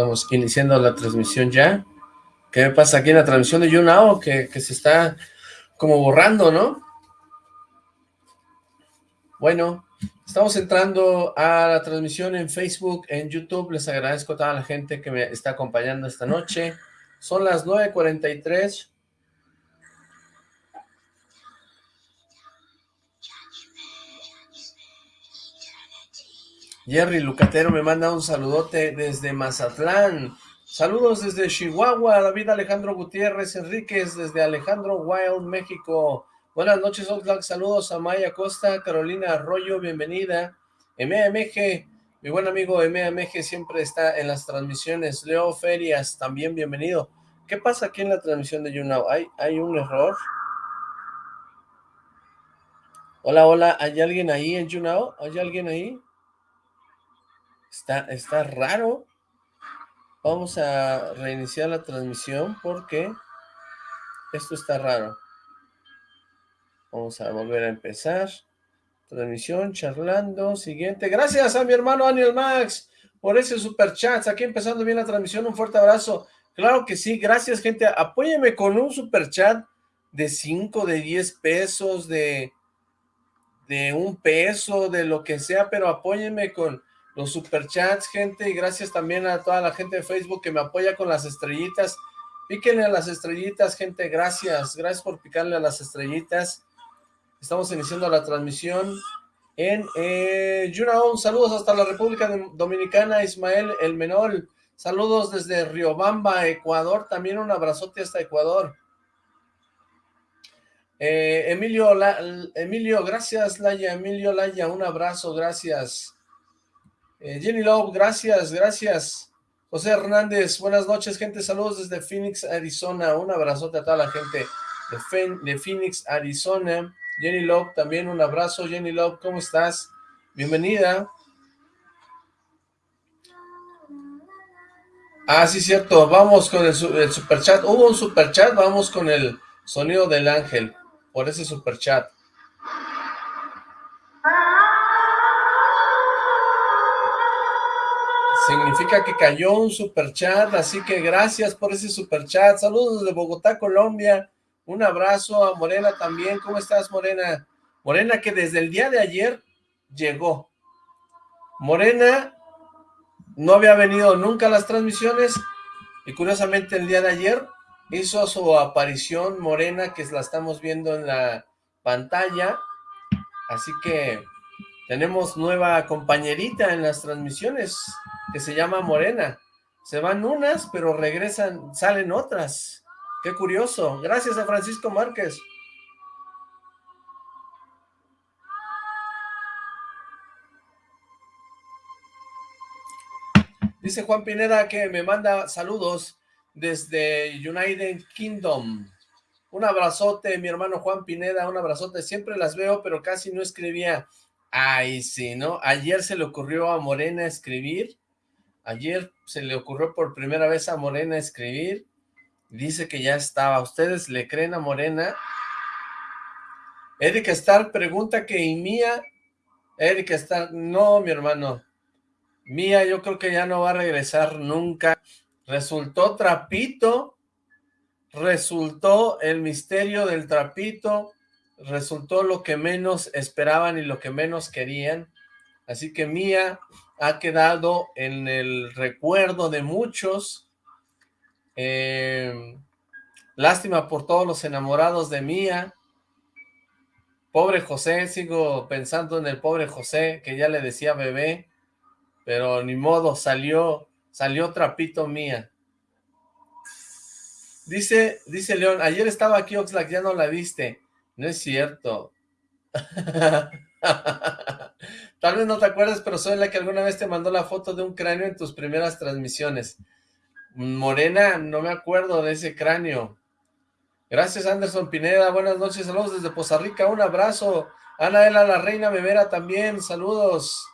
Estamos iniciando la transmisión ya. ¿Qué pasa aquí en la transmisión de YouNow? Que, que se está como borrando, ¿no? Bueno, estamos entrando a la transmisión en Facebook, en YouTube. Les agradezco a toda la gente que me está acompañando esta noche. Son las 9.43. Jerry Lucatero me manda un saludote desde Mazatlán. Saludos desde Chihuahua, David Alejandro Gutiérrez Enríquez, desde Alejandro Wild, México. Buenas noches, Oxlack. Saludos a Maya Costa, Carolina Arroyo, bienvenida. MAMG, mi buen amigo MAMG siempre está en las transmisiones. Leo Ferias, también bienvenido. ¿Qué pasa aquí en la transmisión de YouNow? ¿Hay, ¿Hay un error? Hola, hola, ¿hay alguien ahí en YouNow? ¿Hay alguien ahí? Está, está raro. Vamos a reiniciar la transmisión porque esto está raro. Vamos a volver a empezar. Transmisión, charlando, siguiente. Gracias a mi hermano Daniel Max por ese super chat. Aquí empezando bien la transmisión. Un fuerte abrazo. Claro que sí. Gracias, gente. Apóyeme con un super chat de 5, de 10 pesos, de, de un peso, de lo que sea, pero apóyenme con los superchats, gente, y gracias también a toda la gente de Facebook que me apoya con las estrellitas. Píquenle a las estrellitas, gente, gracias, gracias por picarle a las estrellitas. Estamos iniciando la transmisión en eh, saludos hasta la República Dominicana, Ismael El Menol, saludos desde Riobamba, Ecuador, también un abrazote hasta Ecuador. Eh, Emilio, Emilio, gracias Laya, Emilio Laya, un abrazo, gracias. Eh, Jenny Love, gracias, gracias. José Hernández, buenas noches, gente. Saludos desde Phoenix, Arizona. Un abrazote a toda la gente de, Phoenix, Arizona. Jenny Love, también un abrazo. Jenny Love, ¿cómo estás? Bienvenida. Ah, sí, cierto. Vamos con el, el superchat. Hubo un superchat, vamos con el sonido del ángel. Por ese superchat. Significa que cayó un superchat, así que gracias por ese superchat. Saludos desde Bogotá, Colombia. Un abrazo a Morena también. ¿Cómo estás, Morena? Morena que desde el día de ayer llegó. Morena no había venido nunca a las transmisiones y curiosamente el día de ayer hizo su aparición Morena que la estamos viendo en la pantalla. Así que tenemos nueva compañerita en las transmisiones que se llama Morena. Se van unas, pero regresan, salen otras. Qué curioso. Gracias a Francisco Márquez. Dice Juan Pineda que me manda saludos desde United Kingdom. Un abrazote, mi hermano Juan Pineda, un abrazote. Siempre las veo, pero casi no escribía. Ay, sí, ¿no? Ayer se le ocurrió a Morena escribir Ayer se le ocurrió por primera vez a Morena escribir. Dice que ya estaba. ¿Ustedes le creen a Morena? Erika Star pregunta que ¿y Mía? Erika Star, no, mi hermano. Mía yo creo que ya no va a regresar nunca. Resultó trapito. Resultó el misterio del trapito. Resultó lo que menos esperaban y lo que menos querían. Así que Mía ha quedado en el recuerdo de muchos. Eh, lástima por todos los enamorados de Mía. Pobre José, sigo pensando en el pobre José, que ya le decía bebé, pero ni modo, salió, salió trapito Mía. Dice, dice León, ayer estaba aquí Oxlack, ya no la viste. No es cierto. Tal vez no te acuerdas, pero soy la que alguna vez te mandó la foto de un cráneo en tus primeras transmisiones. Morena, no me acuerdo de ese cráneo. Gracias Anderson Pineda, buenas noches, saludos desde Poza Rica, un abrazo. Anaela, la reina Memera también, saludos.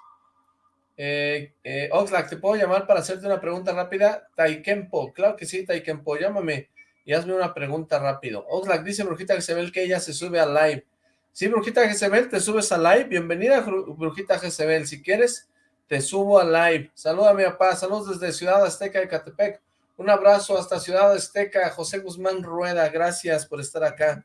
Eh, eh, Oxlack, ¿te puedo llamar para hacerte una pregunta rápida? Taikempo, claro que sí, Taikempo, llámame y hazme una pregunta rápido. Oxlack dice Brujita que se ve que ella se sube al live. Sí, Brujita Jezebel, te subes a live. Bienvenida, Brujita Jezebel. Si quieres, te subo a live. Saluda a mi papá, saludos desde Ciudad Azteca de Catepec. Un abrazo hasta Ciudad Azteca, José Guzmán Rueda, gracias por estar acá.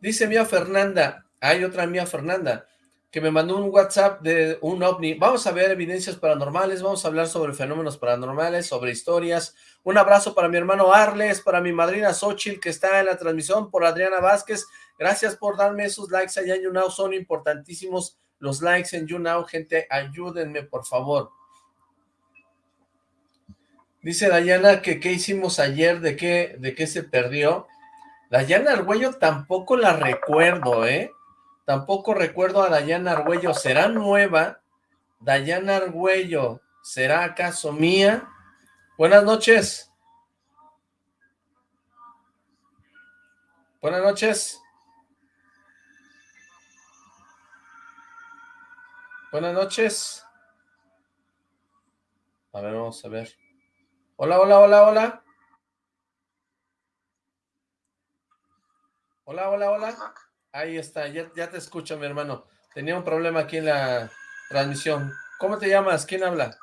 Dice Mía Fernanda, hay otra Mía Fernanda, que me mandó un WhatsApp de un ovni. Vamos a ver evidencias paranormales, vamos a hablar sobre fenómenos paranormales, sobre historias. Un abrazo para mi hermano Arles, para mi madrina Xochitl, que está en la transmisión, por Adriana Vázquez. Gracias por darme esos likes allá en YouNow, son importantísimos los likes en YouNow. Gente, ayúdenme, por favor. Dice Dayana que qué hicimos ayer, de qué, de qué se perdió. Dayana Argüello tampoco la recuerdo, ¿eh? Tampoco recuerdo a Dayana Argüello. ¿Será nueva? Dayana Argüello, ¿será acaso mía? Buenas noches. Buenas noches. Buenas noches. A ver, vamos a ver. Hola, hola, hola, hola. Hola, hola, hola. Ahí está, ya, te escucho, mi hermano. Tenía un problema aquí en la transmisión. ¿Cómo te llamas? ¿Quién habla?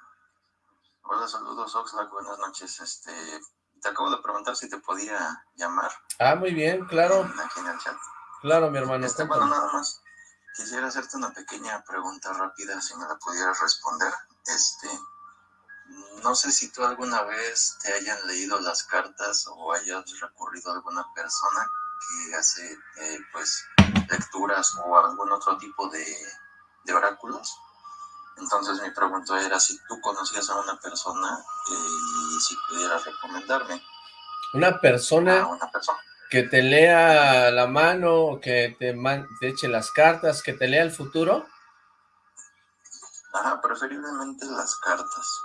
Hola, saludos, Oxlack. Buenas noches. Este, te acabo de preguntar si te podía llamar. Ah, muy bien, claro. Aquí en el chat. Claro, mi hermano. Este, bueno, nada más. Quisiera hacerte una pequeña pregunta rápida, si me la pudieras responder. Este, no sé si tú alguna vez te hayan leído las cartas o hayas recurrido a alguna persona que hace eh, pues lecturas o algún otro tipo de, oráculos. Entonces mi pregunta era si tú conocías a una persona eh, y si pudieras recomendarme. Una persona, una persona, que te lea la mano, que te, te eche las cartas, que te lea el futuro. Ajá, preferiblemente las cartas.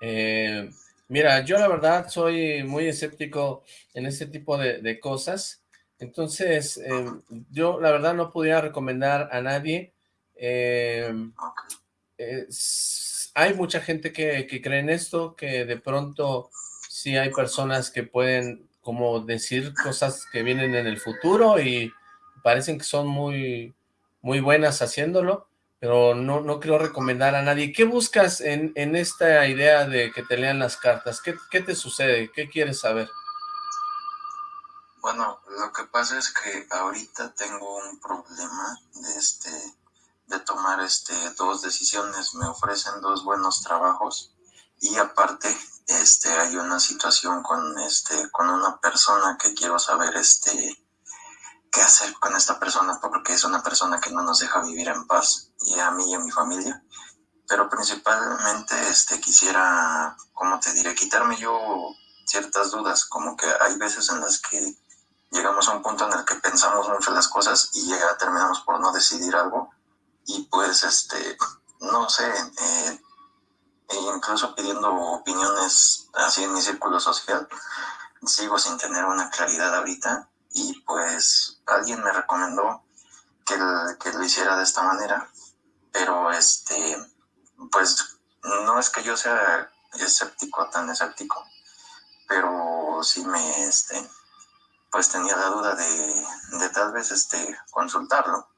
Eh, mira, yo la verdad soy muy escéptico en este tipo de cosas. Entonces, em, yo la verdad no pudiera recomendar a nadie. Em, hay mucha gente que, cree en esto, que de pronto sí hay personas que pueden como decir cosas que vienen en el futuro y parecen que son muy, muy buenas haciéndolo, pero no, no quiero recomendar a nadie. ¿Qué buscas en, en esta idea de que te lean las cartas? ¿Qué, ¿Qué te sucede? ¿Qué quieres saber? Bueno, lo que pasa es que ahorita tengo un problema de este de tomar este dos decisiones, me ofrecen dos buenos trabajos y aparte este hay una situación con este con una persona que quiero saber este qué hacer con esta persona porque es una persona que no nos deja vivir en paz y a mí y a mi familia. Pero principalmente este quisiera como te diré quitarme yo ciertas dudas como que hay veces en las que llegamos a un punto en el que pensamos mucho las cosas y llega, terminamos por no decidir algo. Y pues este, no sé, eh, e incluso pidiendo opiniones así en mi círculo social, sigo sin tener una claridad ahorita. Y pues alguien me recomendó que, que lo hiciera de esta manera, pero este, pues no es que yo sea escéptico, tan escéptico, pero sí me, este, pues tenía la duda de, tal vez este, consultarlo.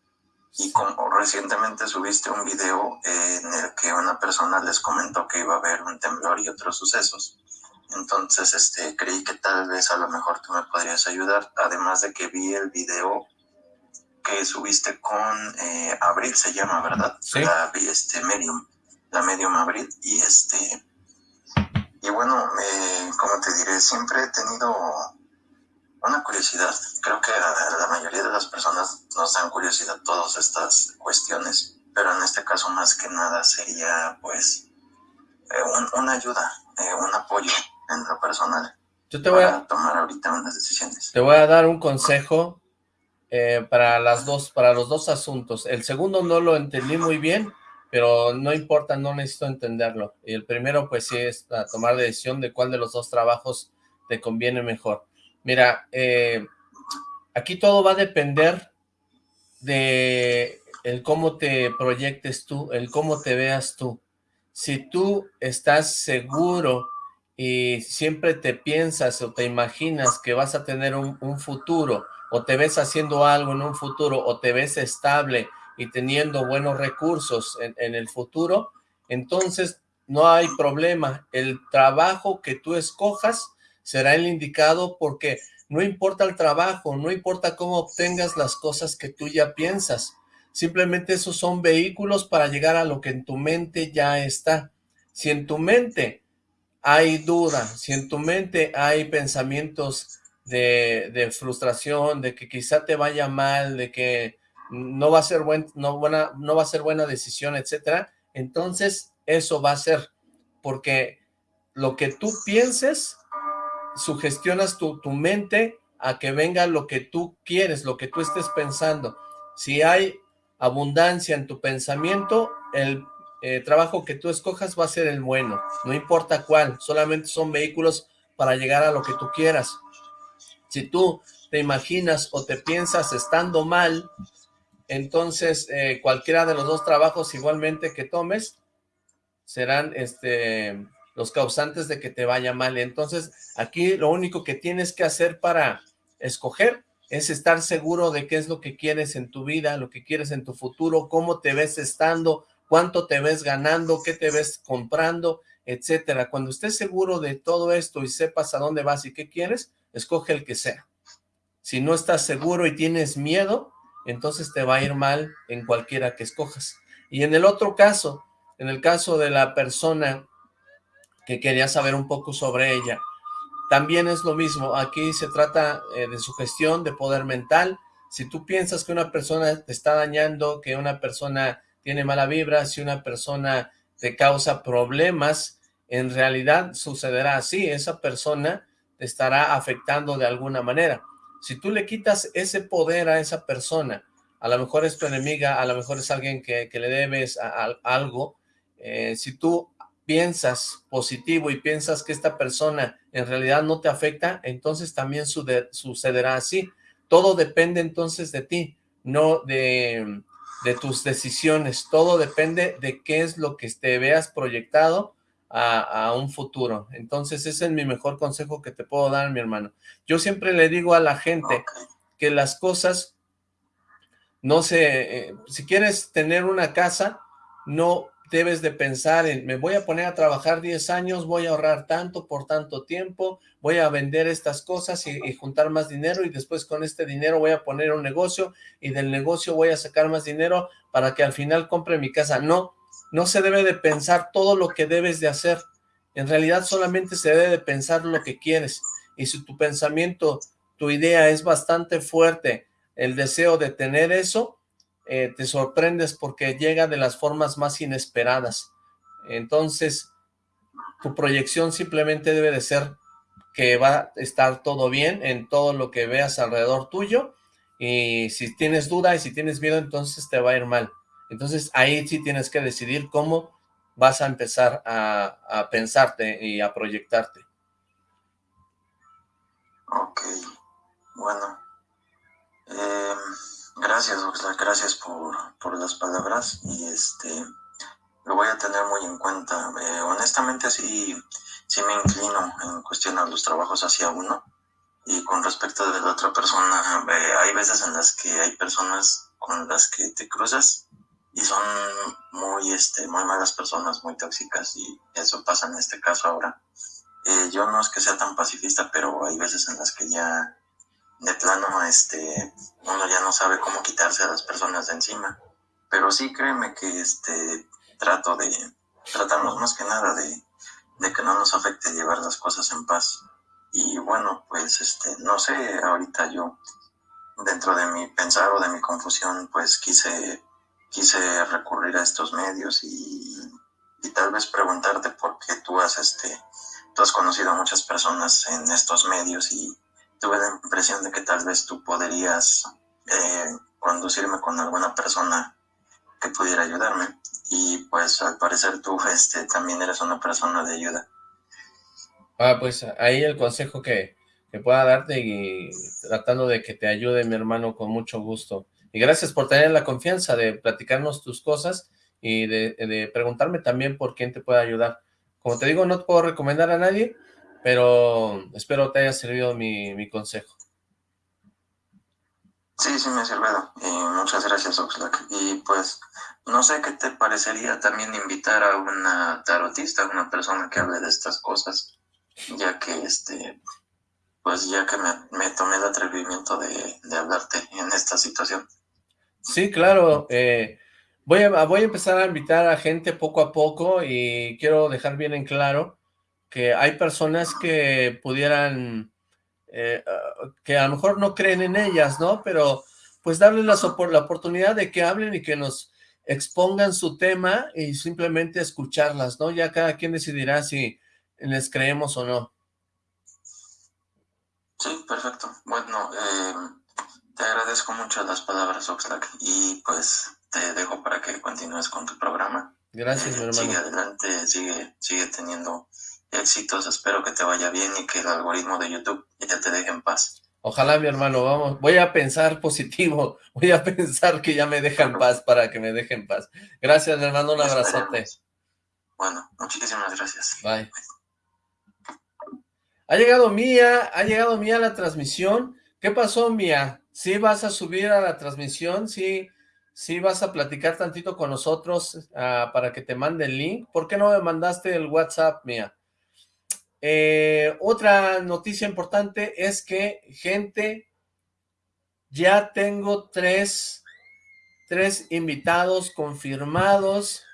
Y como recientemente subiste un video en el que una persona les comentó que iba a haber un temblor y otros sucesos. Entonces, este, creí que tal vez a lo mejor tú me podrías ayudar. Además de que vi el video que subiste con eh, Abril, se llama, ¿verdad? Sí. La este, Medium, la Medium Abril. Y este, y bueno, eh, como te diré, siempre he tenido una curiosidad. Creo que a la mayoría de las personas nos dan curiosidad todas estas cuestiones, pero en este caso más que nada sería pues eh, una ayuda, eh, un apoyo en lo personal. Yo te voy a tomar ahorita unas decisiones. Te voy a dar un consejo eh, para las dos, para los dos asuntos. El segundo no lo entendí muy bien, pero no importa, no necesito entenderlo. Y el primero, pues sí, es tomar decisión de cuál de los dos trabajos te conviene mejor. Mira, eh, aquí todo va a depender de el cómo te proyectes tú, el cómo te veas tú. Si tú estás seguro y siempre te piensas o te imaginas que vas a tener un, futuro o te ves haciendo algo en un futuro o te ves estable y teniendo buenos recursos en, en el futuro, entonces no hay problema. El trabajo que tú escojas será el indicado porque no importa el trabajo, no importa cómo obtengas las cosas que tú ya piensas. Simplemente esos son vehículos para llegar a lo que en tu mente ya está. Si en tu mente hay duda, si en tu mente hay pensamientos de, frustración, de que quizá te vaya mal, de que no va a ser buena, no va a ser buena decisión, etcétera, entonces eso va a ser, porque lo que tú pienses, sugestionas tu, tu mente a que venga lo que tú quieres, lo que tú estés pensando. Si hay abundancia en tu pensamiento, el eh, trabajo que tú escojas va a ser el bueno, no importa cuál, solamente son vehículos para llegar a lo que tú quieras. Si tú te imaginas o te piensas estando mal, entonces eh, cualquiera de los dos trabajos igualmente que tomes serán este los causantes de que te vaya mal. Entonces aquí lo único que tienes que hacer para escoger es estar seguro de qué es lo que quieres en tu vida, lo que quieres en tu futuro, cómo te ves estando, cuánto te ves ganando, qué te ves comprando, etcétera. Cuando estés seguro de todo esto y sepas a dónde vas y qué quieres, escoge el que sea. Si no estás seguro y tienes miedo, entonces te va a ir mal en cualquiera que escojas. Y en el otro caso, en el caso de la persona que quería saber un poco sobre ella, también es lo mismo. Aquí se trata eh, de sugestión, de poder mental. Si tú piensas que una persona te está dañando, que una persona tiene mala vibra, si una persona te causa problemas, en realidad sucederá así, esa persona te estará afectando de alguna manera. Si tú le quitas ese poder a esa persona, a lo mejor es tu enemiga, a lo mejor es alguien que, le debes algo, eh, si tú piensas positivo y piensas que esta persona en realidad no te afecta, entonces también sucederá así. Todo depende entonces de ti, no de, de tus decisiones, todo depende de qué es lo que te veas proyectado a, un futuro. Entonces ese es mi mejor consejo que te puedo dar, mi hermano. Yo siempre le digo a la gente que las cosas no se... Eh, si quieres tener una casa, no debes de pensar en, me voy a poner a trabajar 10 años, voy a ahorrar tanto por tanto tiempo, voy a vender estas cosas y, juntar más dinero y después con este dinero voy a poner un negocio y del negocio voy a sacar más dinero para que al final compre mi casa. No, no se debe de pensar todo lo que debes de hacer. En realidad solamente se debe de pensar lo que quieres. Y si tu pensamiento, tu idea es bastante fuerte, el deseo de tener eso, eh, te sorprendes porque llega de las formas más inesperadas. Entonces, tu proyección simplemente debe de ser que va a estar todo bien en todo lo que veas alrededor tuyo y si tienes duda y si tienes miedo, entonces te va a ir mal. Entonces ahí sí tienes que decidir cómo vas a empezar a, pensarte y a proyectarte. Ok, bueno. Eh Gracias, gracias por, por, las palabras y este lo voy a tener muy en cuenta. Eh, honestamente sí, sí me inclino en cuestionar los trabajos hacia uno y con respecto de la otra persona, eh, hay veces en las que hay personas con las que te cruzas y son muy, este, muy malas personas, muy tóxicas y eso pasa en este caso ahora. Eh, yo no es que sea tan pacifista, pero hay veces en las que ya de plano, este, uno ya no sabe cómo quitarse a las personas de encima. Pero sí, créeme que este, trato de, tratamos más que nada de, de que no nos afecte llevar las cosas en paz. Y bueno, pues, este, no sé, ahorita yo, dentro de mi pensar o de mi confusión, pues quise, quise recurrir a estos medios y, y tal vez preguntarte por qué tú has, este, tú has conocido a muchas personas en estos medios y tuve la impresión de que tal vez tú podrías eh, conducirme con alguna persona que pudiera ayudarme. Y pues al parecer tú este, también eres una persona de ayuda. Ah, pues ahí el consejo que, que pueda darte y tratando de que te ayude mi hermano con mucho gusto. Y gracias por tener la confianza de platicarnos tus cosas y de, de preguntarme también por quién te puede ayudar. Como te digo, no te puedo recomendar a nadie, pero espero te haya servido mi, mi consejo. Sí, sí me ha servido. Y muchas gracias, Oxlack. Y pues, no sé qué te parecería también invitar a una tarotista, a una persona que hable de estas cosas, ya que este, pues ya que me, tomé el atrevimiento de, de, hablarte en esta situación. Sí, claro. Eh, voy, a, voy a empezar a invitar a gente poco a poco y quiero dejar bien en claro que hay personas que pudieran eh, ah, que a lo mejor no creen en ellas, ¿no? Pero pues darles la, la oportunidad de que hablen y que nos expongan su tema y simplemente escucharlas, ¿no? Ya cada quien decidirá si les creemos o no. Sí, perfecto. Bueno, eh, te agradezco mucho las palabras, Oxlack, y pues te dejo para que continúes con tu programa. Gracias, mi hermano. Sigue adelante, sigue, sigue teniendo éxitos, espero que te vaya bien y que el algoritmo de YouTube ya te deje en paz. Ojalá, mi hermano, vamos, voy a pensar positivo, voy a pensar que ya me deja en paz para que me deje en paz. Gracias, hermano, un abrazote. Bueno, muchísimas gracias. Bye. Ha llegado Mía, ha llegado Mía a la transmisión. ¿Qué pasó, Mía? ¿Sí vas a subir a la transmisión? ¿Sí, sí vas a platicar tantito con nosotros ah, para que te mande el link? ¿Por qué no me mandaste el WhatsApp, Mía? Eh, otra noticia importante es que, gente, ya tengo tres, tres invitados confirmados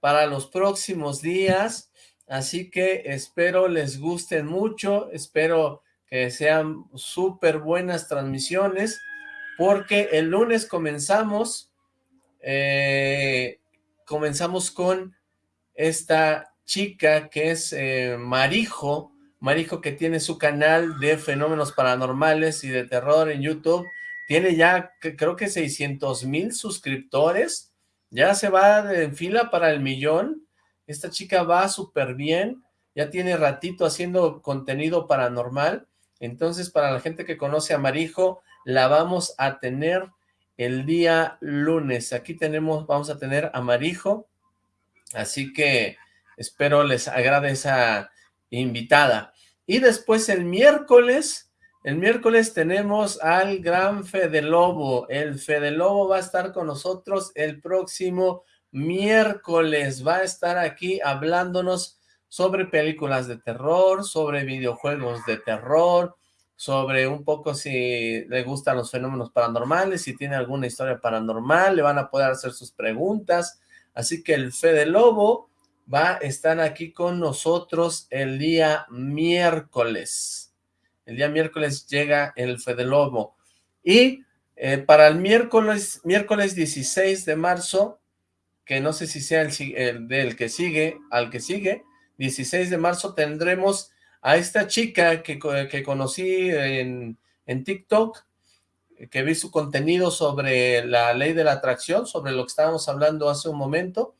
para los próximos días, así que espero les gusten mucho, espero que sean súper buenas transmisiones, porque el lunes comenzamos, eh, comenzamos con esta chica que es eh, Marijo, Marijo que tiene su canal de fenómenos paranormales y de terror en YouTube, tiene ya creo que 600 mil suscriptores, ya se va en fila para el millón, esta chica va súper bien, ya tiene ratito haciendo contenido paranormal, entonces para la gente que conoce a Marijo, la vamos a tener el día lunes, aquí tenemos, vamos a tener a Marijo, así que Espero les agrade esa invitada. Y después el miércoles, el miércoles tenemos al gran Fede Lobo. El Fede Lobo va a estar con nosotros el próximo miércoles. Va a estar aquí hablándonos sobre películas de terror, sobre videojuegos de terror, sobre un poco si le gustan los fenómenos paranormales, si tiene alguna historia paranormal, le van a poder hacer sus preguntas. Así que el Fede Lobo va a estar aquí con nosotros el día miércoles. El día miércoles llega el Fede Lobo. Y eh, para el miércoles, miércoles 16 de marzo, que no sé si sea el, del que sigue, al que sigue, 16 de marzo tendremos a esta chica que, que conocí en, en TikTok, que vi su contenido sobre la ley de la atracción, sobre lo que estábamos hablando hace un momento,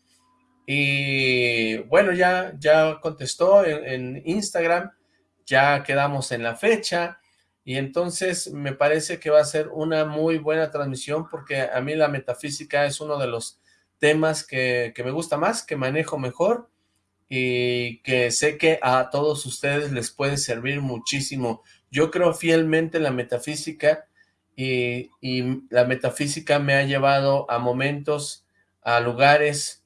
y bueno, ya, ya contestó en, Instagram, ya quedamos en la fecha, y entonces me parece que va a ser una muy buena transmisión porque a mí la metafísica es uno de los temas que, que, me gusta más, que manejo mejor y que sé que a todos ustedes les puede servir muchísimo. Yo creo fielmente en la metafísica y, y la metafísica me ha llevado a momentos, a lugares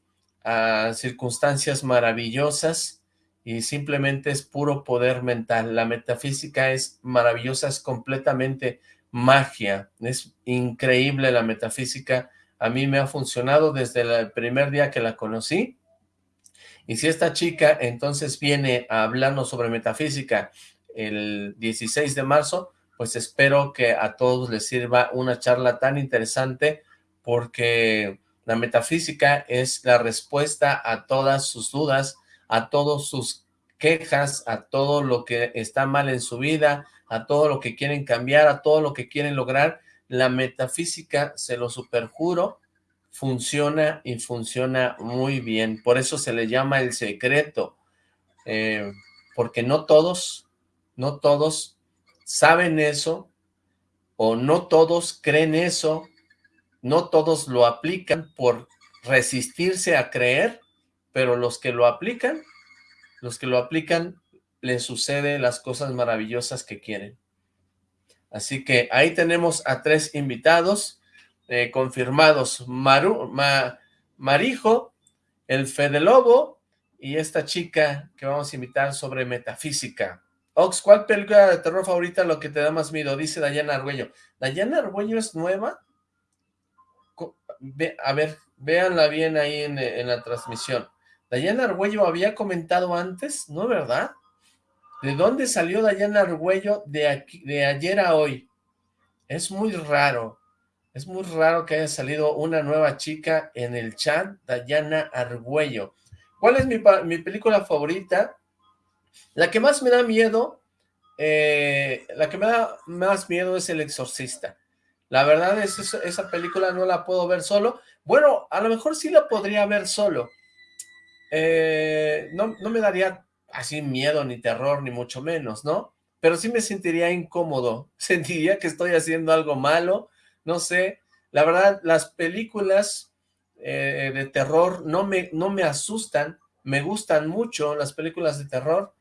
a circunstancias maravillosas y simplemente es puro poder mental. La metafísica es maravillosa, es completamente magia, es increíble la metafísica. A mí me ha funcionado desde el primer día que la conocí. Y si esta chica entonces viene a hablarnos sobre metafísica el 16 de marzo, pues espero que a todos les sirva una charla tan interesante porque la metafísica es la respuesta a todas sus dudas, a todas sus quejas, a todo lo que está mal en su vida, a todo lo que quieren cambiar, a todo lo que quieren lograr. La metafísica, se lo superjuro, funciona y funciona muy bien. Por eso se le llama el secreto, eh, porque no todos, no todos saben eso, o no todos creen eso, no todos lo aplican por resistirse a creer, pero los que lo aplican, los que lo aplican les sucede las cosas maravillosas que quieren. Así que ahí tenemos a tres invitados eh, confirmados. Maru, Marijo, el Fede Lobo y esta chica que vamos a invitar sobre metafísica. Ox, ¿cuál película de terror favorita lo que te da más miedo? Dice Dayana Argüello. ¿Dayana Argüello es nueva? A ver, véanla bien ahí en, la transmisión. Dayana Argüello había comentado antes, ¿no verdad? ¿De dónde salió Dayana Argüello de, aquí, de ayer a hoy? Es muy raro. Es muy raro que haya salido una nueva chica en el chat, Dayana Argüello. ¿Cuál es mi, película favorita? La que más me da miedo, eh, la que me da más miedo es El Exorcista. La verdad es esa, esa película no la puedo ver solo. Bueno, a lo mejor sí la podría ver solo. Eh, no, no me daría así miedo, ni terror, ni mucho menos, ¿no? Pero sí me sentiría incómodo. Sentiría que estoy haciendo algo malo. No sé. La verdad, las películas eh, de terror no me, no me asustan. Me gustan mucho las películas de terror,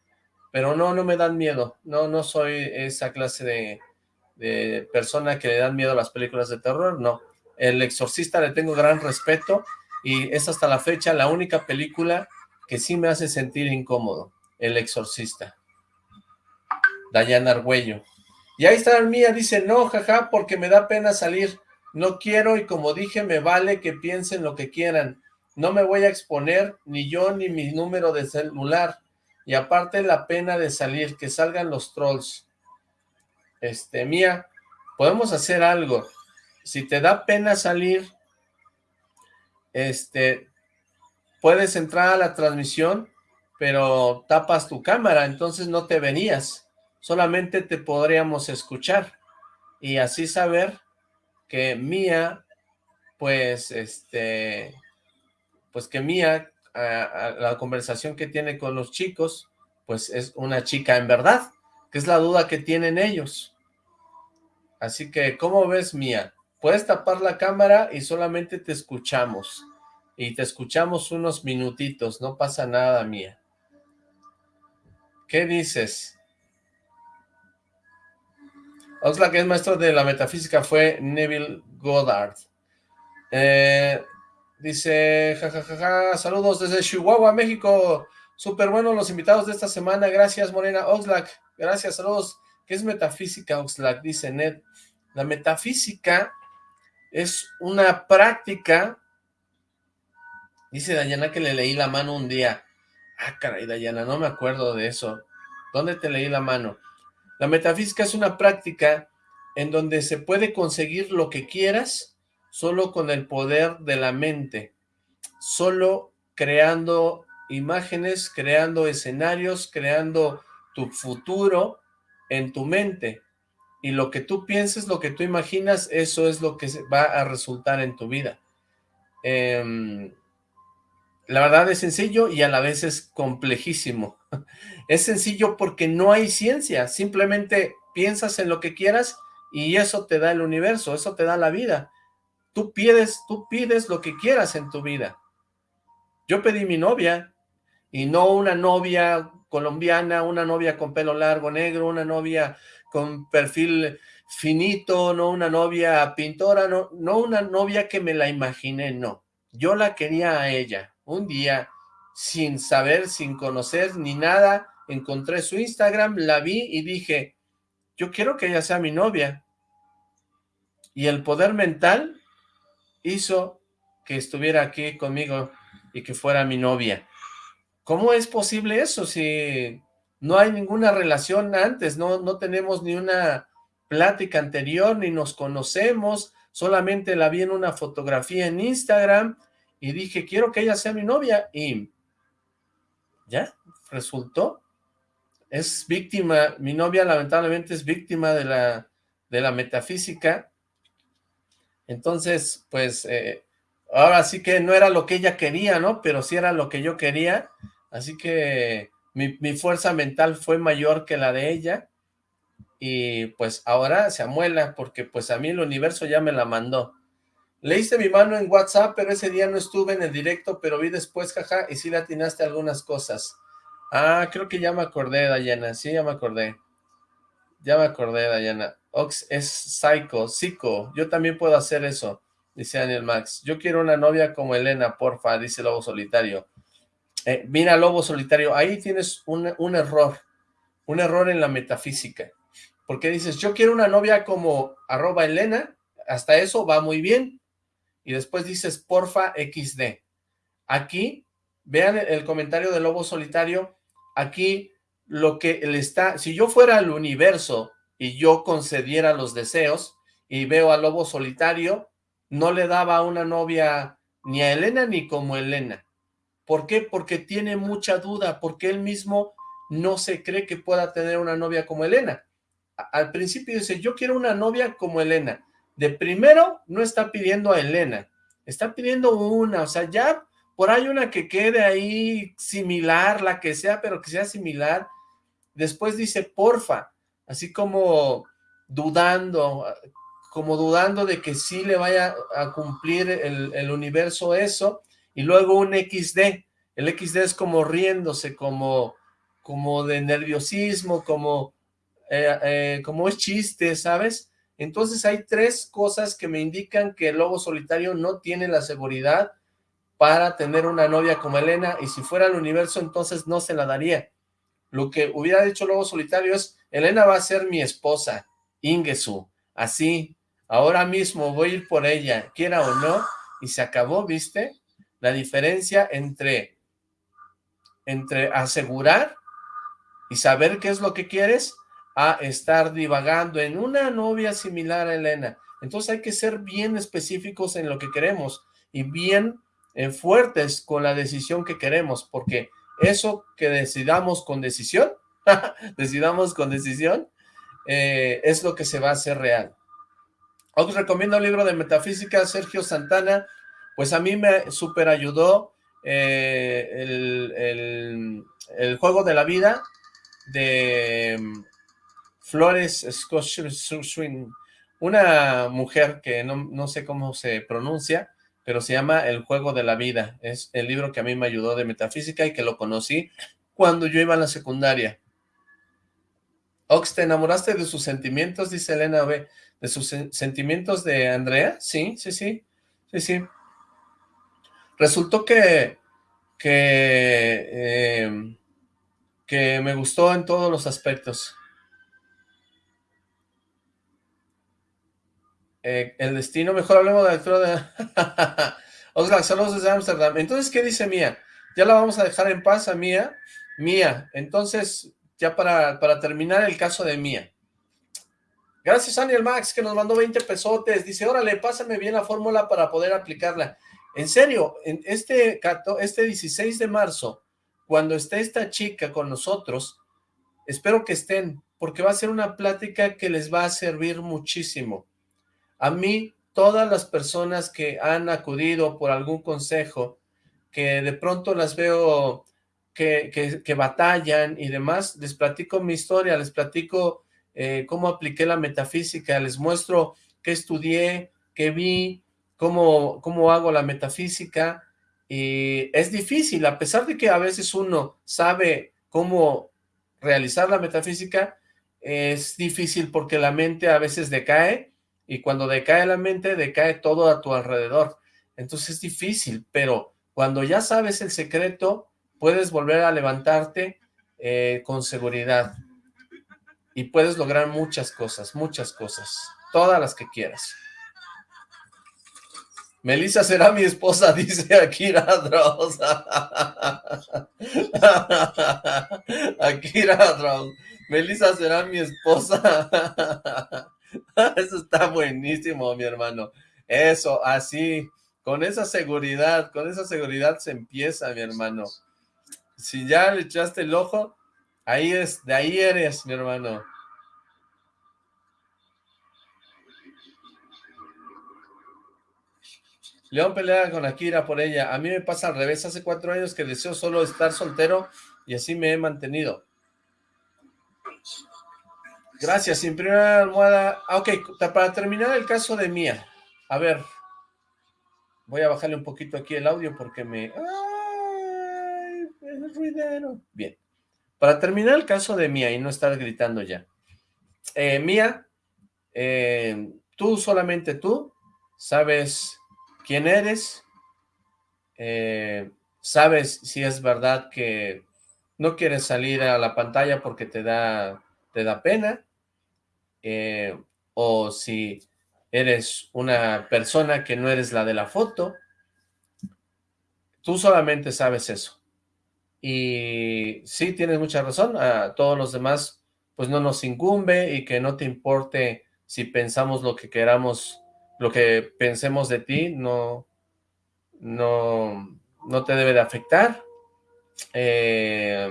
pero no, no me dan miedo. No, no soy esa clase de, de persona que le dan miedo a las películas de terror, no. El Exorcista le tengo gran respeto y es hasta la fecha la única película que sí me hace sentir incómodo, El Exorcista. Dayana Argüello. Y ahí está la mía, dice, no, jaja, porque me da pena salir. No quiero y como dije, me vale que piensen lo que quieran. No me voy a exponer, ni yo, ni mi número de celular. Y aparte la pena de salir, que salgan los trolls este, Mía, podemos hacer algo. Si te da pena salir, este, puedes entrar a la transmisión, pero tapas tu cámara, entonces no te venías. Solamente te podríamos escuchar y así saber que Mía, pues, este, pues que Mía, la conversación que tiene con los chicos, pues es una chica en verdad, que es la duda que tienen ellos. Así que, ¿cómo ves, Mía? Puedes tapar la cámara y solamente te escuchamos. Y te escuchamos unos minutitos, no pasa nada, Mía. ¿Qué dices? Oxlack es maestro de la metafísica fue Neville Goddard. Eh, dice, jajajaja, saludos desde Chihuahua, México. Súper bueno los invitados de esta semana. Gracias, Morena Oxlack. Gracias, saludos. ¿Qué es metafísica, Oxlack? Dice Ned. La metafísica es una práctica, dice Dayana que le leí la mano un día. Ah, caray, Dayana, no me acuerdo de eso. ¿Dónde te leí la mano? La metafísica es una práctica en donde se puede conseguir lo que quieras solo con el poder de la mente, solo creando imágenes, creando escenarios, creando tu futuro en tu mente y lo que tú pienses, lo que tú imaginas, eso es lo que va a resultar en tu vida. Em, la verdad es sencillo y a la vez es complejísimo. Es sencillo porque no hay ciencia, simplemente piensas en lo que quieras y eso te da el universo, eso te da la vida. Tú pides, tú pides lo que quieras en tu vida. Yo pedí mi novia y no una novia colombiana, una novia con pelo largo negro, una novia con perfil finito, no una novia pintora, no, no una novia que me la imaginé, no. Yo la quería a ella. Un día, sin saber, sin conocer ni nada, encontré su Instagram, la vi y dije, yo quiero que ella sea mi novia. Y el poder mental hizo que estuviera aquí conmigo y que fuera mi novia. ¿Cómo es posible eso si no hay ninguna relación antes, no, no tenemos ni una plática anterior, ni nos conocemos, solamente la vi en una fotografía en Instagram y dije, quiero que ella sea mi novia y ya, resultó. Es víctima, mi novia lamentablemente es víctima de la, de la metafísica. Entonces, pues, eh, ahora sí que no era lo que ella quería, ¿no? Pero sí era lo que yo quería. Así que mi, fuerza mental fue mayor que la de ella y pues ahora se amuela porque pues a mí el universo ya me la mandó. Leíste mi mano en WhatsApp, pero ese día no estuve en el directo, pero vi después, jaja, y sí le atinaste algunas cosas. Ah, creo que ya me acordé, Dayana. Sí, ya me acordé. Ya me acordé, Dayana. Ox es psycho, psico. Yo también puedo hacer eso, dice Daniel Max. Yo quiero una novia como Elena, porfa, dice Lobo Solitario. Eh, mira, Lobo Solitario, ahí tienes un, un error. Un error en la metafísica. Porque dices, yo quiero una novia como arroba Elena, hasta eso va muy bien. Y después dices, porfa, XD. Aquí, vean el comentario de Lobo Solitario, aquí lo que le está, si yo fuera al universo y yo concediera los deseos y veo a Lobo Solitario, no le daba una novia ni a Elena ni como Elena. ¿Por qué? Porque tiene mucha duda, porque él mismo no se cree que pueda tener una novia como Elena. Al principio dice, yo quiero una novia como Elena. De primero, no está pidiendo a Elena, está pidiendo una, o sea, ya por ahí una que quede ahí similar, la que sea, pero que sea similar. Después dice, porfa, así como dudando, como dudando de que sí le vaya a cumplir el, el universo eso, y luego un XD, el XD es como riéndose, como, como de nerviosismo, como, eh, eh, como es chiste, ¿sabes? Entonces hay tres cosas que me indican que el lobo solitario no tiene la seguridad para tener una novia como Elena, y si fuera el universo, entonces no se la daría. Lo que hubiera dicho Lobo Solitario es, Elena va a ser mi esposa, Ingesu, así, ahora mismo voy a ir por ella, quiera o no, y se acabó, ¿viste? La diferencia entre, entre asegurar y saber qué es lo que quieres, a estar divagando en una novia similar a Elena. Entonces hay que ser bien específicos en lo que queremos y bien eh, fuertes con la decisión que queremos, porque eso que decidamos con decisión, decidamos con decisión, eh, es lo que se va a hacer real. Os recomiendo el libro de metafísica, Sergio Santana, pues a mí me super ayudó eh, el, el, juego de la vida de mm, Flores Swing, una mujer que no, no sé cómo se pronuncia, pero se llama El Juego de la Vida. Es el libro que a mí me ayudó de metafísica y que lo conocí cuando yo iba a la secundaria. Ox, ¿te enamoraste de sus sentimientos? Dice Elena B. ¿De sus sentimientos de Andrea? Sí, sí, sí, sí, sí. Resultó que, eh, que me gustó en todos los aspectos. Eh, el destino, mejor hablemos de la lectura de... Oscar, saludos desde Ámsterdam. Entonces, ¿qué dice Mía? Ya la vamos a dejar en paz a Mía. Mía, entonces, ya para, para terminar el caso de Mía. Gracias, Daniel Max, que nos mandó 20 pesotes. Dice, órale, pásame bien la fórmula para poder aplicarla. En serio, en este, este 16 de marzo, cuando esté esta chica con nosotros, espero que estén, porque va a ser una plática que les va a servir muchísimo. A mí, todas las personas que han acudido por algún consejo, que de pronto las veo que, que, batallan y demás, les platico mi historia, les platico eh, cómo apliqué la metafísica, les muestro qué estudié, qué vi, cómo, cómo hago la metafísica, y es difícil, a pesar de que a veces uno sabe cómo realizar la metafísica, es difícil porque la mente a veces decae, y cuando decae la mente, decae todo a tu alrededor. Entonces es difícil, pero cuando ya sabes el secreto, puedes volver a levantarte eh, con seguridad. Y puedes lograr muchas cosas, muchas cosas. Todas las que quieras. Melissa será mi esposa, dice Akira Dross. Akira Dross. Melissa será mi esposa. Eso está buenísimo, mi hermano. Eso, así, con esa seguridad, con esa seguridad se empieza, mi hermano. Si ya le echaste el ojo, ahí es, de ahí eres, mi hermano. León pelea con Akira por ella. A mí me pasa al revés. Hace cuatro años que deseo solo estar soltero y así me he mantenido. Gracias, sin primera almohada. Ah, ok, para terminar el caso de Mía. A ver. Voy a bajarle un poquito aquí el audio porque me... ¡Ay! Es ruidero. Bien. Para terminar el caso de Mía y no estar gritando ya. Eh, Mía, eh, tú, solamente tú, sabes quién eres, eh, sabes si es verdad que no quieres salir a la pantalla porque te da, te da pena, eh, o si eres una persona que no eres la de la foto, tú solamente sabes eso. Y sí, tienes mucha razón, a todos los demás pues no nos incumbe y que no te importe si pensamos lo que queramos, lo que pensemos de ti, no, no, no te debe de afectar. Eh,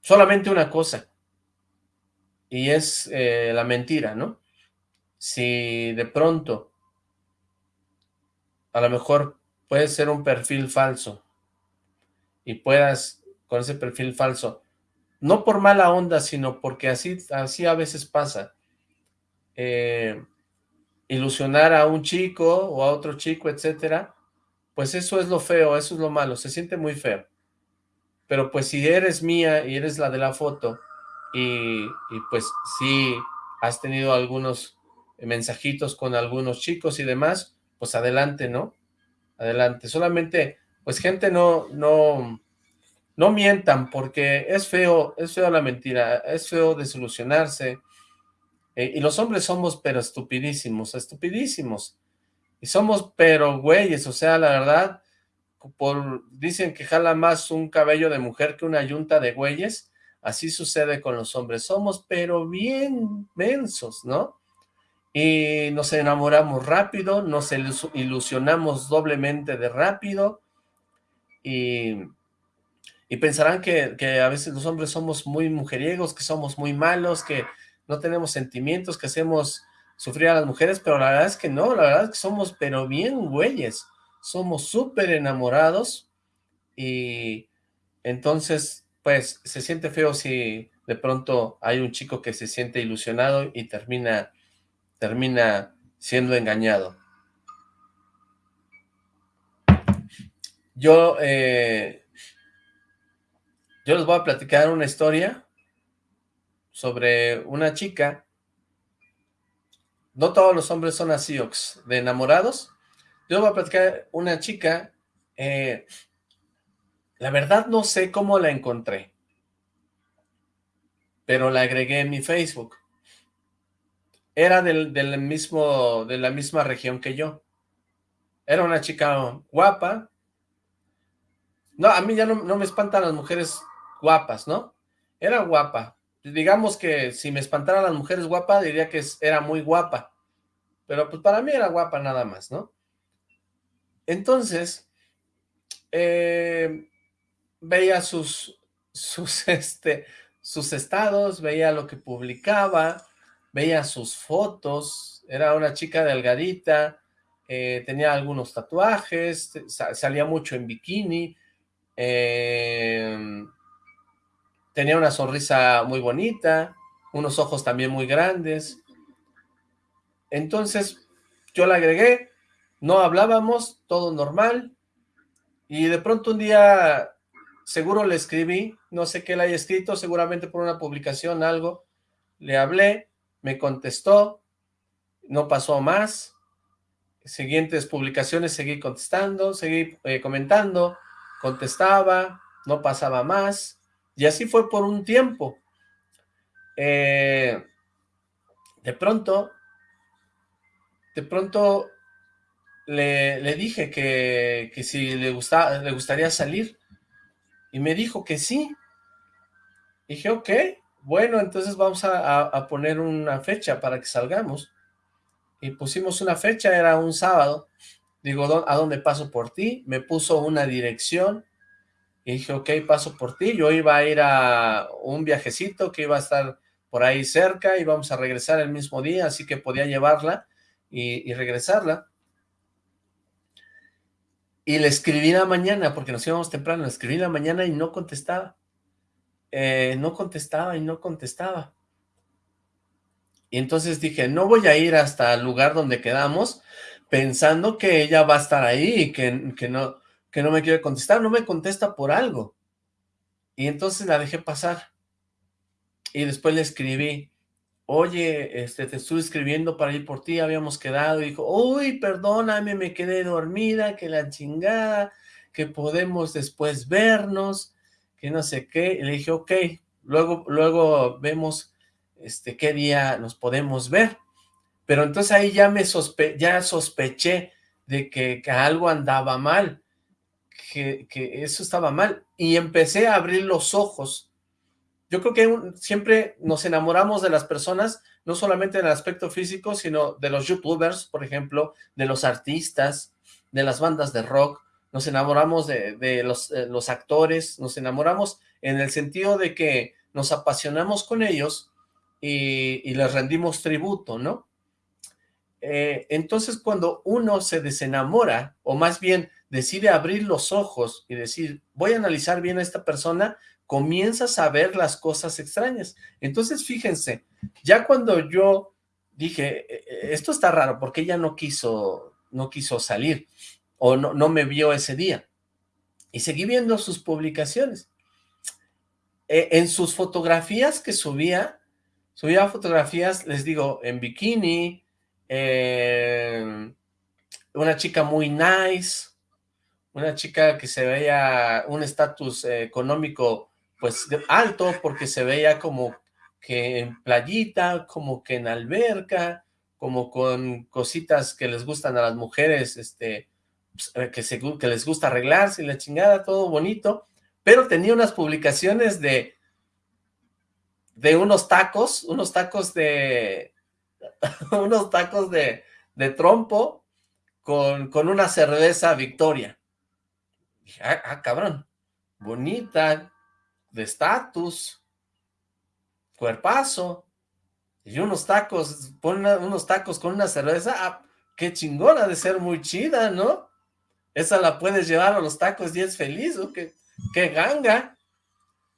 solamente una cosa, y es eh, la mentira, ¿no? Si de pronto, a lo mejor puede ser un perfil falso, y puedas, con ese perfil falso, no por mala onda, sino porque así, así a veces pasa, eh, ilusionar a un chico o a otro chico, etcétera, pues eso es lo feo, eso es lo malo, se siente muy feo. Pero pues si eres mía y eres la de la foto, y, pues si has tenido algunos mensajitos con algunos chicos y demás, pues adelante, ¿no? Adelante. Solamente, pues gente no, no, no mientan porque es feo, es feo la mentira, es feo desilusionarse. Eh, y los hombres somos pero estupidísimos, estupidísimos. Y somos pero güeyes, o sea, la verdad, por, dicen que jala más un cabello de mujer que una yunta de güeyes, así sucede con los hombres, somos pero bien mensos, ¿no? Y nos enamoramos rápido, nos ilusionamos doblemente de rápido, y, y pensarán que, que a veces los hombres somos muy mujeriegos, que somos muy malos, que no tenemos sentimientos, que hacemos sufrir a las mujeres, pero la verdad es que no, la verdad es que somos pero bien güeyes, somos súper enamorados y entonces pues se siente feo si de pronto hay un chico que se siente ilusionado y termina, termina siendo engañado. Yo, eh, yo les voy a platicar una historia sobre una chica no todos los hombres son así, Ox, de enamorados. Yo voy a platicar una chica, eh, la verdad no sé cómo la encontré, pero la agregué en mi Facebook. Era del, mismo, de la misma región que yo. Era una chica guapa. No, a mí ya no, no me espantan las mujeres guapas, ¿no? Era guapa, digamos que si me espantaran las mujeres guapas, diría que era muy guapa. Pero pues para mí era guapa nada más, ¿no? Entonces, eh, veía sus, sus, este, sus estados, veía lo que publicaba, veía sus fotos, era una chica delgadita, eh, tenía algunos tatuajes, salía mucho en bikini, eh, tenía una sonrisa muy bonita, unos ojos también muy grandes. Entonces, yo la agregué, no hablábamos, todo normal, y de pronto un día, seguro le escribí, no sé qué le haya escrito, seguramente por una publicación, algo, le hablé, me contestó, no pasó más, siguientes publicaciones seguí contestando, seguí eh, comentando, contestaba, no pasaba más, y así fue por un tiempo. Eh, de pronto, de pronto le, dije que, si le, gusta, le gustaría salir. Y me dijo que sí. dije, ok, bueno, entonces vamos a, a, poner una fecha para que salgamos. Y pusimos una fecha, era un sábado. Digo, ¿a dónde paso por ti? Me puso una dirección y dije, ok, paso por ti. Yo iba a ir a un viajecito que iba a estar por ahí cerca, y vamos a regresar el mismo día, así que podía llevarla y, regresarla. Y le escribí la mañana, porque nos íbamos temprano, le escribí la mañana y no contestaba. Eh, no contestaba y no contestaba. Y entonces dije, no voy a ir hasta el lugar donde quedamos, pensando que ella va a estar ahí y que, que no que no me quiere contestar, no me contesta por algo. Y entonces la dejé pasar. Y después le escribí, oye, este, te estuve escribiendo para ir por ti, habíamos quedado. Y dijo, uy, perdóname, me quedé dormida, que la chingada, que podemos después vernos, que no sé qué. Y le dije, ok, luego, luego vemos este, qué día nos podemos ver. Pero entonces ahí ya me sospe ya sospeché de que, algo andaba mal, que, eso estaba mal. Y empecé a abrir los ojos. Yo creo que siempre nos enamoramos de las personas, no solamente en el aspecto físico, sino de los youtubers, por ejemplo, de los artistas, de las bandas de rock, nos enamoramos de, los, eh, actores, nos enamoramos en el sentido de que nos apasionamos con ellos y, les rendimos tributo, ¿no? Eh, entonces cuando uno se desenamora, o más bien decide abrir los ojos y decir, voy a analizar bien a esta persona, comienzas a ver las cosas extrañas. Entonces fíjense, ya cuando yo dije, e, e, esto está raro, porque ella no quiso, no quiso salir, o no, no me vio ese día, y seguí viendo sus publicaciones. E, en sus fotografías que subía, subía fotografías, les digo, en bikini, una chica muy nice, una chica que se veía un estatus eh, económico pues alto porque se veía como que en playita, como que en alberca, como con cositas que les gustan a las mujeres, este, pues, eh, que, que les gusta arreglarse y la chingada, todo bonito, pero tenía unas publicaciones de de unos tacos, unos tacos de, unos tacos de, de trompo con, con, una cerveza Victoria. Ah, ah cabrón, bonita, de estatus, cuerpazo, y unos tacos, pon unos tacos con una cerveza, ah, qué chingona de ser muy chida, ¿no? Esa la puedes llevar a los tacos y es feliz, ¿o qué, qué ganga?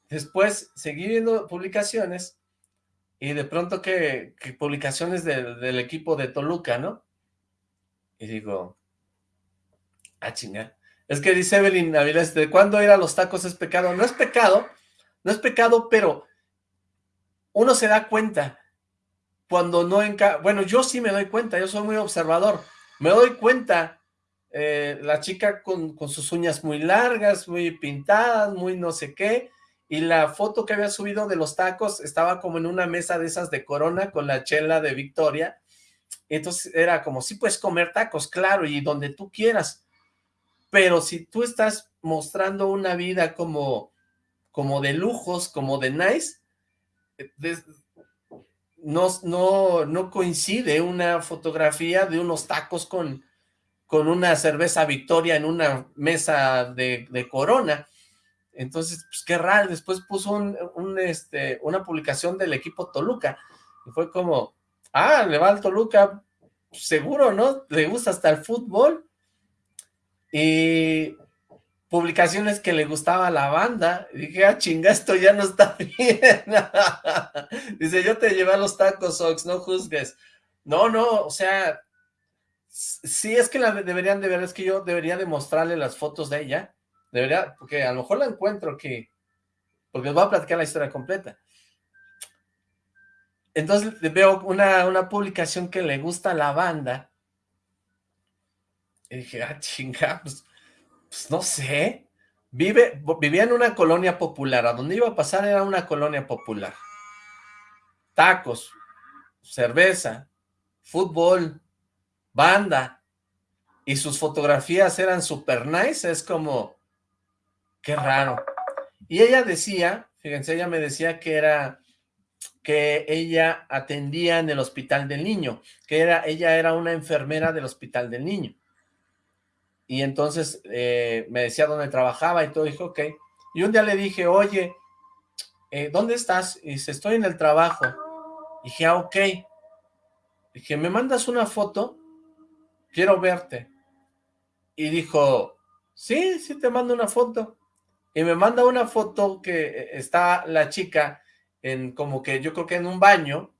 Después seguí viendo publicaciones y de pronto que, publicaciones del, equipo de Toluca, ¿no? Y digo, ah, chinga. Es que dice Evelyn Avilés, ¿de cuándo ir a los tacos es pecado? No es pecado, no es pecado, pero uno se da cuenta cuando no enca... Bueno, yo sí me doy cuenta, yo soy muy observador. Me doy cuenta, eh, la chica con, con sus uñas muy largas, muy pintadas, muy no sé qué, y la foto que había subido de los tacos estaba como en una mesa de esas de Corona con la chela de Victoria, entonces era como, sí puedes comer tacos, claro, y donde tú quieras, pero si tú estás mostrando una vida como, como de lujos, como de nice, no, no, no coincide una fotografía de unos tacos con, con una cerveza Victoria en una mesa de, de Corona, entonces, pues qué raro, después puso un, este, una publicación del equipo Toluca, y fue como, ah, le va al Toluca, seguro, ¿no? Le gusta hasta el fútbol, y publicaciones que le gustaba a la banda, y dije, ah, chinga, esto ya no está bien, dice, yo te llevé a los tacos, Ox, no juzgues, no, no, o sea, sí es que la deberían de ver, es que yo debería de mostrarle las fotos de ella, Debería, porque a lo mejor la encuentro aquí, porque os voy a platicar la historia completa. Entonces veo una, una publicación que le gusta a la banda, y dije, ah, chinga, pues, pues, no sé, Vive, vivía en una colonia popular, a donde iba a pasar era una colonia popular. Tacos, cerveza, fútbol, banda, y sus fotografías eran super nice, es como, Qué raro. Y ella decía, fíjense, ella me decía que era que ella atendía en el hospital del niño, que era ella era una enfermera del hospital del niño. Y entonces eh, me decía dónde trabajaba y todo, dijo, ok. Y un día le dije, oye, eh, ¿dónde estás? Y dice, estoy en el trabajo. dije, ah, ok. Dije, ¿me mandas una foto? Quiero verte. Y dijo, sí, sí te mando una foto y me manda una foto que eh, está la chica en como que yo creo que en un baño,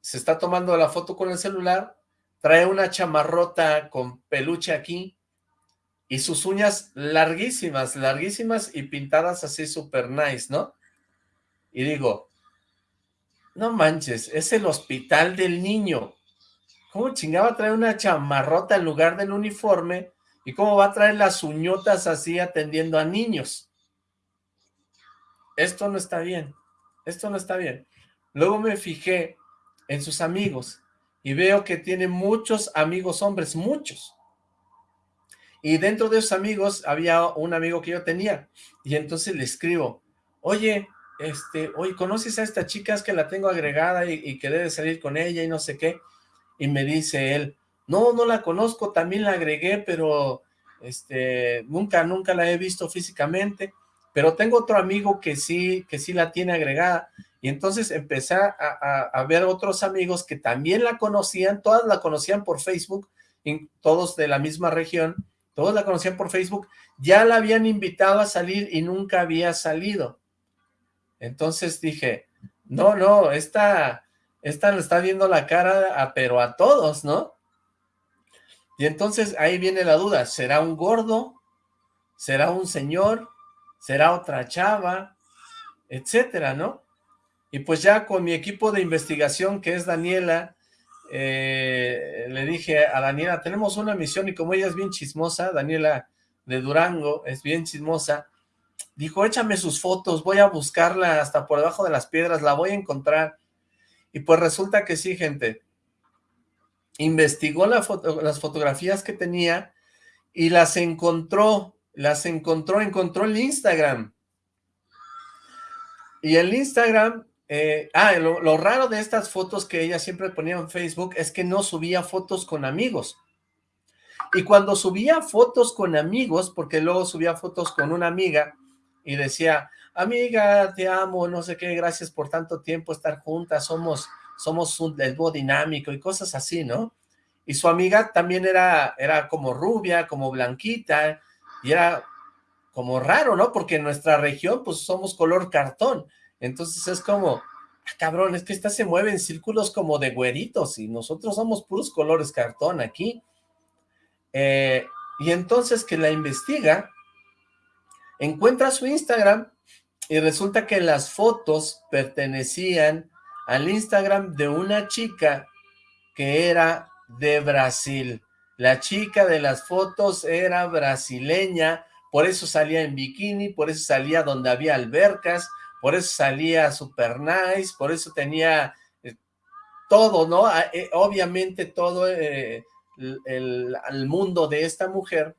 se está tomando la foto con el celular, trae una chamarrota con peluche aquí y sus uñas larguísimas, larguísimas y pintadas así super nice, ¿no? Y digo, no manches, es el hospital del niño. ¿Cómo chingaba traer una chamarrota en lugar del uniforme? ¿Y cómo va a traer las uñotas así atendiendo a niños? Esto no está bien, esto no está bien. Luego me fijé en sus amigos y veo que tiene muchos amigos hombres, muchos. Y dentro de esos amigos había un amigo que yo tenía y entonces le escribo, oye, este, oye, ¿conoces a esta chica? Es que la tengo agregada y, y que debe salir con ella y no sé qué. Y me dice él, no, no la conozco, también la agregué, pero este, nunca, nunca la he visto físicamente, pero tengo otro amigo que sí, que sí la tiene agregada. Y entonces empecé a, a, ver otros amigos que también la conocían, todas la conocían por Facebook, todos de la misma región, todos la conocían por Facebook, ya la habían invitado a salir y nunca había salido. Entonces dije, no, no, esta, esta le está viendo la cara, pero a todos, ¿no? Y entonces ahí viene la duda, ¿será un gordo? ¿Será un señor? ¿Será otra chava? Etcétera, ¿no? Y pues ya con mi equipo de investigación, que es Daniela, eh, le dije a Daniela, tenemos una misión y como ella es bien chismosa, Daniela de Durango es bien chismosa, dijo, échame sus fotos, voy a buscarla hasta por debajo de las piedras, la voy a encontrar. Y pues resulta que sí, gente. Investigó las fotografías que tenía y las encontró, las encontró, encontró el Instagram. Y el Instagram, eh, ah, lo, raro de estas fotos que ella siempre ponía en Facebook es que no subía fotos con amigos. Y cuando subía fotos con amigos, porque luego subía fotos con una amiga, y decía, amiga, te amo, no sé qué, gracias por tanto tiempo estar juntas, somos, somos un, dúo dinámico y cosas así, ¿no? Y su amiga también era, era como rubia, como blanquita, y era como raro, ¿no? Porque en nuestra región, pues somos color cartón, entonces es como, ah, cabrón, es que esta se mueve en círculos como de güeritos, y nosotros somos puros colores cartón aquí. Eh, y entonces que la investiga, encuentra su Instagram y resulta que las fotos pertenecían al Instagram de una chica que era de Brasil. La chica de las fotos era brasileña, por eso salía en bikini, por eso salía donde había albercas, por eso salía super nice, por eso tenía eh, todo, ¿no? Ah, eh, obviamente todo eh, el, mundo de esta mujer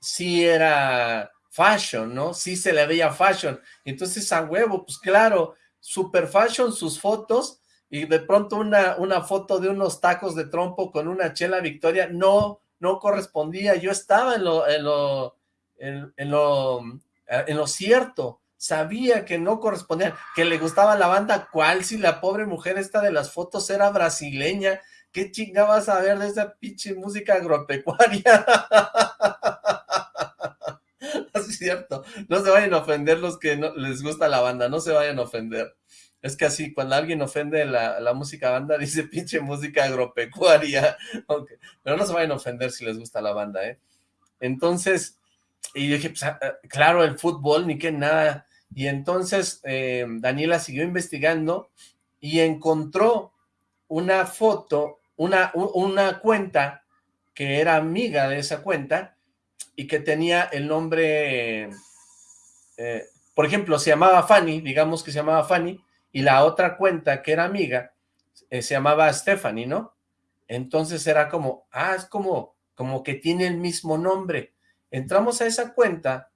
sí era fashion, ¿no? Sí se le veía fashion. Entonces, a huevo, pues claro, super fashion sus fotos y de pronto una, una foto de unos tacos de trompo con una chela Victoria no, no correspondía. Yo estaba en lo, en lo, en, lo, en lo cierto. Sabía que no correspondía, que le gustaba la banda, ¿cuál? Si la pobre mujer esta de las fotos era brasileña, ¿qué chingabas a ver de esa pinche música agropecuaria? es cierto. No se vayan a ofender los que no les gusta la banda, no se vayan a ofender. Es que así, cuando alguien ofende la, la música banda, dice pinche música agropecuaria. Pero no se vayan a ofender si les gusta la banda, ¿eh? Entonces, y dije, pues, ah, ah, claro, el fútbol, ni que nada. Y entonces eh, Daniela siguió investigando y encontró una foto, una, una cuenta que era amiga de esa cuenta, y que tenía el nombre, eh, por ejemplo, se llamaba Fanny, digamos que se llamaba Fanny, y la otra cuenta que era amiga eh, se llamaba Stephanie, ¿no? Entonces era como, ah, es como, como que tiene el mismo nombre. Entramos a esa cuenta.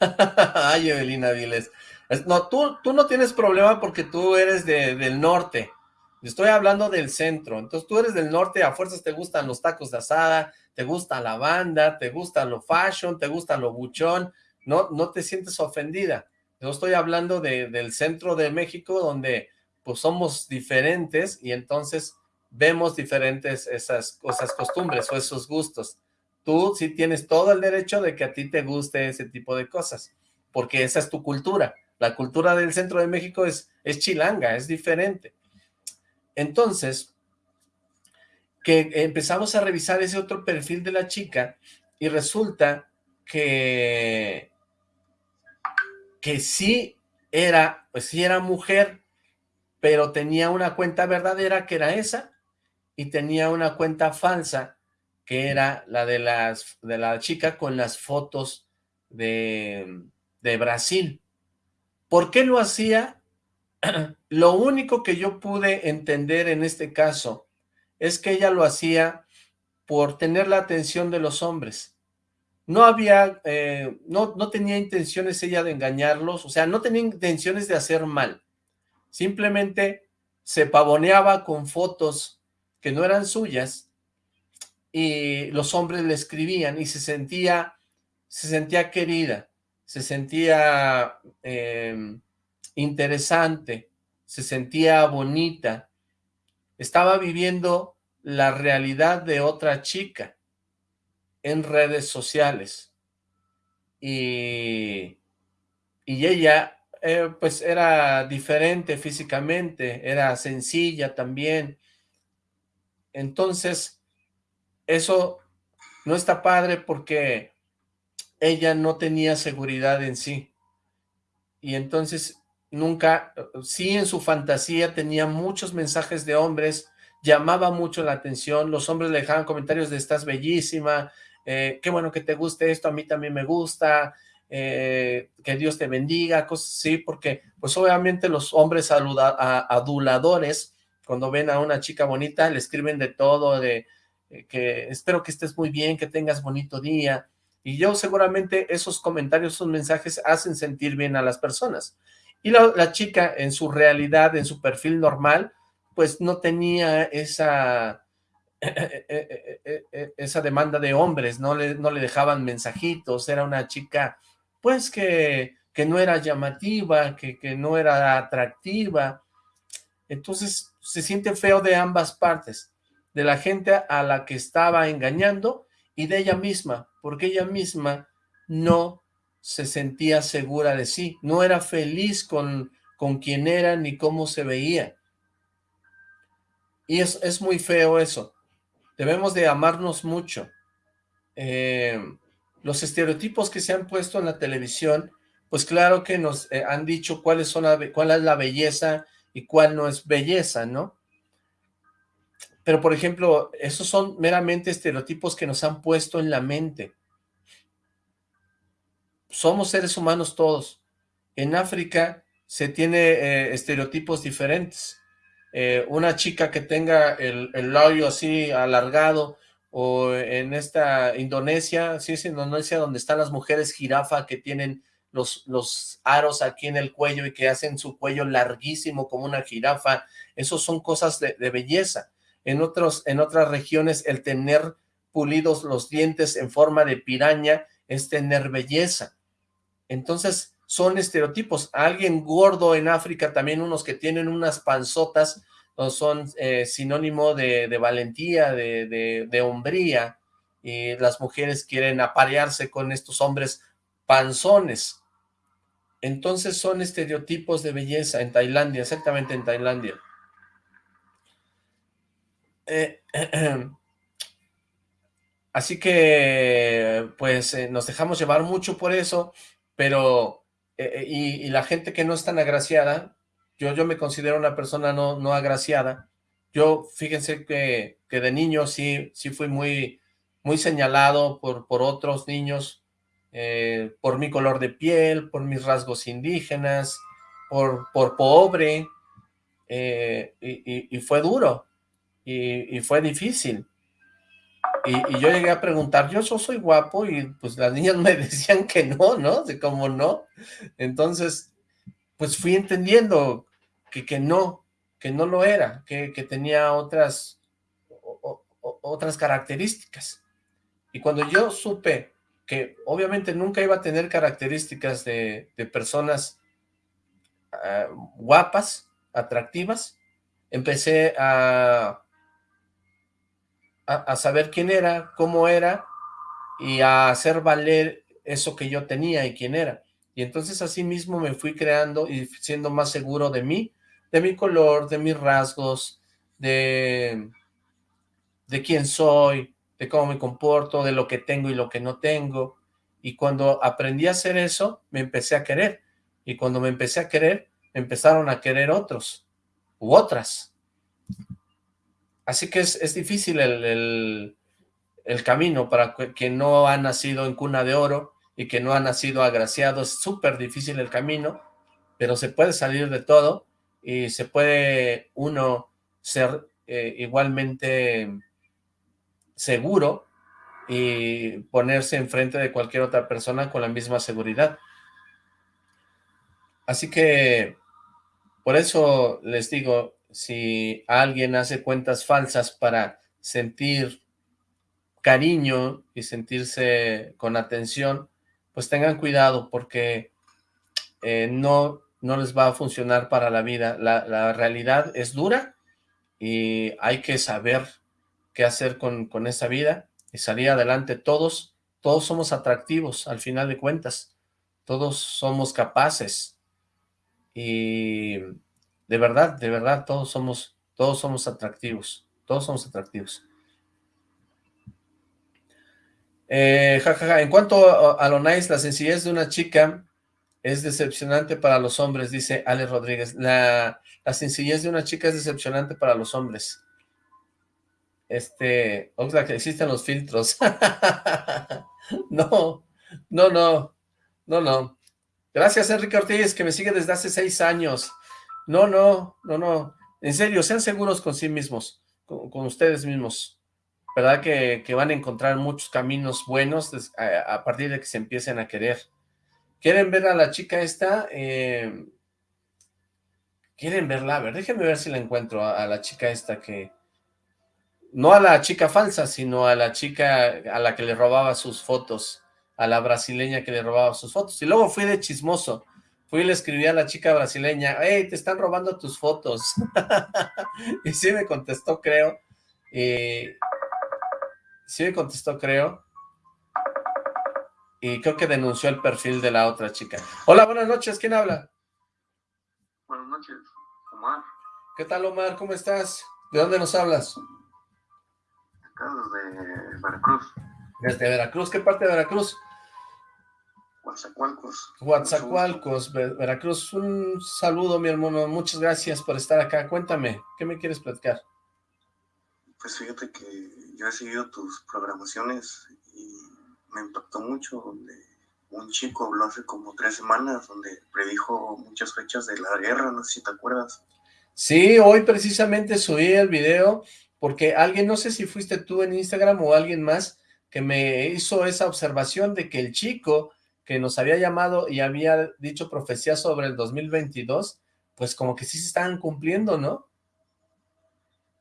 Ay, Evelina Viles. No, tú, tú no tienes problema porque tú eres de, del norte. Estoy hablando del centro. Entonces tú eres del norte, a fuerzas te gustan los tacos de asada, te gusta la banda, te gusta lo fashion, te gusta lo buchón, no, no te sientes ofendida. Yo estoy hablando de, del centro de México donde pues somos diferentes y entonces vemos diferentes esas, esas costumbres o esos gustos. Tú sí tienes todo el derecho de que a ti te guste ese tipo de cosas, porque esa es tu cultura. La cultura del centro de México es, es chilanga, es diferente. Entonces, que empezamos a revisar ese otro perfil de la chica y resulta que, que sí era, pues sí era mujer, pero tenía una cuenta verdadera que era esa, y tenía una cuenta falsa que era la de, las, de la chica con las fotos de, de Brasil. ¿Por qué lo hacía? lo único que yo pude entender en este caso es que ella lo hacía por tener la atención de los hombres. No había, eh, no, no tenía intenciones ella de engañarlos, o sea, no tenía intenciones de hacer mal. Simplemente se pavoneaba con fotos que no eran suyas y los hombres le escribían y se sentía, se sentía querida, se sentía em, interesante, se sentía bonita, estaba viviendo la realidad de otra chica en redes sociales y, y ella eh, pues era diferente físicamente, era sencilla también, entonces eso no está padre porque ella no tenía seguridad en sí. Y entonces nunca, sí en su fantasía tenía muchos mensajes de hombres, llamaba mucho la atención, los hombres le dejaban comentarios de estás bellísima, eh, qué bueno que te guste esto, a mí también me gusta, eh, que Dios te bendiga, cosas así, porque pues obviamente los hombres aduladores, cuando ven a una chica bonita, le escriben de todo, de que espero que estés muy bien, que tengas bonito día, y yo seguramente esos comentarios, esos mensajes hacen sentir bien a las personas. Y la, chica en su realidad, en su perfil normal, pues no tenía esa, esa demanda de hombres, no le, no le dejaban mensajitos, era una chica pues que, que no era llamativa, que, que no era atractiva. Entonces se siente feo de ambas partes, de la gente a la que estaba engañando y de ella misma, porque ella misma no se sentía segura de sí, no era feliz con, con quién era ni cómo se veía. Y es, es muy feo eso. Debemos de amarnos mucho. Eh, los estereotipos que se han puesto en la televisión, pues claro que nos eh, han dicho cuáles son cuál es la belleza y cuál no es belleza, ¿no? Pero, por ejemplo, esos son meramente estereotipos que nos han puesto en la mente. Somos seres humanos todos. En África se tiene eh, estereotipos diferentes. Eh, una chica que tenga el, el labio así alargado, o en esta Indonesia, sí es Indonesia donde están las mujeres jirafa que tienen los, los aros aquí en el cuello y que hacen su cuello larguísimo como una jirafa, esos son cosas de belleza en, otros, en otras regiones el tener pulidos los dientes en forma de piraña es tener belleza. Entonces son estereotipos. Alguien gordo en África, también unos que tienen unas panzotas, son eh, sinónimo de, valentía, de, de, hombría, y las mujeres quieren aparearse con estos hombres panzones. Entonces son estereotipos de belleza en Tailandia, exactamente en Tailandia. Eh, así que, pues, eh, nos dejamos llevar mucho por eso, pero, eh, y, la gente que no es tan agraciada, yo, yo me considero una persona no, no agraciada, yo, fíjense que, que de niño sí, sí fui muy, muy señalado por, por otros niños, por mi color de piel, por mis rasgos indígenas, por, por pobre, y, y, fue duro, y, fue difícil. Y, yo llegué a preguntar, yo, soy guapo, y pues las niñas me decían que no, ¿no? De cómo no. Entonces, pues fui entendiendo que, que no, que no lo era, que, tenía otras, otras características. Y cuando yo supe que obviamente nunca iba a tener características de, personas ah, guapas, atractivas, empecé a a, saber quién era, cómo era, y a hacer valer eso que yo tenía y quién era. Y entonces así mismo me fui creando y siendo más seguro de mí, de mi color, de mis rasgos, de, de quién soy, de cómo me comporto, de lo que tengo y lo que no tengo. Y cuando aprendí a hacer eso, me empecé a querer. Y cuando me empecé a querer, me empezaron a querer otros u otras. Así que es, difícil el, camino para quien no ha nacido en cuna de oro y que no ha nacido agraciado. Es súper difícil el camino, pero se puede salir de todo y se puede uno ser eh, igualmente seguro y ponerse enfrente de cualquier otra persona con la misma seguridad. Así que, por eso les digo, si alguien hace cuentas falsas para sentir cariño y sentirse con atención, pues tengan cuidado porque eh, no, no les va a funcionar para la vida. La, la realidad es dura y hay que saber qué hacer con, con esa vida y salir adelante. Todos, todos somos atractivos al final de cuentas. Todos somos capaces. Y de verdad, de verdad, todos somos, todos somos atractivos. Todos somos atractivos. Eh, En cuanto a, lo nice, la sencillez de una chica es decepcionante para los hombres, dice Ale Rodríguez. La, la sencillez de una chica es decepcionante para los hombres. Este, que existen los filtros. no, no, no, no, no. Gracias, Enrique Ortiz, que me sigue desde hace seis años. No, no, no, no. En serio, sean seguros con sí mismos, con, ustedes mismos. ¿Verdad? Que, van a encontrar muchos caminos buenos a, partir de que se empiecen a querer. ¿Quieren ver a la chica esta? Eh, ¿Quieren verla? A ver, déjenme ver si la encuentro a la chica esta que, no a la chica falsa, sino a la chica a la que le robaba sus fotos, a la brasileña que le robaba sus fotos. Y luego fui de chismoso, fui y le escribí a la chica brasileña, hey, te están robando tus fotos. y sí me contestó, creo. Y sí me contestó, creo. Y creo que denunció el perfil de la otra chica. Hola, buenas noches, ¿quién habla? Buenas noches, Omar. ¿Qué tal, Omar? ¿Cómo estás? ¿De dónde nos hablas? desde Veracruz. Desde Veracruz, ¿qué parte de Veracruz? Coatzacoalcos. Coatzacoalcos, Veracruz. Un saludo, mi hermano. Muchas gracias por estar acá. Cuéntame, ¿qué me quieres platicar? Pues fíjate que yo he seguido tus programaciones y me impactó mucho donde un chico habló hace como tres semanas donde predijo muchas fechas de la guerra, no sé si te acuerdas. Sí, hoy precisamente subí el video porque alguien, no sé si fuiste tú en Instagram o alguien más, que me hizo esa observación de que el chico que nos había llamado y había dicho profecía sobre el 2022, pues como que sí se están cumpliendo, ¿no?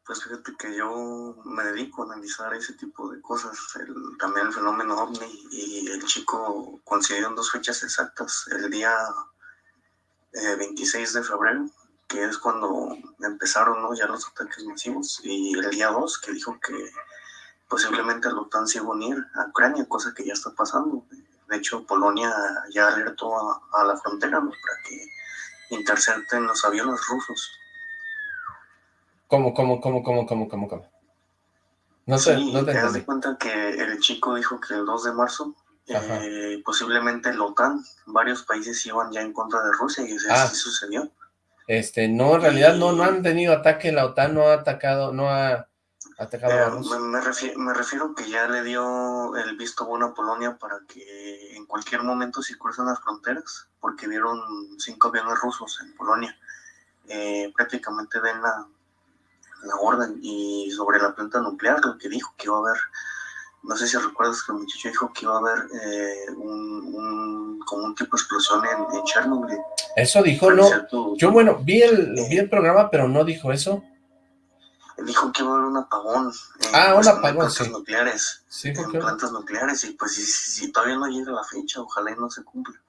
Pues fíjate que yo me dedico a analizar ese tipo de cosas, también el fenómeno OVNI, y el chico en dos fechas exactas, el día 26 eh, de febrero que es cuando empezaron ¿no? ya los ataques masivos, y el día 2 que dijo que posiblemente la OTAN se iba a unir a Ucrania, cosa que ya está pasando. De hecho, Polonia ya alertó a, la frontera para que intercepten los aviones rusos. ¿Cómo, cómo, cómo, cómo, cómo, cómo, cómo? No sé, no te, das cuenta que el chico dijo que el 2 de marzo eh, posiblemente la OTAN, varios países iban ya en contra de Rusia y eso ah. sucedió. Este, no, en realidad no, no han tenido ataque, la OTAN no ha atacado, no ha Me, refiero, me, refiero, que ya le dio el visto bueno a Polonia para que en cualquier momento si cruzan las fronteras, porque vieron cinco aviones rusos en Polonia, eh, prácticamente den la, la orden. Y sobre la planta nuclear, lo que dijo que iba a haber no sé si recuerdas que el muchacho dijo que iba a haber eh, un, como un tipo de explosión en, en Chernobyl. Eso dijo, no. Yo, bueno, vi el, vi el programa, pero no dijo eso. Dijo que iba a haber un apagón. ah, un apagón, plantas nucleares. Sí, en plantas nucleares, y pues si, todavía no llega la fecha, ojalá y no se cumpla.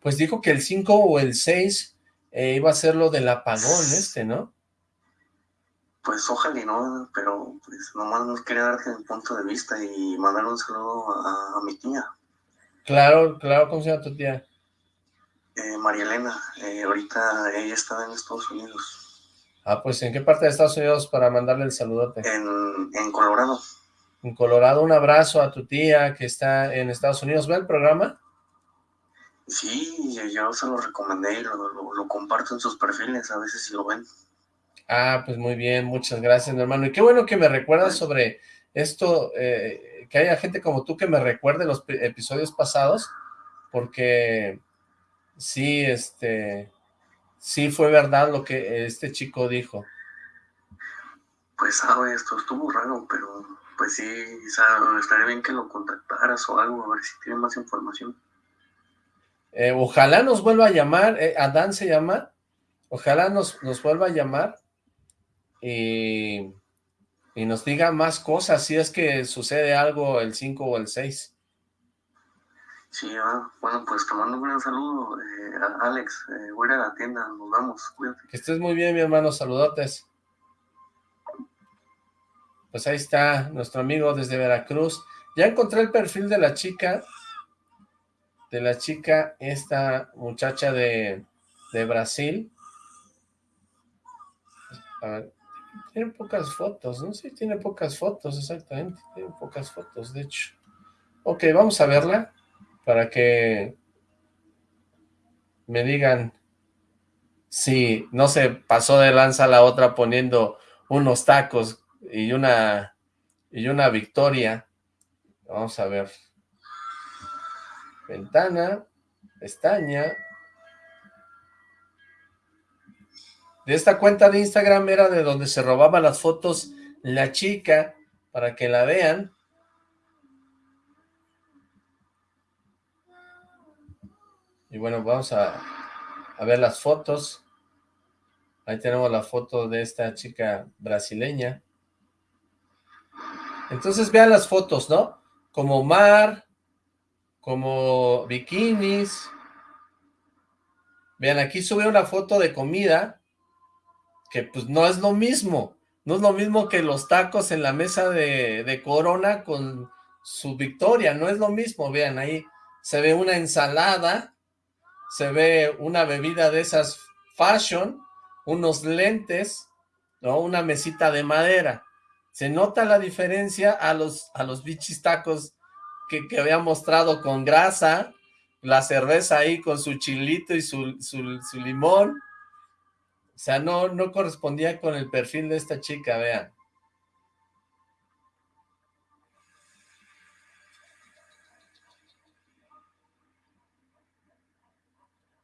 Pues dijo que el 5 o el 6 eh, iba a ser lo del apagón este, ¿no? Pues ojalá y no, pero pues nomás nos quería darte mi punto de vista y mandar un saludo a, mi tía. Claro, claro, ¿cómo se llama tu tía? Eh, María Elena, eh, ahorita ella está en Estados Unidos. Ah, pues ¿en qué parte de Estados Unidos para mandarle el saludote? En, en Colorado. en Colorado. Un abrazo a tu tía que está en Estados Unidos. ¿Ve el programa? Sí, yo se lo recomendé y lo, comparto en sus perfiles, a veces si lo ven. Ah, pues muy bien, muchas gracias, hermano. Y qué bueno que me recuerdas sobre esto, eh, que haya gente como tú que me recuerde los episodios pasados, porque sí, este, sí fue verdad lo que este chico dijo. Pues sabe, esto estuvo raro, pero pues sí, sabe, estaría bien que lo contactaras o algo, a ver si tiene más información. Eh, ojalá nos vuelva a llamar, eh, Adán se llama, ojalá nos, nos vuelva a llamar y, y, nos diga más cosas, si es que sucede algo el 5 o el 6. Sí, bueno, pues te mando un gran saludo, eh, Alex, voy a la tienda, nos vamos, cuídate. Que estés muy bien, mi hermano, saludotes. Pues ahí está nuestro amigo desde Veracruz. Ya encontré el perfil de la chica, de la chica, esta muchacha de, Brasil. A ver, tiene pocas fotos, ¿no? Sí, tiene pocas fotos, exactamente. Tiene pocas fotos, de hecho. Ok, vamos a verla para que me digan si no se pasó de lanza la otra poniendo unos tacos y una, y una victoria. Vamos a ver. Ventana, pestaña. De esta cuenta de Instagram era de donde se robaba las fotos la chica, para que la vean. Y bueno, vamos a, ver las fotos. Ahí tenemos la foto de esta chica brasileña. Entonces vean las fotos, ¿no? Como mar, como bikinis. Vean, aquí sube una foto de comida, que pues no es lo mismo. No es lo mismo que los tacos en la mesa de Corona con su victoria, no es lo mismo. Vean, ahí se ve una ensalada, se ve una bebida de esas fashion, unos lentes, ¿no? Una mesita de madera se nota la diferencia a los, a los bichis tacos que, había mostrado con grasa, la cerveza ahí con su chilito y su, su, limón. O sea, no, no correspondía con el perfil de esta chica, vean.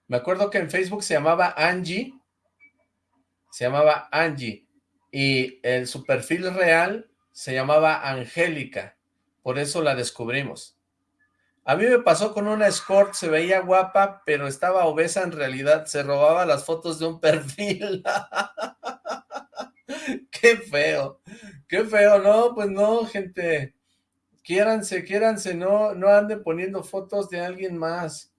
Me acuerdo que en Facebook se llamaba Angie, se llamaba Angie, y el, su perfil real se llamaba Angélica, por eso la descubrimos. A mí me pasó con una escort, se veía guapa, pero estaba obesa en realidad, se robaba las fotos de un perfil. qué feo, qué feo, no, pues no, gente, quiéranse, quiéranse, no, no anden poniendo fotos de alguien más.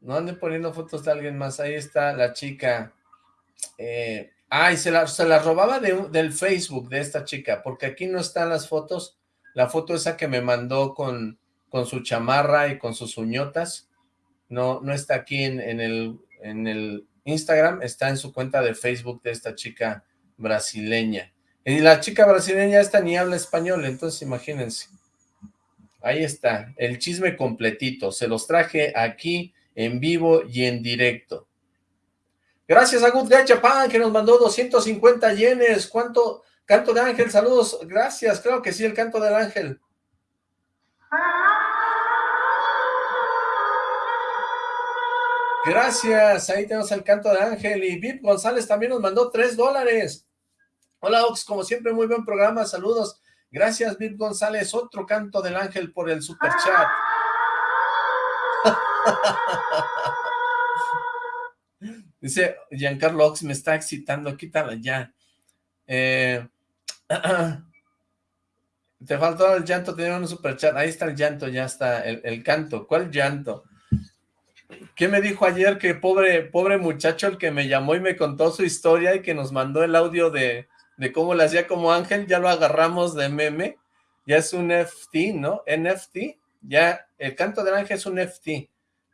No anden poniendo fotos de alguien más, ahí está la chica eh, ay, se la, se la robaba del Facebook de esta chica, porque aquí no están las fotos, la foto esa que me mandó con, con su chamarra y con sus uñotas, no, no está aquí en, el, en el Instagram, está en su cuenta de Facebook de esta chica brasileña. Y la chica brasileña esta ni habla español, entonces imagínense. Ahí está, el chisme completito, se los traje aquí en vivo y en directo. Gracias a Good Guy Japan que nos mandó 250 yenes. ¿Cuánto? Canto de ángel, saludos. Gracias, creo que sí, el canto del ángel. Gracias, ahí tenemos el canto de ángel. Y Vip González también nos mandó 3 dólares. Hola Ox, como siempre, muy buen programa, saludos. Gracias Vip González, otro canto del ángel por el super chat. Dice Giancarlo Ox, me está excitando, quítala ya. Eh, te faltó el llanto, tenía un superchat. Ahí está el llanto, ya está, el, canto. ¿Cuál llanto? ¿Qué me dijo ayer? Que pobre, pobre muchacho el que me llamó y me contó su historia y que nos mandó el audio de, de cómo le hacía como ángel, ya lo agarramos de meme. Ya es un FT, ¿no? NFT. Ya, el canto del ángel es un FT.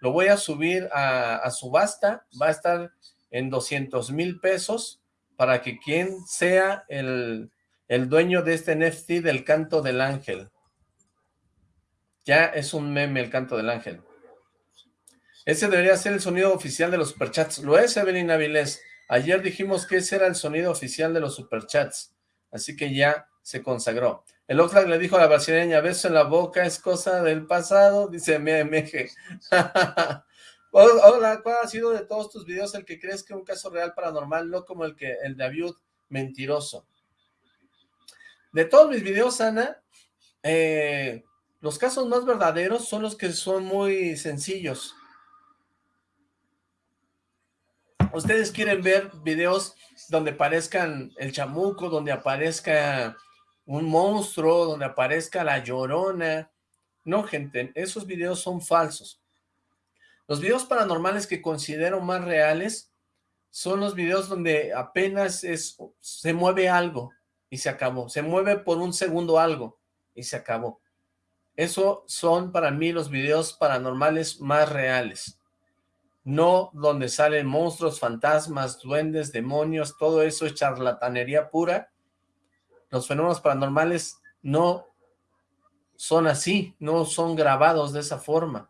Lo voy a subir a, subasta, va a estar en 200 mil pesos para que quien sea el, el dueño de este NFT del canto del ángel. Ya es un meme el canto del ángel. Ese debería ser el sonido oficial de los superchats. Lo es, Evelyn Avilés. Ayer dijimos que ese era el sonido oficial de los superchats. Así que ya se consagró. El Oxlack le dijo a la brasileña, beso en la boca es cosa del pasado, dice MMG. Hola, ¿cuál ha sido de todos tus videos el que crees que es un caso real paranormal, no como el que el de Abiud mentiroso? De todos mis videos, Ana, eh, los casos más verdaderos son los que son muy sencillos. Ustedes quieren ver videos donde aparezcan el chamuco, donde aparezca un monstruo, donde aparezca la llorona. No, gente, esos videos son falsos. Los videos paranormales que considero más reales son los videos donde apenas es, se mueve algo y se acabó. Se mueve por un segundo algo y se acabó. Eso son para mí los videos paranormales más reales no donde salen monstruos, fantasmas, duendes, demonios, todo eso es charlatanería pura. Los fenómenos paranormales no son así, no son grabados de esa forma.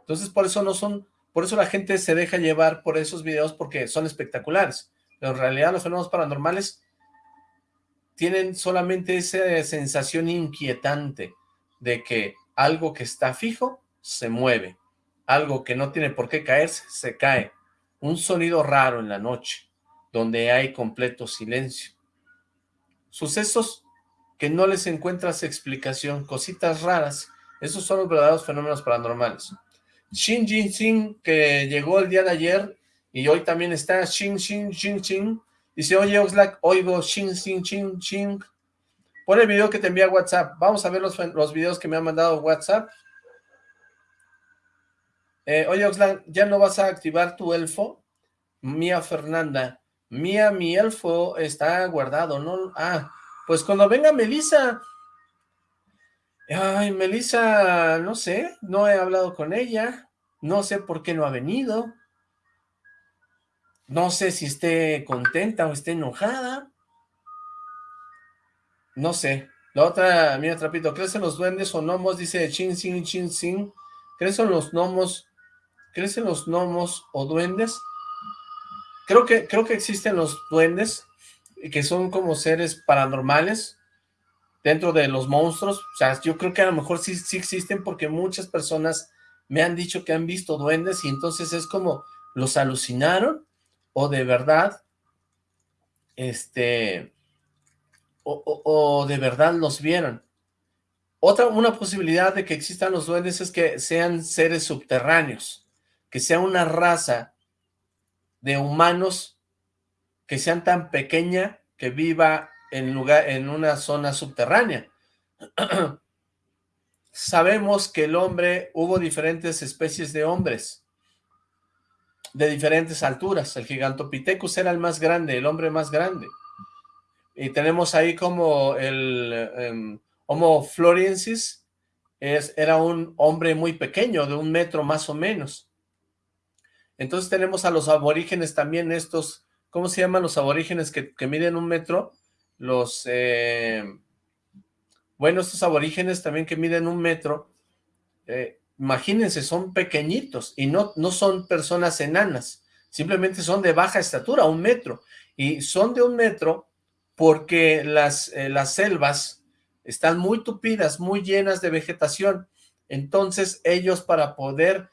Entonces por eso no son, por eso la gente se deja llevar por esos videos porque son espectaculares. Pero en realidad los fenómenos paranormales tienen solamente esa sensación inquietante de que algo que está fijo se mueve algo que no tiene por qué caerse, se cae. Un sonido raro en la noche, donde hay completo silencio. Sucesos que no les encuentras explicación, cositas raras. Esos son los verdaderos fenómenos paranormales. Shin Jin Xin, que llegó el día de ayer y hoy también está Shin Shin Shin Shin. Dice, oye Oxlack, oigo Shin Shin Shin Shin. Pon el video que te envía WhatsApp. Vamos a ver los, los videos que me han mandado WhatsApp. Eh, oye, Oxlack, ¿ya no vas a activar tu elfo? Mía Fernanda. Mía, mi elfo está guardado, ¿no? Ah, pues cuando venga Melissa. Ay, Melissa, no sé, no he hablado con ella. No sé por qué no ha venido. No sé si esté contenta o esté enojada. No sé. La otra, mira, Trapito, ¿crecen los duendes o gnomos? Dice Chin Sin Chin Sin. ¿Crecen los gnomos ¿Crecen los gnomos o duendes? Creo que, creo que existen los duendes, que son como seres paranormales dentro de los monstruos. O sea, yo creo que a lo mejor sí, sí existen porque muchas personas me han dicho que han visto duendes y entonces es como, ¿los alucinaron? ¿O de verdad, este, o, o de verdad los vieron? Otra, una posibilidad de que existan los duendes es que sean seres subterráneos que sea una raza de humanos que sean tan pequeña que viva en, lugar, en una zona subterránea. Sabemos que el hombre, hubo diferentes especies de hombres, de diferentes alturas. El Gigantopithecus era el más grande, el hombre más grande. Y tenemos ahí como el em, Homo floriensis, es, era un hombre muy pequeño, de un metro más o menos. Entonces tenemos a los aborígenes también estos, ¿cómo se llaman los aborígenes que, miden un metro? Los, eh, bueno, estos aborígenes también que miden un metro, eh, imagínense, son pequeñitos y no, no son personas enanas, simplemente son de baja estatura, un metro, y son de un metro porque las, eh, las selvas están muy tupidas, muy llenas de vegetación, entonces ellos para poder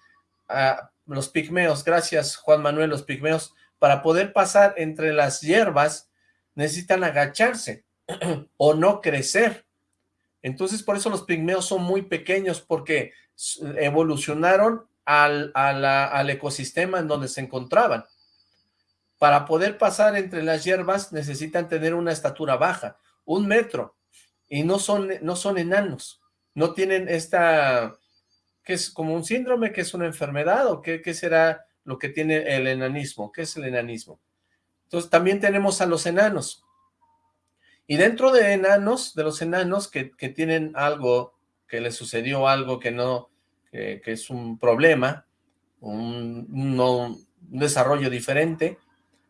ah, los pigmeos, gracias Juan Manuel, los pigmeos, para poder pasar entre las hierbas, necesitan agacharse o no crecer. Entonces, por eso los pigmeos son muy pequeños, porque evolucionaron al, al ecosistema en donde se encontraban. Para poder pasar entre las hierbas necesitan tener una estatura baja, un metro, y no son, no son enanos, no tienen esta ¿Qué es como un síndrome, que es una enfermedad o qué, será lo que tiene el enanismo, qué es el enanismo. Entonces también tenemos a los enanos. Y dentro de enanos, de los enanos que, tienen algo, que les sucedió algo que no, que, es un problema, un, un, desarrollo diferente,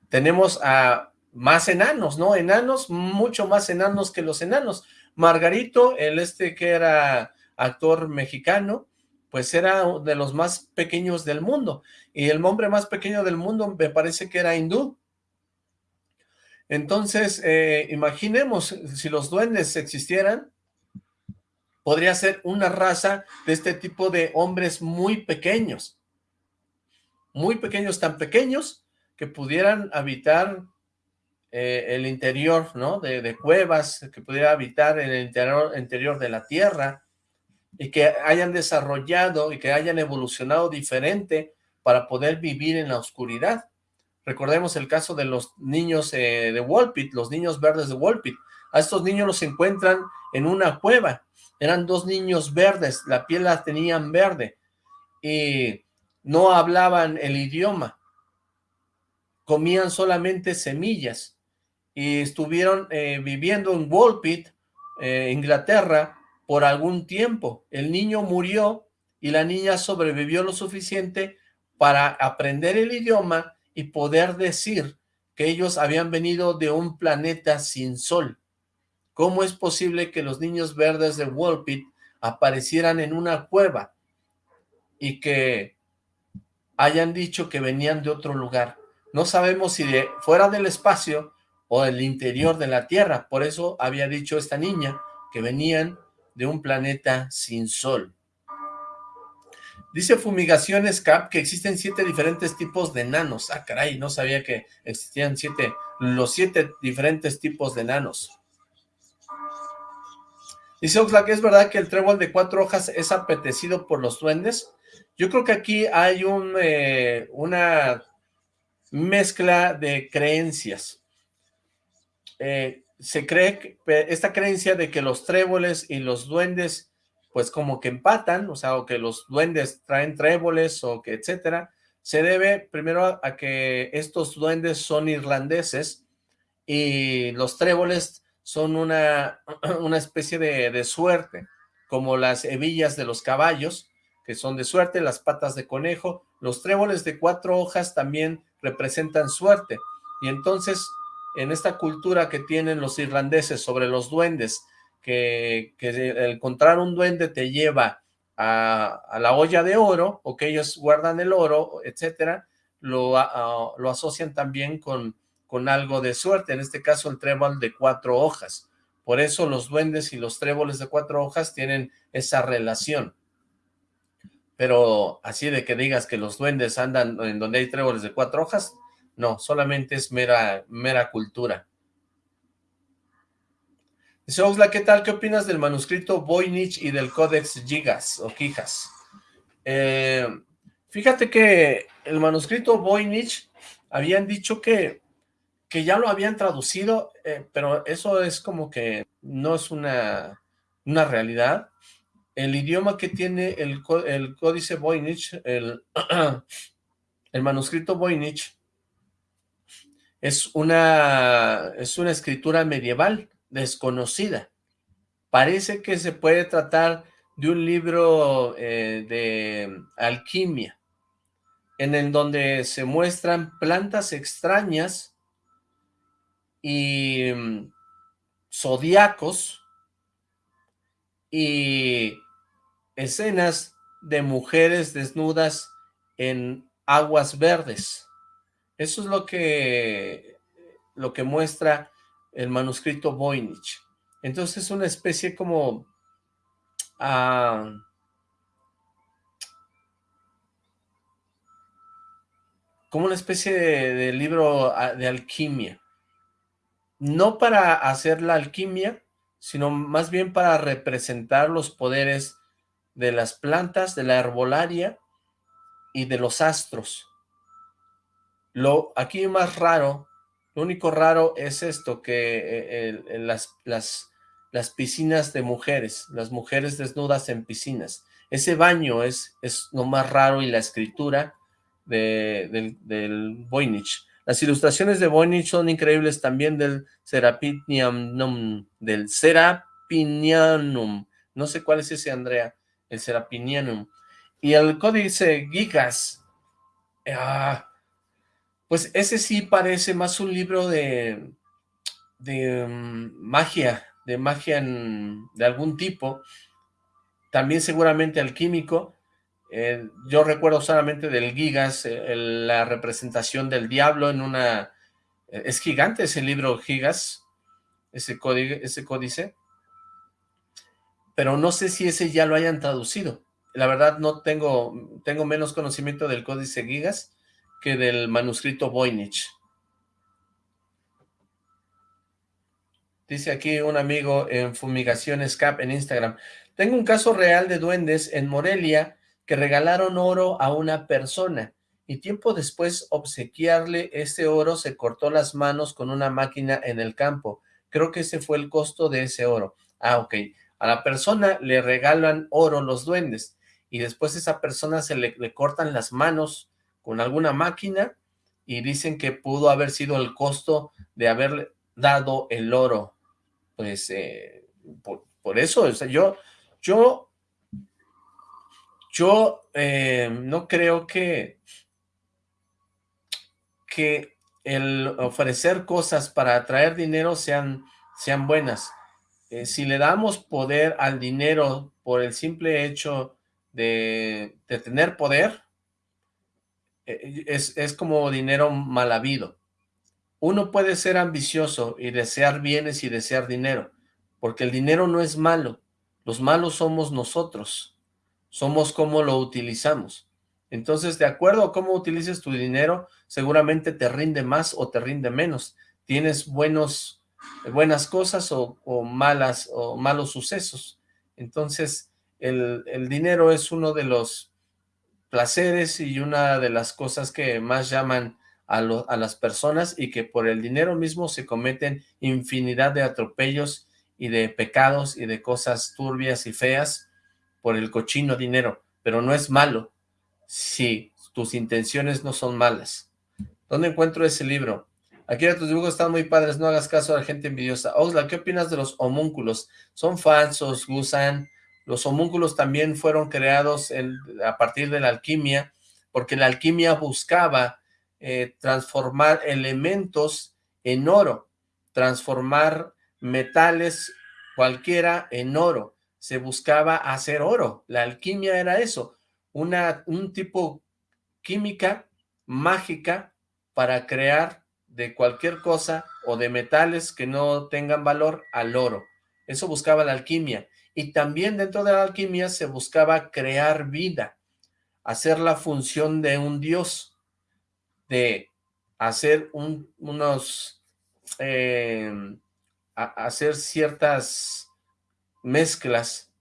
tenemos a más enanos, ¿no? Enanos, mucho más enanos que los enanos. Margarito, el este que era actor mexicano, pues era de los más pequeños del mundo. Y el hombre más pequeño del mundo me parece que era hindú. Entonces, eh, imaginemos, si los duendes existieran, podría ser una raza de este tipo de hombres muy pequeños. Muy pequeños, tan pequeños que pudieran habitar eh, el interior, ¿no? De, cuevas, que pudiera habitar el interior, interior de la tierra y que hayan desarrollado y que hayan evolucionado diferente para poder vivir en la oscuridad. Recordemos el caso de los niños eh, de Wolpit, los niños verdes de Wolpit. A estos niños los encuentran en una cueva eran dos niños verdes, la piel la tenían verde y no hablaban el idioma, comían solamente semillas y estuvieron eh, viviendo en Walpit, eh, Inglaterra, por algún tiempo. El niño murió y la niña sobrevivió lo suficiente para aprender el idioma y poder decir que ellos habían venido de un planeta sin sol. ¿Cómo es posible que los niños verdes de Wolpit aparecieran en una cueva y que hayan dicho que venían de otro lugar? No sabemos si de fuera del espacio o del interior de la Tierra. Por eso había dicho esta niña que venían de un planeta sin sol. Dice Fumigaciones Cap que existen siete diferentes tipos de nanos. Ah, caray, no sabía que existían siete, los siete diferentes tipos de nanos. Dice Oxlack, ¿es verdad que el trébol de cuatro hojas es apetecido por los duendes? Yo creo que aquí hay eh, una mezcla de creencias. Eh, se cree esta creencia de que los tréboles y los duendes pues como que empatan, o sea, o que los duendes traen tréboles o que etcétera, se debe primero a que estos duendes son irlandeses y los tréboles son una, una especie de, suerte, como las hebillas de los caballos, que son de suerte, las patas de conejo, los tréboles de cuatro hojas también representan suerte, y entonces en esta cultura que tienen los irlandeses sobre los duendes, que, que encontrar un duende te lleva a, la olla de oro, o que ellos guardan el oro, etcétera, lo, asocian también con con algo de suerte, en este caso el trébol de cuatro hojas. Por eso los duendes y los tréboles de cuatro hojas tienen esa relación. Pero así de que digas que los duendes andan en donde hay tréboles de cuatro hojas, no, solamente es mera, mera cultura. Dice Oxla, ¿qué tal? ¿Qué opinas del manuscrito Voynich y del Codex Gigas o Quijas? Eh, fíjate que el manuscrito Voynich habían dicho que que ya lo habían traducido, eh, pero eso es como que no es una, una realidad. El idioma que tiene el, el códice Voynich, el, el manuscrito Voynich, es una, es una escritura medieval desconocida. Parece que se puede tratar de un libro eh, de alquimia, en el donde se muestran plantas extrañas y mm, zodiacos y escenas de mujeres desnudas en aguas verdes. Eso es lo que, lo que muestra el manuscrito Voynich. Entonces es una especie como... Ah, como una especie de libro ah, de alquimia no para hacer la alquimia, sino más bien para representar los poderes de las plantas, de la herbolaria y de los astros. Lo aquí más raro, lo único raro es esto, que eh, las, las, las piscinas de mujeres, las mujeres desnudas en piscinas. Ese baño es, es lo más raro y la escritura del, del Voynich. Las ilustraciones de Voynich son increíbles también del Serapinianum, del Serapinianum. No sé cuál es ese, Andrea, el Serapinianum. Y el códice Gigas, ah, Pues ese sí parece más un libro de, de mm, magia, de magia de algún tipo, también seguramente alquímico. Eh, yo recuerdo solamente del Gigas, eh, la representación del diablo en una... Eh, es gigante ese libro Gigas, ese, código, ese códice, pero no sé si ese ya lo hayan traducido. La verdad no tengo, tengo menos conocimiento del códice Gigas que del manuscrito Voynich. Dice aquí un amigo en Fumigaciones Cap en Instagram. Tengo un caso real de duendes en Morelia que regalaron oro a una persona y tiempo después obsequiarle ese oro se cortó las manos con una máquina en el campo. Creo que ese fue el costo de ese oro. Ah, ok. A la persona le regalan oro los duendes y después esa persona se le cortan las manos con alguna máquina y dicen que pudo haber sido el costo de haberle dado el oro pues eh, por, eso, o sea, yo, yo, yo eh, no creo que, que el ofrecer cosas para atraer dinero sean, sean buenas. Eh, si le damos poder al dinero por el simple hecho de, de tener poder, es, es como dinero mal habido. Uno puede ser ambicioso y desear bienes y desear dinero, porque el dinero no es malo, los malos somos nosotros, somos cómo lo utilizamos. Entonces, de acuerdo a cómo utilices tu dinero, seguramente te rinde más o te rinde menos. Tienes buenos, buenas cosas o, malas o malos sucesos. Entonces, el, el dinero es uno de los placeres y una de las cosas que más llaman a, las personas y que por el dinero mismo se cometen infinidad de atropellos y de pecados y de cosas turbias y feas por el cochino dinero, pero no es malo si tus intenciones no son malas. ¿Dónde encuentro ese libro? Aquí tus dibujos están muy padres, no hagas caso a la gente envidiosa. Oxla, ¿qué opinas de los homúnculos? Son falsos, Gusan. Los homúnculos también fueron creados a partir de la alquimia, porque la alquimia buscaba eh, transformar elementos en oro, transformar metales cualquiera en oro. Se buscaba hacer oro. La alquimia era eso, una, un tipo química mágica para crear de cualquier cosa o de metales que no tengan valor al oro. Eso buscaba la alquimia. Y también dentro de la alquimia se buscaba crear vida, hacer la función de un dios de hacer unos, em, hacer ciertas mezclas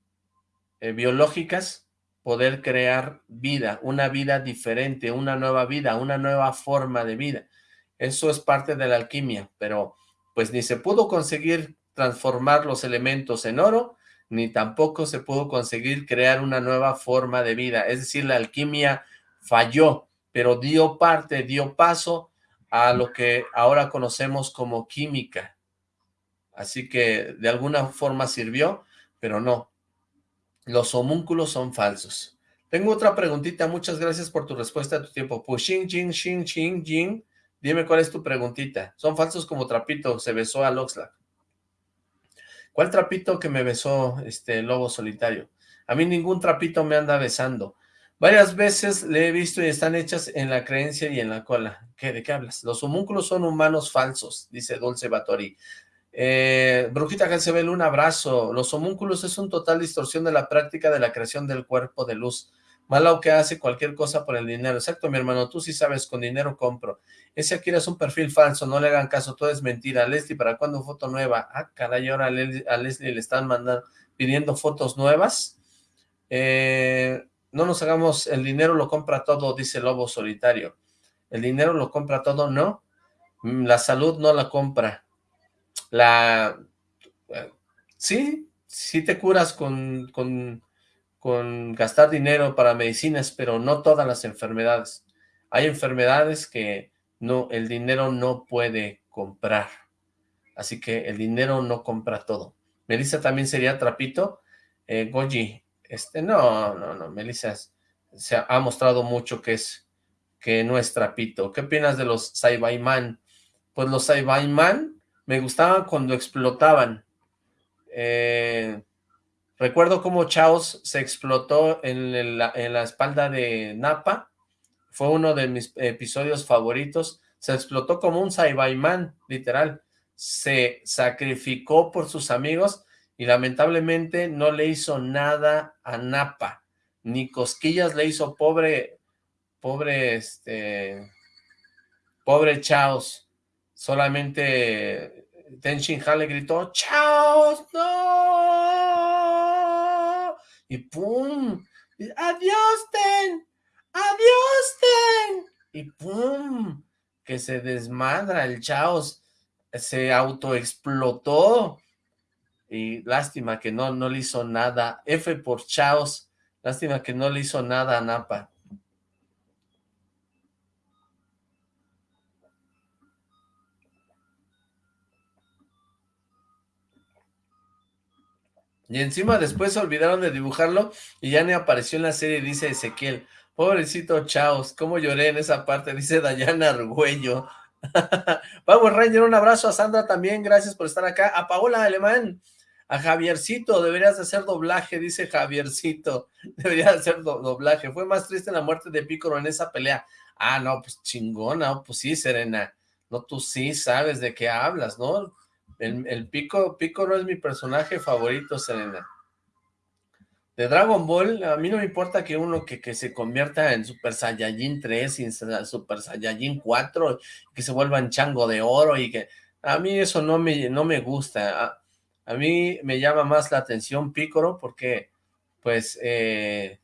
eh, biológicas, poder crear vida, una vida diferente, una nueva vida, una nueva forma de vida. Eso es parte de la alquimia, pero pues ni se pudo conseguir transformar los elementos en oro, ni tampoco se pudo conseguir crear una nueva forma de vida. Es decir, la alquimia falló pero dio parte, dio paso a lo que ahora conocemos como química. Así que de alguna forma sirvió, pero no. Los homúnculos son falsos. Tengo otra preguntita, muchas gracias por tu respuesta a tu tiempo. Pushing, jing. Dime cuál es tu preguntita. Son falsos como trapito, se besó a Loxlack. ¿Cuál trapito que me besó este lobo solitario? A mí ningún trapito me anda besando. Varias veces le he visto y están hechas en la creencia y en la cola. ¿Qué, ¿De qué hablas? Los homúnculos son humanos falsos, dice Dulce Batori. Eh, Brujita Gansebel, un abrazo. Los homúnculos es un total distorsión de la práctica de la creación del cuerpo de luz. Malo que hace cualquier cosa por el dinero. Exacto, mi hermano, tú sí sabes, con dinero compro. Ese Akira es un perfil falso, no le hagan caso, todo es mentira. Leslie, ¿para cuándo foto nueva? Ah, caray, ahora a Leslie le están mandando, pidiendo fotos nuevas. Eh, no nos hagamos, el dinero lo compra todo, dice Lobo Solitario. El dinero lo compra todo, no. Mm, la salud no la compra. La... Eh, sí, sí te curas con, con, con gastar dinero para medicinas, pero no todas las enfermedades. Hay enfermedades que no, el dinero no puede comprar. Así que el dinero no compra todo. Melissa también sería trapito. Eh, Goji, este, no, no, no, Melissa se ha mostrado mucho que es, que no es trapito. ¿Qué opinas de los Saibaiman? Pues los Saibaiman me gustaban cuando explotaban. Eh, recuerdo cómo Chaos se explotó en la, espalda de Napa. Fue uno de mis episodios favoritos. Se explotó como un Saibaiman, literal. Se sacrificó por sus amigos y lamentablemente no le hizo nada a Napa. Ni cosquillas le hizo pobre, pobre, este, pobre Chaos. Solamente Ten Han le gritó, ¡Chaos, no! Y ¡pum! ¡Adiós, Ten! ¡Adiós, Ten! Y ¡pum! Que se desmadra el Chaos. Se autoexplotó. Y lástima que no, no le hizo nada. F por Chaos. Lástima que no le hizo nada a Napa. Y encima después se olvidaron de dibujarlo y ya ni apareció en la serie, dice Ezequiel. Pobrecito Chaos, cómo lloré en esa parte, dice Dayana Argüello. Vamos, Ranger, un abrazo a Sandra también, gracias por estar acá. A Paola Alemán, a Javiercito, deberías de hacer doblaje, dice Javiercito. Deberías hacer doblaje. Fue más triste la muerte de Pícoro en esa pelea. Ah, no, pues chingona, pues sí, Serena. No, tú sí sabes de qué hablas, ¿no? El, Pico, no es mi personaje favorito, Selena. De Dragon Ball, a mí no me importa que uno que, que se convierta en Super Saiyajin 3 y Super Saiyajin 4, que se vuelva en chango de oro y que... A mí eso no me, no me gusta. A, mí me llama más la atención Piccolo porque, pues, eh,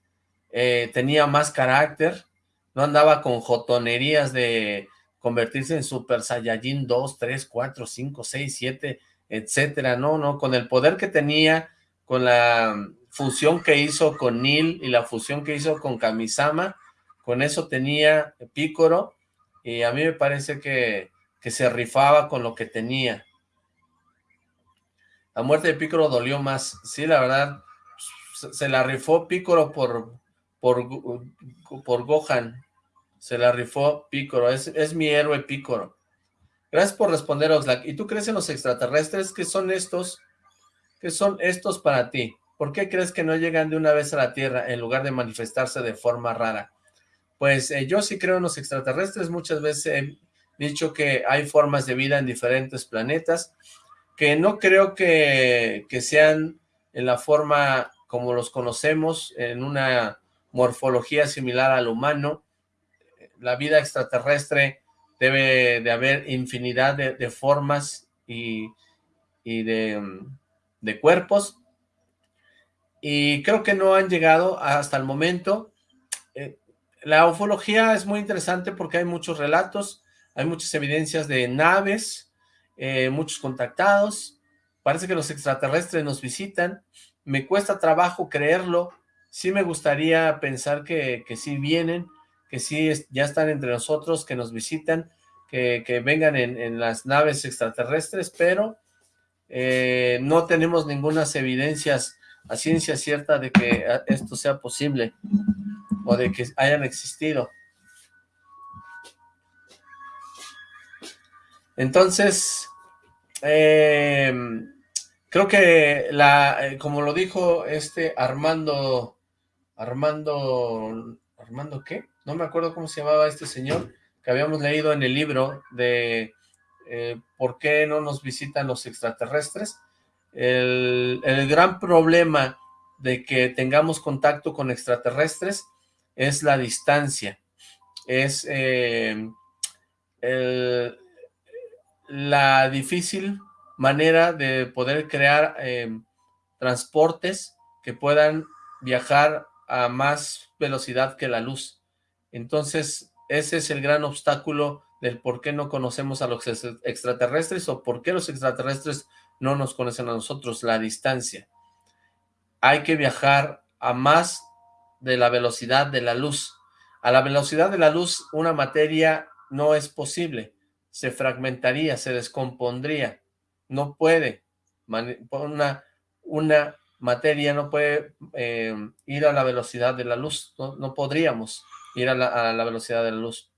eh, tenía más carácter, no andaba con jotonerías de convertirse en Super Saiyajin 2, 3, 4, 5, 6, 7, etcétera, no, no, con el poder que tenía, con la fusión que hizo con Neil y la fusión que hizo con Kamisama, con eso tenía Picoro, y a mí me parece que, que se rifaba con lo que tenía. La muerte de Picoro dolió más, sí, la verdad, se la rifó Picoro por, por, por Gohan, se la rifó Pícoro. Es, mi héroe Pícoro. Gracias por responder, Oxlack. ¿Y tú crees en los extraterrestres? ¿Qué son estos? ¿Qué son estos para ti? ¿Por qué crees que no llegan de una vez a la Tierra en lugar de manifestarse de forma rara? Pues eh, yo sí creo en los extraterrestres. Muchas veces he dicho que hay formas de vida en diferentes planetas, que no creo que, que sean en la forma como los conocemos, en una morfología similar al humano, la vida extraterrestre debe de haber infinidad de, formas y, de, cuerpos. Y creo que no han llegado hasta el momento. Eh, la ufología es muy interesante porque hay muchos relatos, hay muchas evidencias de naves, eh, muchos contactados. Parece que los extraterrestres nos visitan. Me cuesta trabajo creerlo. Sí me gustaría pensar que, que sí vienen, que sí ya están entre nosotros, que nos visitan, que, vengan en, las naves extraterrestres, pero eh, no tenemos ninguna evidencias a ciencia cierta de que esto sea posible o de que hayan existido. Entonces, em, creo que la, eh, como lo dijo este Armando, Armando, ¿Armando qué? No me acuerdo cómo se llamaba este señor, que habíamos leído en el libro de eh, por qué no nos visitan los extraterrestres. El, gran problema de que tengamos contacto con extraterrestres es la distancia, es eh, la difícil manera de poder crear eh, transportes que puedan viajar a más velocidad que la luz. Entonces, ese es el gran obstáculo del por qué no conocemos a los extraterrestres o por qué los extraterrestres no nos conocen a nosotros, la distancia. Hay que viajar a más de la velocidad de la luz. A la velocidad de la luz, una materia no es posible. Se fragmentaría, se descompondría. No puede. Una, una materia no puede eh, ir a la velocidad de la luz. no podríamos ir a la, velocidad de la luz.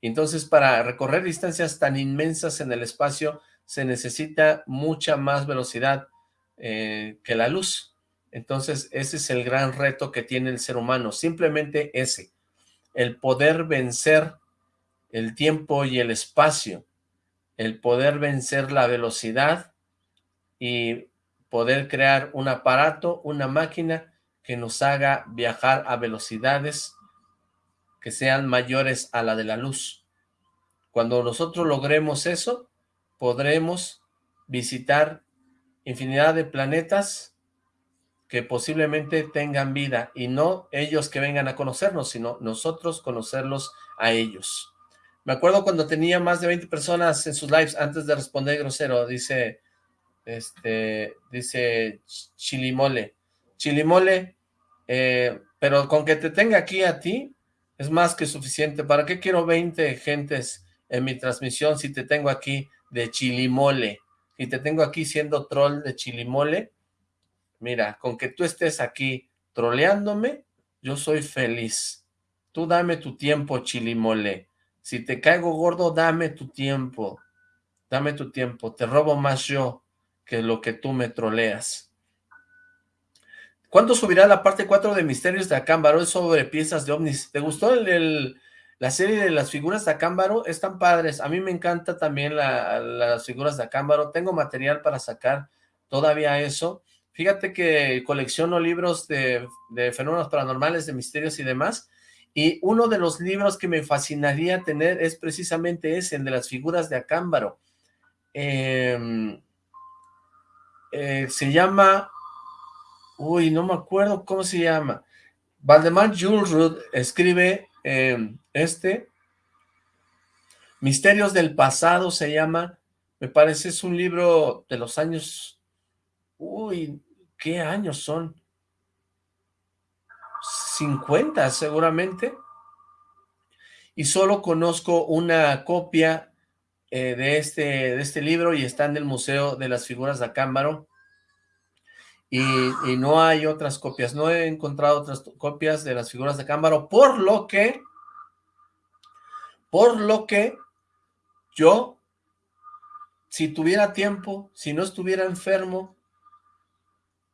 Entonces, para recorrer distancias tan inmensas en el espacio, se necesita mucha más velocidad eh, que la luz. Entonces, ese es el gran reto que tiene el ser humano, simplemente ese, el poder vencer el tiempo y el espacio, el poder vencer la velocidad y poder crear un aparato, una máquina que nos haga viajar a velocidades que sean mayores a la de la luz. Cuando nosotros logremos eso, podremos visitar infinidad de planetas que posiblemente tengan vida, y no ellos que vengan a conocernos, sino nosotros conocerlos a ellos. Me acuerdo cuando tenía más de 20 personas en sus lives antes de responder grosero, dice, este, dice Chilimole. Chilimole, eh, pero con que te tenga aquí a ti, es más que suficiente. ¿Para qué quiero 20 gentes en mi transmisión si te tengo aquí de Chilimole? Si te tengo aquí siendo troll de Chilimole, mira, con que tú estés aquí troleándome, yo soy feliz. Tú dame tu tiempo, Chilimole. Si te caigo gordo, dame tu tiempo. Dame tu tiempo. Te robo más yo que lo que tú me troleas. ¿Cuándo subirá la parte 4 de Misterios de Acámbaro? Es sobre piezas de ovnis. ¿Te gustó la serie de las figuras de Acámbaro? Están padres. A mí me encanta también las figuras de Acámbaro. Tengo material para sacar todavía eso. Fíjate que colecciono libros de, de fenómenos paranormales, de misterios y demás. Y uno de los libros que me fascinaría tener es precisamente ese, el de las figuras de Acámbaro. Em, eh, se llama... Uy, no me acuerdo cómo se llama. Valdemar Jules escribe em, este. Misterios del pasado se llama. Me parece es un libro de los años... Uy, ¿qué años son? 50 seguramente, y solo conozco una copia eh, de, este, de este libro y está en el Museo de las Figuras de Acámbaro, y, no hay otras copias, no he encontrado otras copias de las figuras de Acámbaro, por lo que, por lo que yo, si tuviera tiempo, si no estuviera enfermo,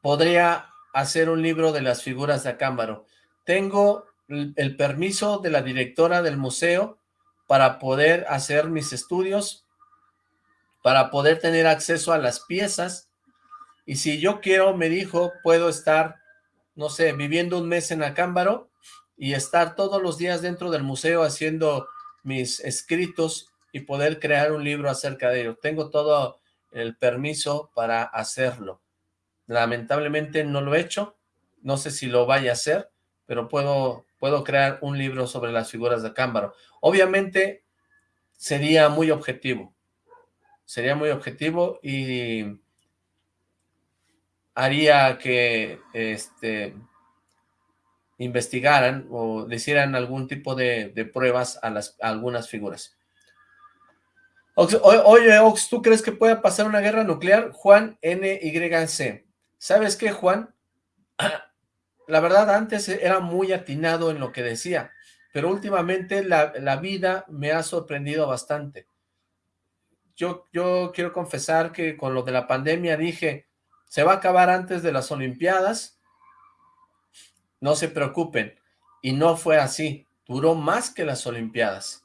podría hacer un libro de las figuras de Acámbaro tengo el permiso de la directora del museo para poder hacer mis estudios, para poder tener acceso a las piezas, y si yo quiero, me dijo, puedo estar, no sé, viviendo un mes en Acámbaro, y estar todos los días dentro del museo haciendo mis escritos y poder crear un libro acerca de ello. Tengo todo el permiso para hacerlo. Lamentablemente no lo he hecho, no sé si lo vaya a hacer, pero puedo, puedo crear un libro sobre las figuras de Cámbaro. Obviamente sería muy objetivo, sería muy objetivo y haría que este, investigaran o le hicieran algún tipo de, pruebas a, las, algunas figuras. oye, Ox, ¿tú crees que pueda pasar una guerra nuclear? Juan NYC. ¿Sabes qué, Juan? la verdad antes era muy atinado en lo que decía, pero últimamente la, vida me ha sorprendido bastante. Yo, yo quiero confesar que con lo de la pandemia dije, se va a acabar antes de las Olimpiadas, no se preocupen, y no fue así, duró más que las Olimpiadas.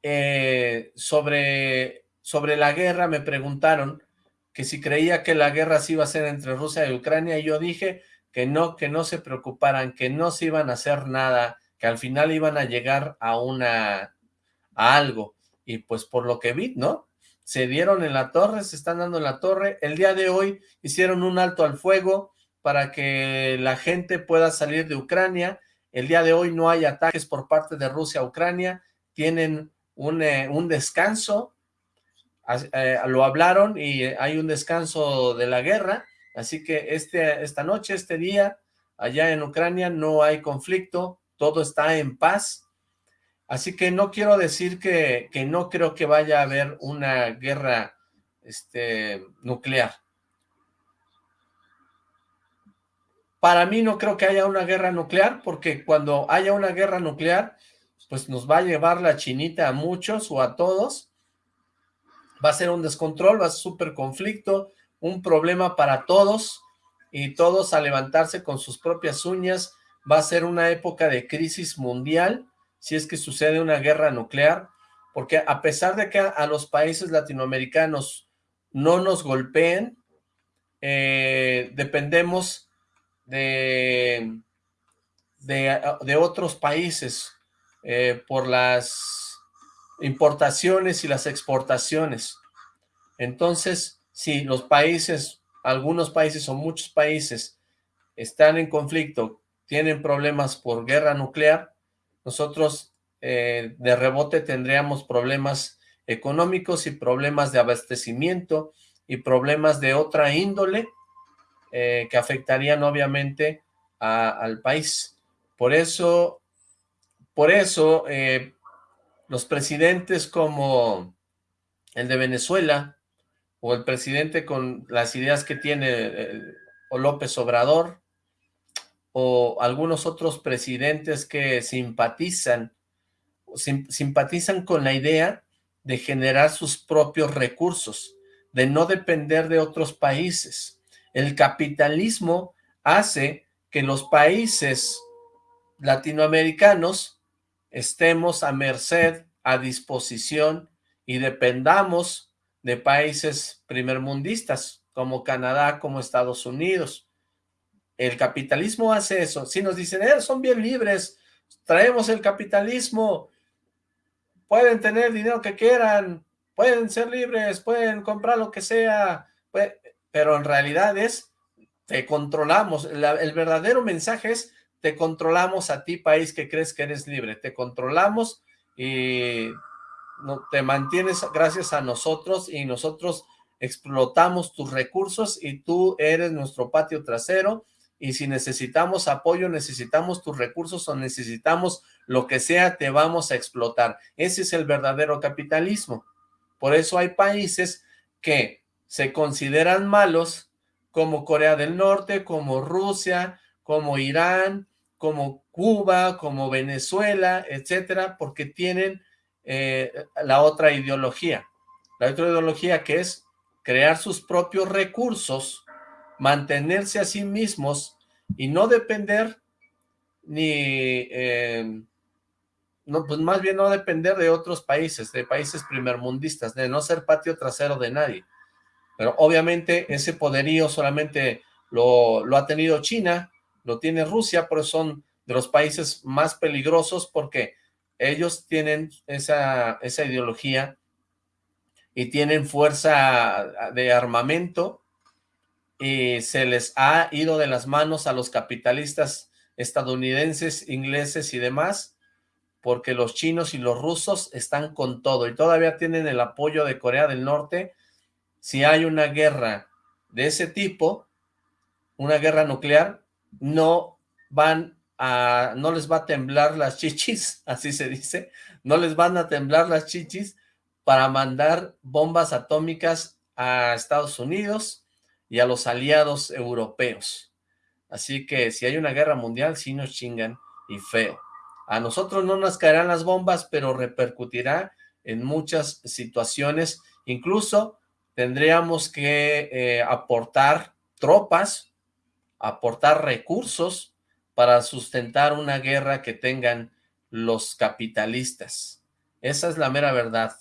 Eh, sobre, sobre la guerra me preguntaron que si creía que la guerra se iba a ser entre Rusia y Ucrania, y yo dije, que no, que no se preocuparan, que no se iban a hacer nada, que al final iban a llegar a una, a algo, y pues por lo que vi, ¿no? Se dieron en la torre, se están dando en la torre, el día de hoy hicieron un alto al fuego para que la gente pueda salir de Ucrania, el día de hoy no hay ataques por parte de Rusia a Ucrania, tienen un, eh, un descanso, eh, lo hablaron y hay un descanso de la guerra, Así que este, esta noche, este día, allá en Ucrania no hay conflicto, todo está en paz. Así que no quiero decir que, que no creo que vaya a haber una guerra este, nuclear. para mí no creo que haya una guerra nuclear, porque cuando haya una guerra nuclear, pues nos va a llevar la chinita a muchos o a todos, va a ser un descontrol, va a ser súper conflicto, un problema para todos, y todos a levantarse con sus propias uñas, va a ser una época de crisis mundial, si es que sucede una guerra nuclear, porque a pesar de que a, los países latinoamericanos no nos golpeen, eh, dependemos de, de, otros países eh, por las importaciones y las exportaciones. Entonces, si los países, algunos países o muchos países están en conflicto, tienen problemas por guerra nuclear, nosotros eh, de rebote tendríamos problemas económicos y problemas de abastecimiento y problemas de otra índole eh, que afectarían obviamente al país. Por eso, por eso eh, los presidentes como el de Venezuela o el presidente con las ideas que tiene eh, o López Obrador o algunos otros presidentes que simpatizan simpatizan con la idea de generar sus propios recursos, de no depender de otros países. El capitalismo hace que los países latinoamericanos estemos a merced, a disposición y dependamos de países primermundistas como Canadá, como Estados Unidos. El capitalismo hace eso. Si nos dicen, eh, son bien libres, traemos el capitalismo, pueden tener dinero que quieran, pueden ser libres, pueden comprar lo que sea, pero en realidad es, te controlamos, el verdadero mensaje es, te controlamos a ti, país que crees que eres libre, te controlamos y no, te mantienes gracias a nosotros y nosotros explotamos tus recursos y tú eres nuestro patio trasero y si necesitamos apoyo, necesitamos tus recursos o necesitamos lo que sea, te vamos a explotar. Ese es el verdadero capitalismo. Por eso hay países que se consideran malos como Corea del Norte, como Rusia, como Irán, como Cuba, como Venezuela, etcétera, porque tienen eh, la otra ideología. La otra ideología que es crear sus propios recursos, mantenerse a sí mismos y no depender ni, eh, no, pues más bien no depender de otros países, de países primermundistas, de no ser patio trasero de nadie. Pero obviamente ese poderío solamente lo, ha tenido China, lo tiene Rusia, por eso son de los países más peligrosos porque ellos tienen esa, esa ideología y tienen fuerza de armamento y se les ha ido de las manos a los capitalistas estadounidenses, ingleses y demás, porque los chinos y los rusos están con todo y todavía tienen el apoyo de Corea del Norte. Si hay una guerra de ese tipo, una guerra nuclear, no van a, no les va a temblar las chichis, así se dice, no les van a temblar las chichis para mandar bombas atómicas a Estados Unidos y a los aliados europeos. Así que si hay una guerra mundial, sí nos chingan y feo. A nosotros no nos caerán las bombas, pero repercutirá en muchas situaciones, incluso tendríamos que eh, aportar tropas, aportar recursos para sustentar una guerra que tengan los capitalistas. Esa es la mera verdad.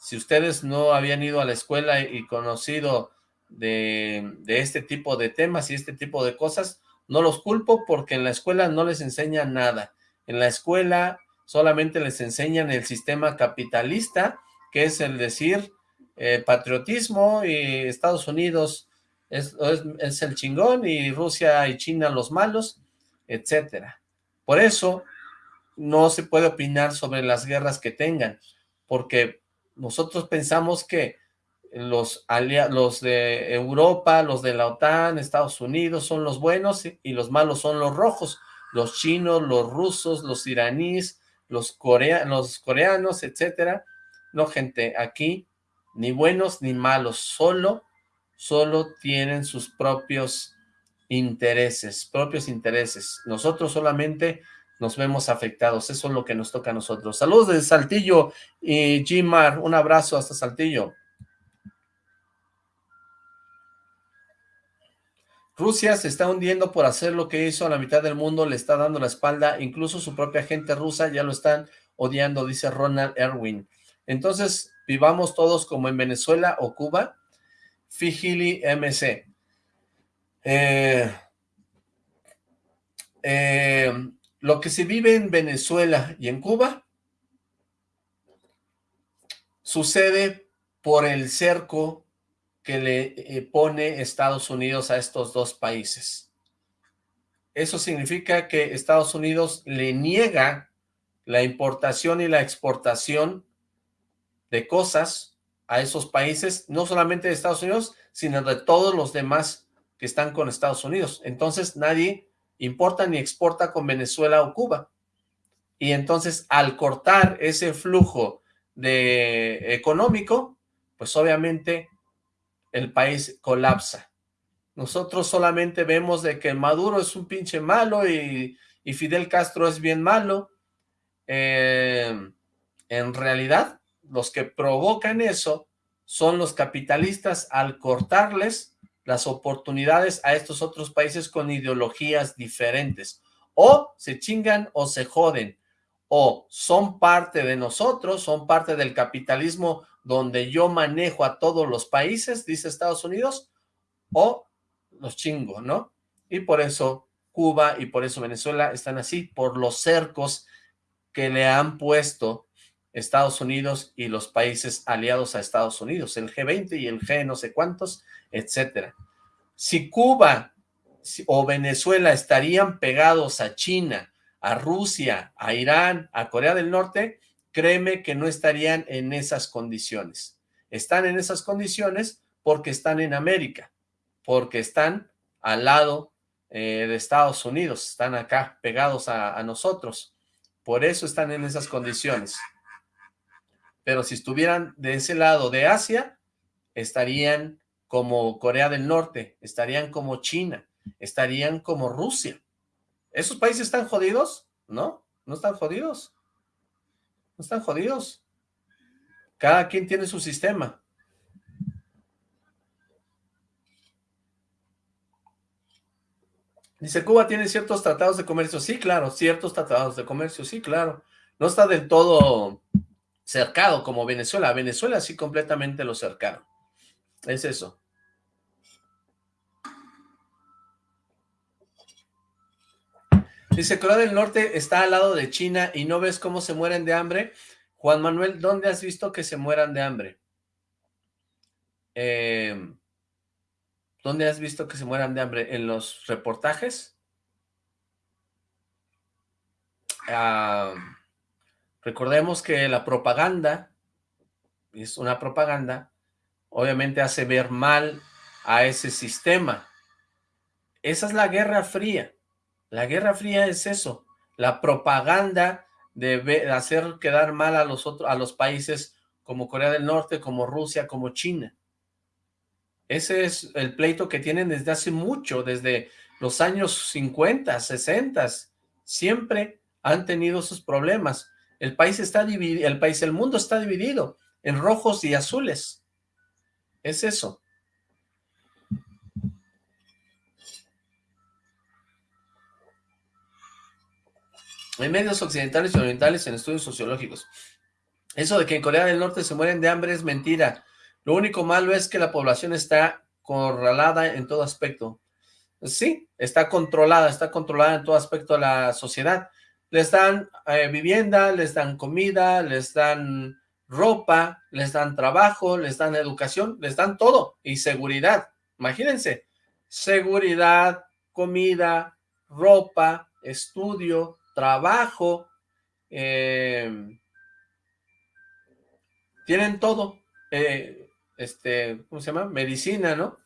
Si ustedes no habían ido a la escuela y conocido de, este tipo de temas y este tipo de cosas, no los culpo porque en la escuela no les enseñan nada. En la escuela solamente les enseñan el sistema capitalista, que es el decir, eh, patriotismo y Estados Unidos es, el chingón y Rusia y China los malos, etcétera. Por eso no se puede opinar sobre las guerras que tengan, porque nosotros pensamos que los, los de Europa, los de la OTAN, Estados Unidos son los buenos y los malos son los rojos, los chinos, los rusos, los iraníes, los, corea los coreanos, etcétera. No, gente, aquí ni buenos ni malos, solo, solo tienen sus propios intereses, propios intereses. Nosotros solamente nos vemos afectados, eso es lo que nos toca a nosotros. Saludos de Saltillo y Jimar, un abrazo hasta Saltillo. Rusia se está hundiendo por hacer lo que hizo a la mitad del mundo, le está dando la espalda, incluso su propia gente rusa ya lo están odiando, dice Ronald Erwin. Entonces, vivamos todos como en Venezuela o Cuba. Fijili MC. Eh, eh, lo que se vive en Venezuela y en Cuba sucede por el cerco le eh, pone Estados Unidos a estos dos países. Eso significa que Estados Unidos le niega la importación y la exportación de cosas a esos países, no solamente de Estados Unidos, sino de todos los demás que están con Estados Unidos. Entonces nadie importa ni exporta con Venezuela o Cuba. Y entonces al cortar ese flujo de económico, pues obviamente el país colapsa. Nosotros solamente vemos de que Maduro es un pinche malo y, Fidel Castro es bien malo. Eh, en realidad, los que provocan eso son los capitalistas al cortarles las oportunidades a estos otros países con ideologías diferentes. O se chingan o se joden. O son parte de nosotros, son parte del capitalismo donde yo manejo a todos los países, dice Estados Unidos, o los chingo, ¿no? Y por eso Cuba y por eso Venezuela están así, por los cercos que le han puesto Estados Unidos y los países aliados a Estados Unidos, el G20 y el G no sé cuántos, etcétera. Si Cuba o Venezuela estarían pegados a China, a Rusia, a Irán, a Corea del Norte, créeme que no estarían en esas condiciones. Están en esas condiciones porque están en América, porque están al lado eh, de Estados Unidos, están acá pegados a, a nosotros. Por eso están en esas condiciones. Pero si estuvieran de ese lado de Asia, estarían como Corea del Norte, estarían como China, estarían como Rusia. ¿Esos países están jodidos? No, no están jodidos. No están jodidos. Cada quien tiene su sistema. Dice, Cuba tiene ciertos tratados de comercio. Sí, claro, ciertos tratados de comercio. Sí, claro. No está del todo cercado como Venezuela. Venezuela sí completamente lo cercaron. Es eso. Dice, Corea del Norte está al lado de China y no ves cómo se mueren de hambre. Juan Manuel, ¿dónde has visto que se mueran de hambre? Eh, ¿Dónde has visto que se mueran de hambre? ¿En los reportajes? Recordemos que la propaganda, es una propaganda, obviamente hace ver mal a ese sistema. Esa es la Guerra Fría. La Guerra Fría es eso, la propaganda de hacer quedar mal a los, otros, a los países como Corea del Norte, como Rusia, como China. Ese es el pleito que tienen desde hace mucho, desde los años 50, 60, siempre han tenido esos problemas. El país está dividido, el país, el mundo está dividido en rojos y azules. Es eso. En medios occidentales y orientales en estudios sociológicos. Eso de que en Corea del Norte se mueren de hambre es mentira. Lo único malo es que la población está corralada en todo aspecto. Sí, está controlada, está controlada en todo aspecto de la sociedad. Les dan eh, vivienda, les dan comida, les dan ropa, les dan trabajo, les dan educación, les dan todo y seguridad. Imagínense, seguridad, comida, ropa, estudio, trabajo, em, tienen todo, eh, este, ¿cómo se llama? Medicina, ¿no?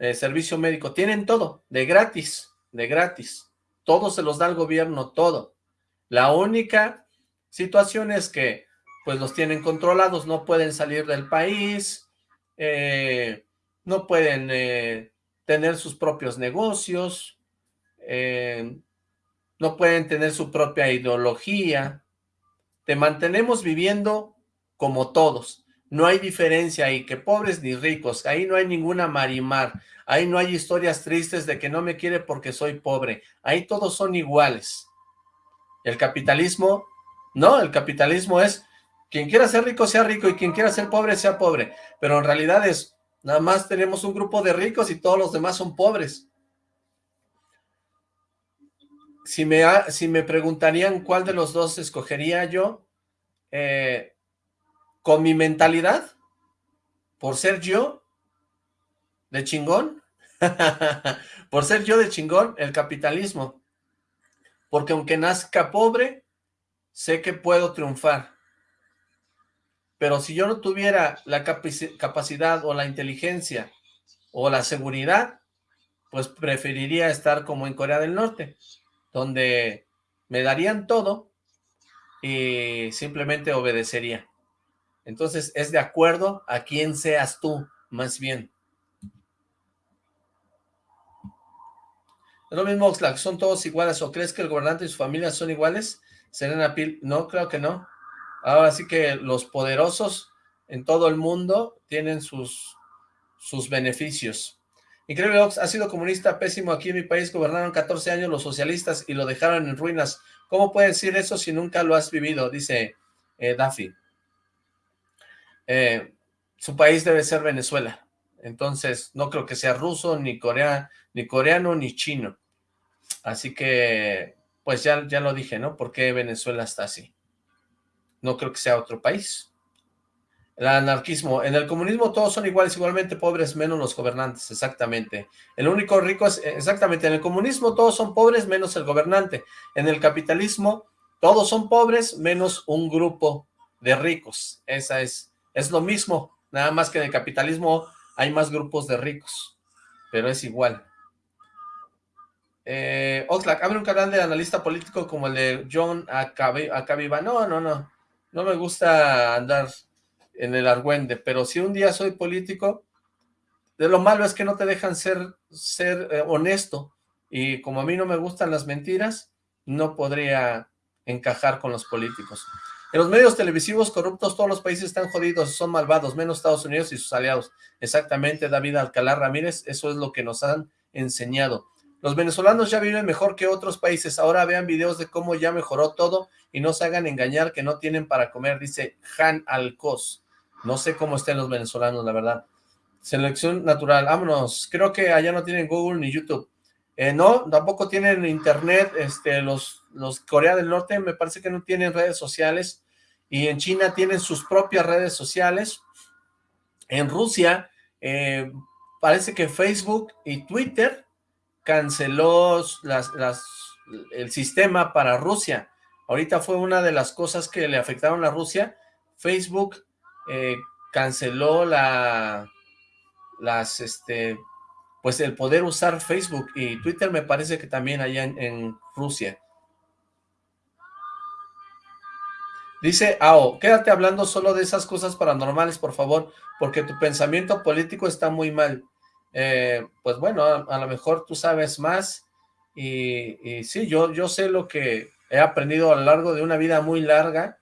Eh, servicio médico, tienen todo, de gratis, de gratis. Todo se los da el gobierno, todo. La única situación es que, pues los tienen controlados, no pueden salir del país, eh, no pueden tener sus propios negocios, eh, no pueden tener su propia ideología, te mantenemos viviendo como todos, no hay diferencia ahí, que pobres ni ricos, ahí no hay ninguna marimar, ahí no hay historias tristes de que no me quiere porque soy pobre, ahí todos son iguales. El capitalismo, no, el capitalismo es, quien quiera ser rico sea rico y quien quiera ser pobre sea pobre, pero en realidad es, nada más tenemos un grupo de ricos y todos los demás son pobres. Si me, si me preguntarían cuál de los dos escogería yo, eh, con mi mentalidad, por ser yo de chingón, por ser yo de chingón, el capitalismo. Porque aunque nazca pobre, sé que puedo triunfar. Pero si yo no tuviera la capacidad o la inteligencia o la seguridad, pues preferiría estar como en Corea del Norte, donde me darían todo y simplemente obedecería. Entonces, es de acuerdo a quién seas tú, más bien. Es lo mismo, Oxlack, ¿son todos iguales o crees que el gobernante y su familia son iguales? Serena Pil, no, creo que no. Ahora sí que los poderosos en todo el mundo tienen sus, sus beneficios. Increíble Ox, ha sido comunista pésimo aquí en mi país, gobernaron 14 años los socialistas y lo dejaron en ruinas. ¿Cómo puedes decir eso si nunca lo has vivido? Dice eh. Eh, su país debe ser Venezuela. Entonces, no creo que sea ruso, ni, corea, ni coreano, ni chino. Así que, pues ya, ya lo dije, ¿no? ¿Por qué Venezuela está así? No creo que sea otro país. El anarquismo. En el comunismo todos son iguales, igualmente pobres, menos los gobernantes, exactamente. El único rico es, exactamente, en el comunismo todos son pobres, menos el gobernante. En el capitalismo todos son pobres, menos un grupo de ricos. Esa es es lo mismo, nada más que en el capitalismo hay más grupos de ricos, pero es igual. Eh, Oxlack, abre un canal de analista político como el de John Acabiba. No, no, no. No me gusta andar en el argüende, pero si un día soy político, de lo malo es que no te dejan ser, ser eh, honesto. Y como a mí no me gustan las mentiras, no podría encajar con los políticos. En los medios televisivos corruptos todos los países están jodidos, son malvados, menos Estados Unidos y sus aliados. Exactamente, David Alcalá Ramírez, eso es lo que nos han enseñado. Los venezolanos ya viven mejor que otros países, ahora vean videos de cómo ya mejoró todo y no se hagan engañar que no tienen para comer, dice Han Alcos. No sé cómo estén los venezolanos, la verdad. Selección natural, vámonos. Creo que allá no tienen Google ni YouTube. Eh, no, tampoco tienen internet, este, los, los Corea del Norte me parece que no tienen redes sociales y en China tienen sus propias redes sociales. En Rusia, eh, parece que Facebook y Twitter canceló las, el sistema para Rusia. Ahorita fue una de las cosas que le afectaron a Rusia. Facebook eh, canceló la, las, este, pues el poder usar Facebook y Twitter me parece que también allá en Rusia. Dice Ao, quédate hablando solo de esas cosas paranormales, por favor, porque tu pensamiento político está muy mal. Eh, pues bueno, a, lo mejor tú sabes más y, sí, yo, yo sé lo que he aprendido a lo largo de una vida muy larga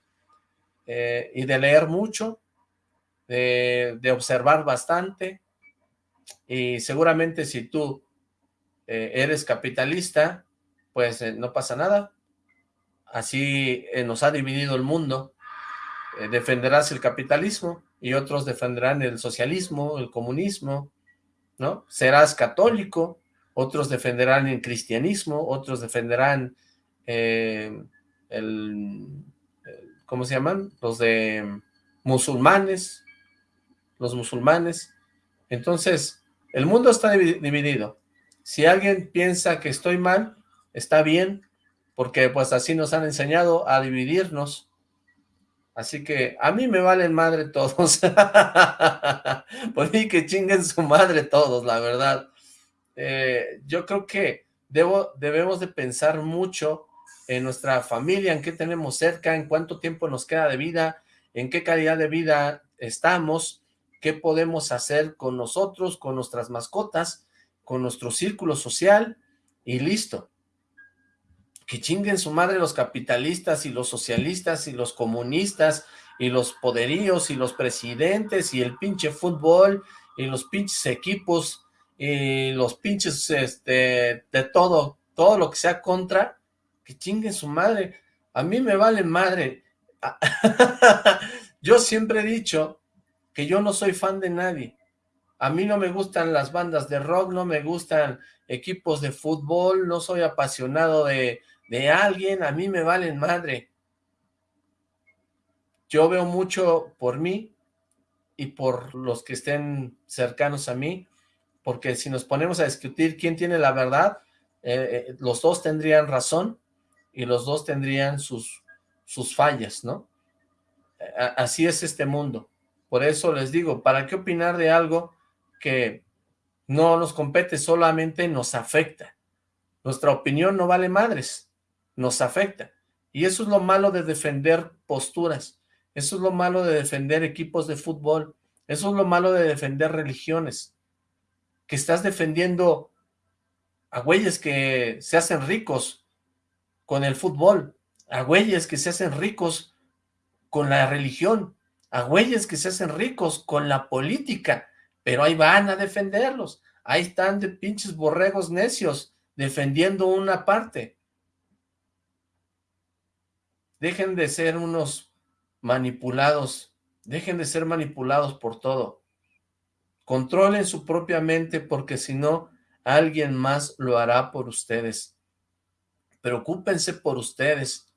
eh, y de leer mucho, de, observar bastante y seguramente si tú eh, eres capitalista, pues no pasa nada, así eh, nos ha dividido el mundo, eh, defenderás el capitalismo y otros defenderán el socialismo, el comunismo, ¿no? Serás católico, otros defenderán el cristianismo, otros defenderán eh, el, ¿cómo se llaman? Los de musulmanes, los musulmanes. Entonces, el mundo está dividido. Si alguien piensa que estoy mal, está bien, porque pues así nos han enseñado a dividirnos. Así que a mí me valen madre todos. Por mí que chinguen su madre todos, la verdad. Eh, yo creo que debemos de pensar mucho en nuestra familia, en qué tenemos cerca, en cuánto tiempo nos queda de vida, en qué calidad de vida estamos, qué podemos hacer con nosotros, con nuestras mascotas, con nuestro círculo social y listo. Que chinguen su madre los capitalistas y los socialistas y los comunistas y los poderíos y los presidentes y el pinche fútbol y los pinches equipos y los pinches este, de todo, todo lo que sea contra, que chinguen su madre. A mí me vale madre. yo siempre he dicho que yo no soy fan de nadie. A mí no me gustan las bandas de rock, no me gustan equipos de fútbol, no soy apasionado de, de alguien, a mí me valen madre. Yo veo mucho por mí y por los que estén cercanos a mí, porque si nos ponemos a discutir quién tiene la verdad, eh, eh, los dos tendrían razón y los dos tendrían sus, sus fallas, ¿no? Así es este mundo. Por eso les digo, ¿para qué opinar de algo que no nos compete, solamente nos afecta? Nuestra opinión no vale madres, nos afecta. Y eso es lo malo de defender posturas, eso es lo malo de defender equipos de fútbol, eso es lo malo de defender religiones, que estás defendiendo a güeyes que se hacen ricos con el fútbol, a güeyes que se hacen ricos con la religión, a güeyes que se hacen ricos con la política, pero ahí van a defenderlos, ahí están de pinches borregos necios defendiendo una parte. Dejen de ser unos manipulados, dejen de ser manipulados por todo. Controlen su propia mente porque si no, alguien más lo hará por ustedes. Preocúpense por ustedes,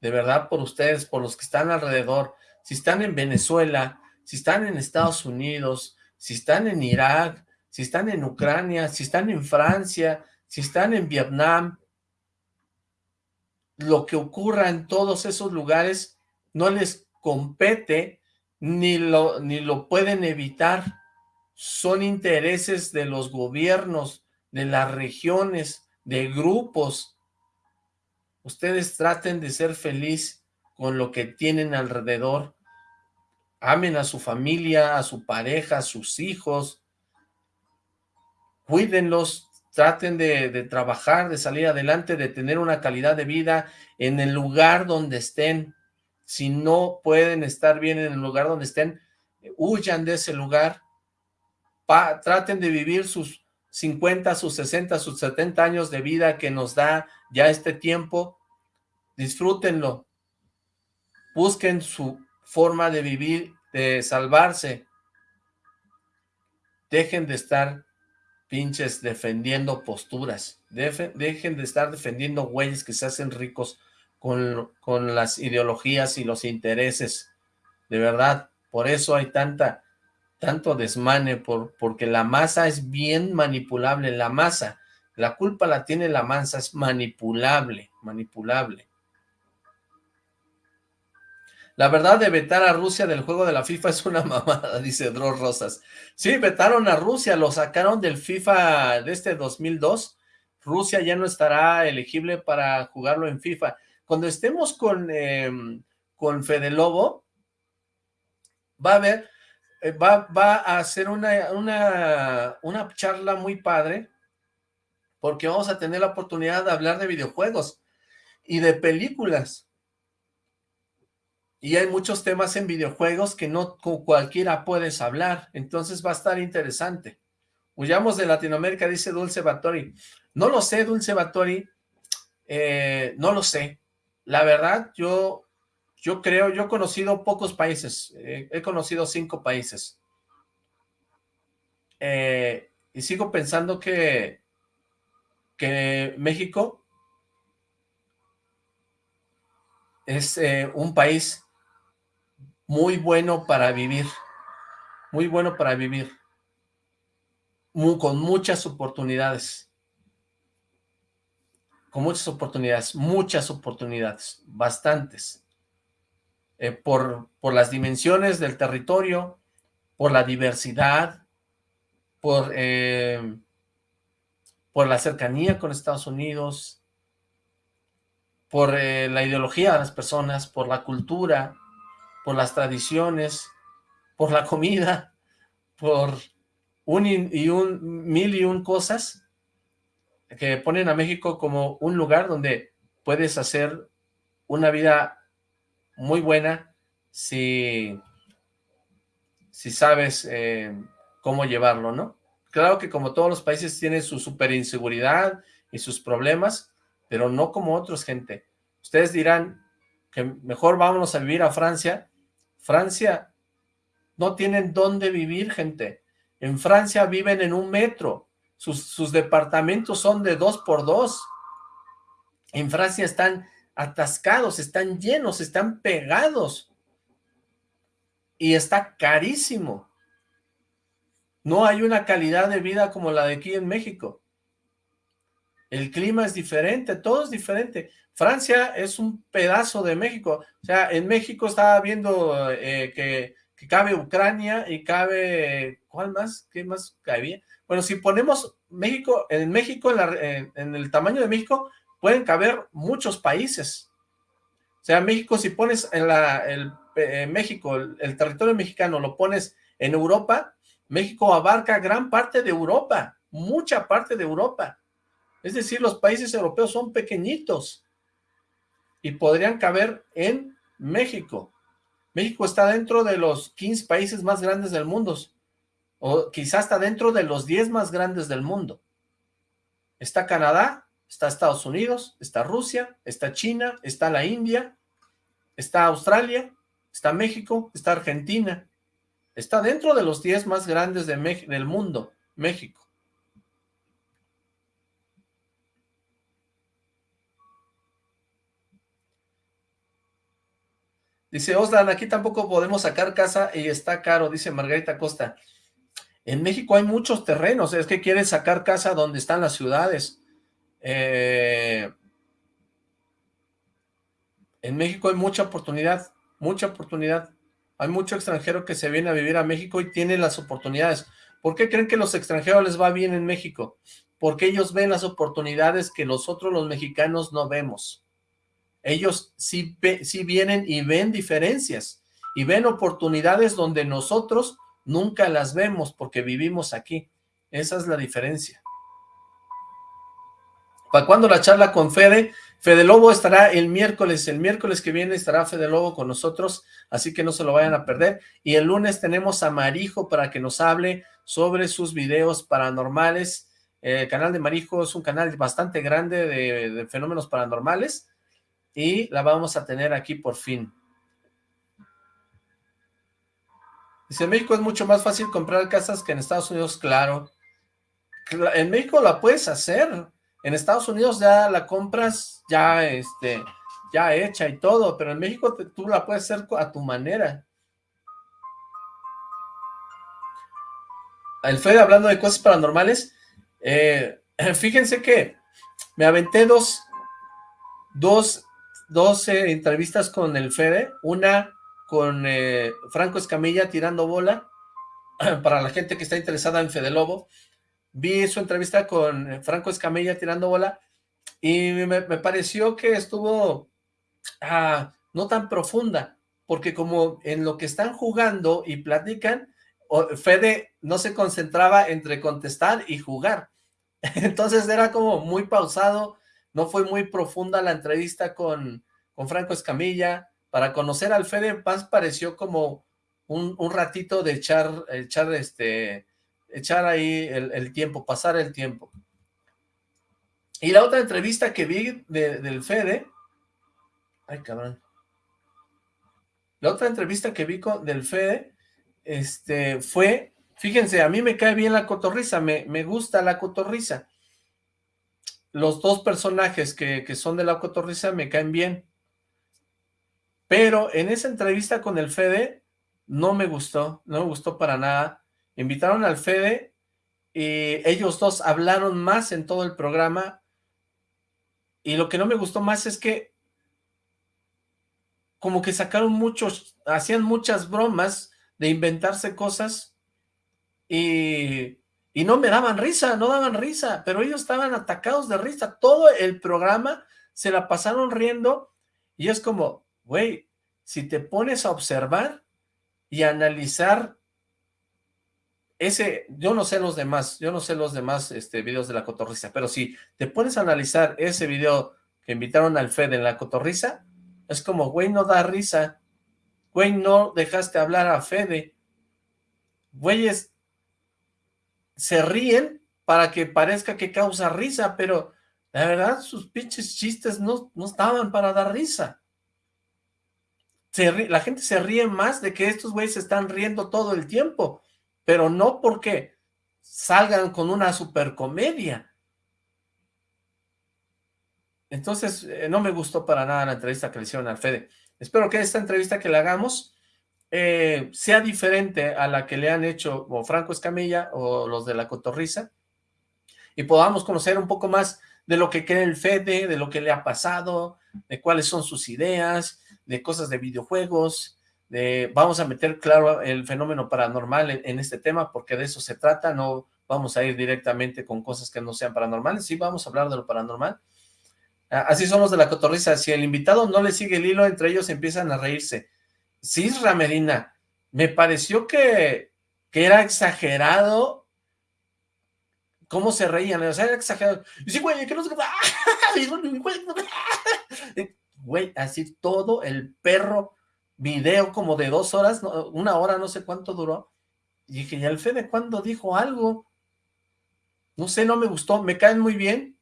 de verdad por ustedes, por los que están alrededor si están en Venezuela, si están en Estados Unidos, si están en Irak, si están en Ucrania, si están en Francia, si están en Vietnam, lo que ocurra en todos esos lugares no les compete ni lo, ni lo pueden evitar. Son intereses de los gobiernos, de las regiones, de grupos. Ustedes traten de ser felices con lo que tienen alrededor. Amen a su familia, a su pareja, a sus hijos. Cuídenlos, traten de, trabajar, de salir adelante, de tener una calidad de vida en el lugar donde estén. Si no pueden estar bien en el lugar donde estén, huyan de ese lugar. traten de vivir sus 50, sus 60, sus 70 años de vida que nos da ya este tiempo. Disfrútenlo, busquen su forma de vivir, de salvarse. Dejen de estar pinches defendiendo posturas. dejen de estar defendiendo güeyes que se hacen ricos con, con las ideologías y los intereses. De verdad, por eso hay tanta tanto desmane, por, porque la masa es bien manipulable, la masa, la culpa la tiene la masa, es manipulable, manipulable. La verdad de vetar a Rusia del juego de la FIFA es una mamada, dice Dross Rosas. Sí, vetaron a Rusia, lo sacaron del FIFA de este 2002. Rusia ya no estará elegible para jugarlo en FIFA. Cuando estemos con, eh, con Fede Lobo, va a haber, eh, va, va, a hacer una, una, una charla muy padre, porque vamos a tener la oportunidad de hablar de videojuegos y de películas y hay muchos temas en videojuegos que no con cualquiera puedes hablar, entonces va a estar interesante. Huyamos de Latinoamérica, dice Dulce Batori. No lo sé, Dulce Batori, eh, no lo sé. La verdad, yo, yo creo, yo he conocido pocos países, eh, he conocido cinco países. Eh, y sigo pensando que, que México es un país muy bueno para vivir, muy bueno para vivir, con muchas oportunidades, con muchas oportunidades, muchas oportunidades, bastantes, eh, por, por las dimensiones del territorio, por la diversidad, por, eh, por la cercanía con Estados Unidos, por eh, la ideología de las personas, por la cultura, por las tradiciones, por la comida, por un y un mil y un cosas que ponen a México como un lugar donde puedes hacer una vida muy buena si, si sabes eh, cómo llevarlo, ¿no? Claro que como todos los países tienen su super inseguridad y sus problemas, pero no como otros, gente. Ustedes dirán que mejor vámonos a vivir a Francia. Francia no tienen dónde vivir, gente. En Francia viven en un metro. Sus, sus departamentos son de dos por dos. En Francia están atascados, están llenos, están pegados. Y está carísimo. No hay una calidad de vida como la de aquí en México. El clima es diferente, todo es diferente. Francia es un pedazo de México. O sea, en México estaba viendo eh, que, cabe Ucrania y cabe... ¿Cuál más? ¿Qué más cabía? Bueno, si ponemos México, en México, en, el tamaño de México, pueden caber muchos países. O sea, México, si pones en la, el, eh, México, el, territorio mexicano, lo pones en Europa, México abarca gran parte de Europa, mucha parte de Europa. Es decir, los países europeos son pequeñitos y podrían caber en México. México está dentro de los 15 países más grandes del mundo, o quizás está dentro de los 10 más grandes del mundo. Está Canadá, está Estados Unidos, está Rusia, está China, está la India, está Australia, está México, está Argentina. Está dentro de los 10 más grandes de del mundo, México. Dice Oslan, aquí tampoco podemos sacar casa y está caro, dice Margarita Costa. En México hay muchos terrenos, es que quieren sacar casa donde están las ciudades. Eh, en México hay mucha oportunidad, mucha oportunidad. Hay mucho extranjero que se viene a vivir a México y tiene las oportunidades. ¿Por qué creen que los extranjeros les va bien en México? Porque ellos ven las oportunidades que nosotros los mexicanos no vemos ellos sí, vienen y ven diferencias y ven oportunidades donde nosotros nunca las vemos porque vivimos aquí. Esa es la diferencia. ¿Para cuándo la charla con Fede? Fede Lobo estará el miércoles, el miércoles que viene estará Fede Lobo con nosotros, así que no se lo vayan a perder. Y el lunes tenemos a Marijo para que nos hable sobre sus videos paranormales. El canal de Marijo es un canal bastante grande de fenómenos paranormales, y la vamos a tener aquí por fin. Dice, en México es mucho más fácil comprar casas que en Estados Unidos, claro. En México la puedes hacer. En Estados Unidos ya la compras ya, este, ya hecha y todo, pero en México tú la puedes hacer a tu manera. El Fede hablando de cosas paranormales, eh, fíjense que me aventé dos, dos dos entrevistas con el Fede, una con eh, Franco Escamilla tirando bola, para la gente que está interesada en Fede Lobo, vi su entrevista con eh, Franco Escamilla tirando bola, y me, pareció que estuvo ah, no tan profunda, porque como en lo que están jugando y platican, Fede no se concentraba entre contestar y jugar, entonces era como muy pausado, no fue muy profunda la entrevista con, con Franco Escamilla, para conocer al Fede Paz pareció como un, ratito de echar, echar, este, echar ahí el, tiempo, pasar el tiempo. Y la otra entrevista que vi del Fede, ay cabrón, la otra entrevista que vi con, del Fede, este, fue, fíjense, a mí me cae bien la cotorriza, me, me gusta la cotorriza, los dos personajes que, son de la cotorriza me caen bien. Pero en esa entrevista con el Fede no me gustó, no me gustó para nada. Invitaron al Fede y ellos dos hablaron más en todo el programa y lo que no me gustó más es que como que sacaron muchos, hacían muchas bromas de inventarse cosas y y no me daban risa, no daban risa, pero ellos estaban atacados de risa. Todo el programa se la pasaron riendo y es como, güey, si te pones a observar y analizar ese, yo no sé los demás, yo no sé los demás este, videos de la cotorriza, pero si te pones a analizar ese video que invitaron al Fed en la cotorriza, es como, güey, no da risa, güey, no dejaste hablar a Fede, güeyes se ríen para que parezca que causa risa, pero la verdad sus pinches chistes no, no estaban para dar risa. Se la gente se ríe más de que estos güeyes se están riendo todo el tiempo, pero no porque salgan con una super comedia. Entonces, eh, no me gustó para nada la entrevista que le hicieron al Fede. Espero que esta entrevista que le hagamos eh, sea diferente a la que le han hecho o Franco Escamilla o los de la Cotorriza y podamos conocer un poco más de lo que cree el Fede, de lo que le ha pasado, de cuáles son sus ideas, de cosas de videojuegos, de vamos a meter claro el fenómeno paranormal en, este tema porque de eso se trata, no vamos a ir directamente con cosas que no sean paranormales, sí vamos a hablar de lo paranormal. Así somos de la cotorriza, si el invitado no le sigue el hilo, entre ellos empiezan a reírse. Sí, Ramerina, me pareció que, que era exagerado cómo se reían, o sea, era exagerado. Y sí, güey, que no Güey, así todo el perro video como de dos horas, una hora, no sé cuánto duró. Y dije, ¿y el Fede cuándo dijo algo? No sé, no me gustó, me caen muy bien,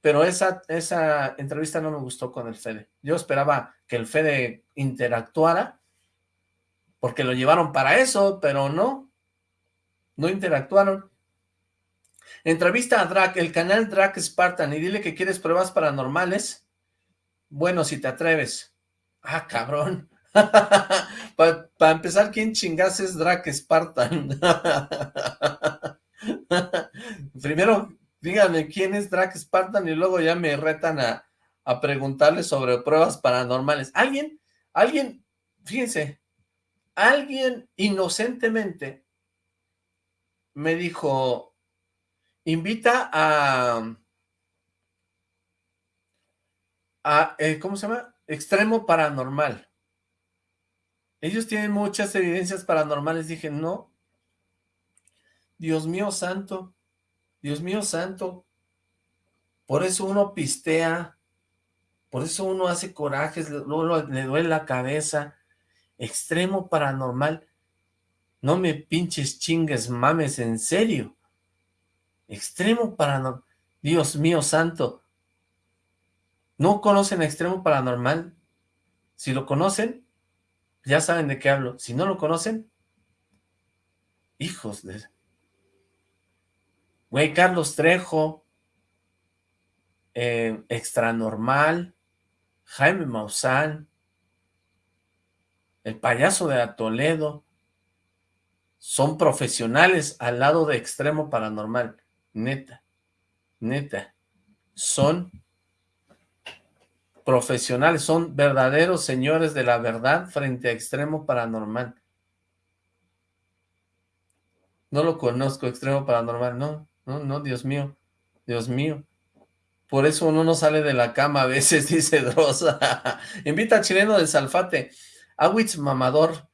pero esa, esa entrevista no me gustó con el Fede. Yo esperaba que el Fede interactuara, porque lo llevaron para eso, pero no, no interactuaron. Entrevista a Drac, el canal Drac Spartan, y dile que quieres pruebas paranormales. Bueno, si te atreves. Ah, cabrón. Para empezar, ¿quién chingas es Drac Spartan? Primero, díganme quién es Drac Spartan y luego ya me retan a, a preguntarle sobre pruebas paranormales. ¿Alguien? ¿Alguien? Fíjense, alguien inocentemente me dijo, invita a, a eh, ¿cómo se llama? Extremo Paranormal. Ellos tienen muchas evidencias paranormales. Dije, no. Dios mío santo. Dios mío santo. Por eso uno pistea. Por eso uno hace corajes. Luego le duele la cabeza. Extremo paranormal. No me pinches chingues mames, en serio. Extremo paranormal. Dios mío santo. ¿No conocen Extremo Paranormal? Si lo conocen, ya saben de qué hablo. Si no lo conocen, hijos de... Güey, Carlos Trejo, eh, Extranormal, Jaime Maussan, el payaso de Toledo, son profesionales al lado de Extremo Paranormal. Neta, neta, son profesionales, son verdaderos señores de la verdad frente a Extremo Paranormal. No lo conozco, Extremo Paranormal, no, no, no, Dios mío, Dios mío. Por eso uno no sale de la cama a veces, dice Drosa. Invita a Chileno del Salfate. Awitz Mamador.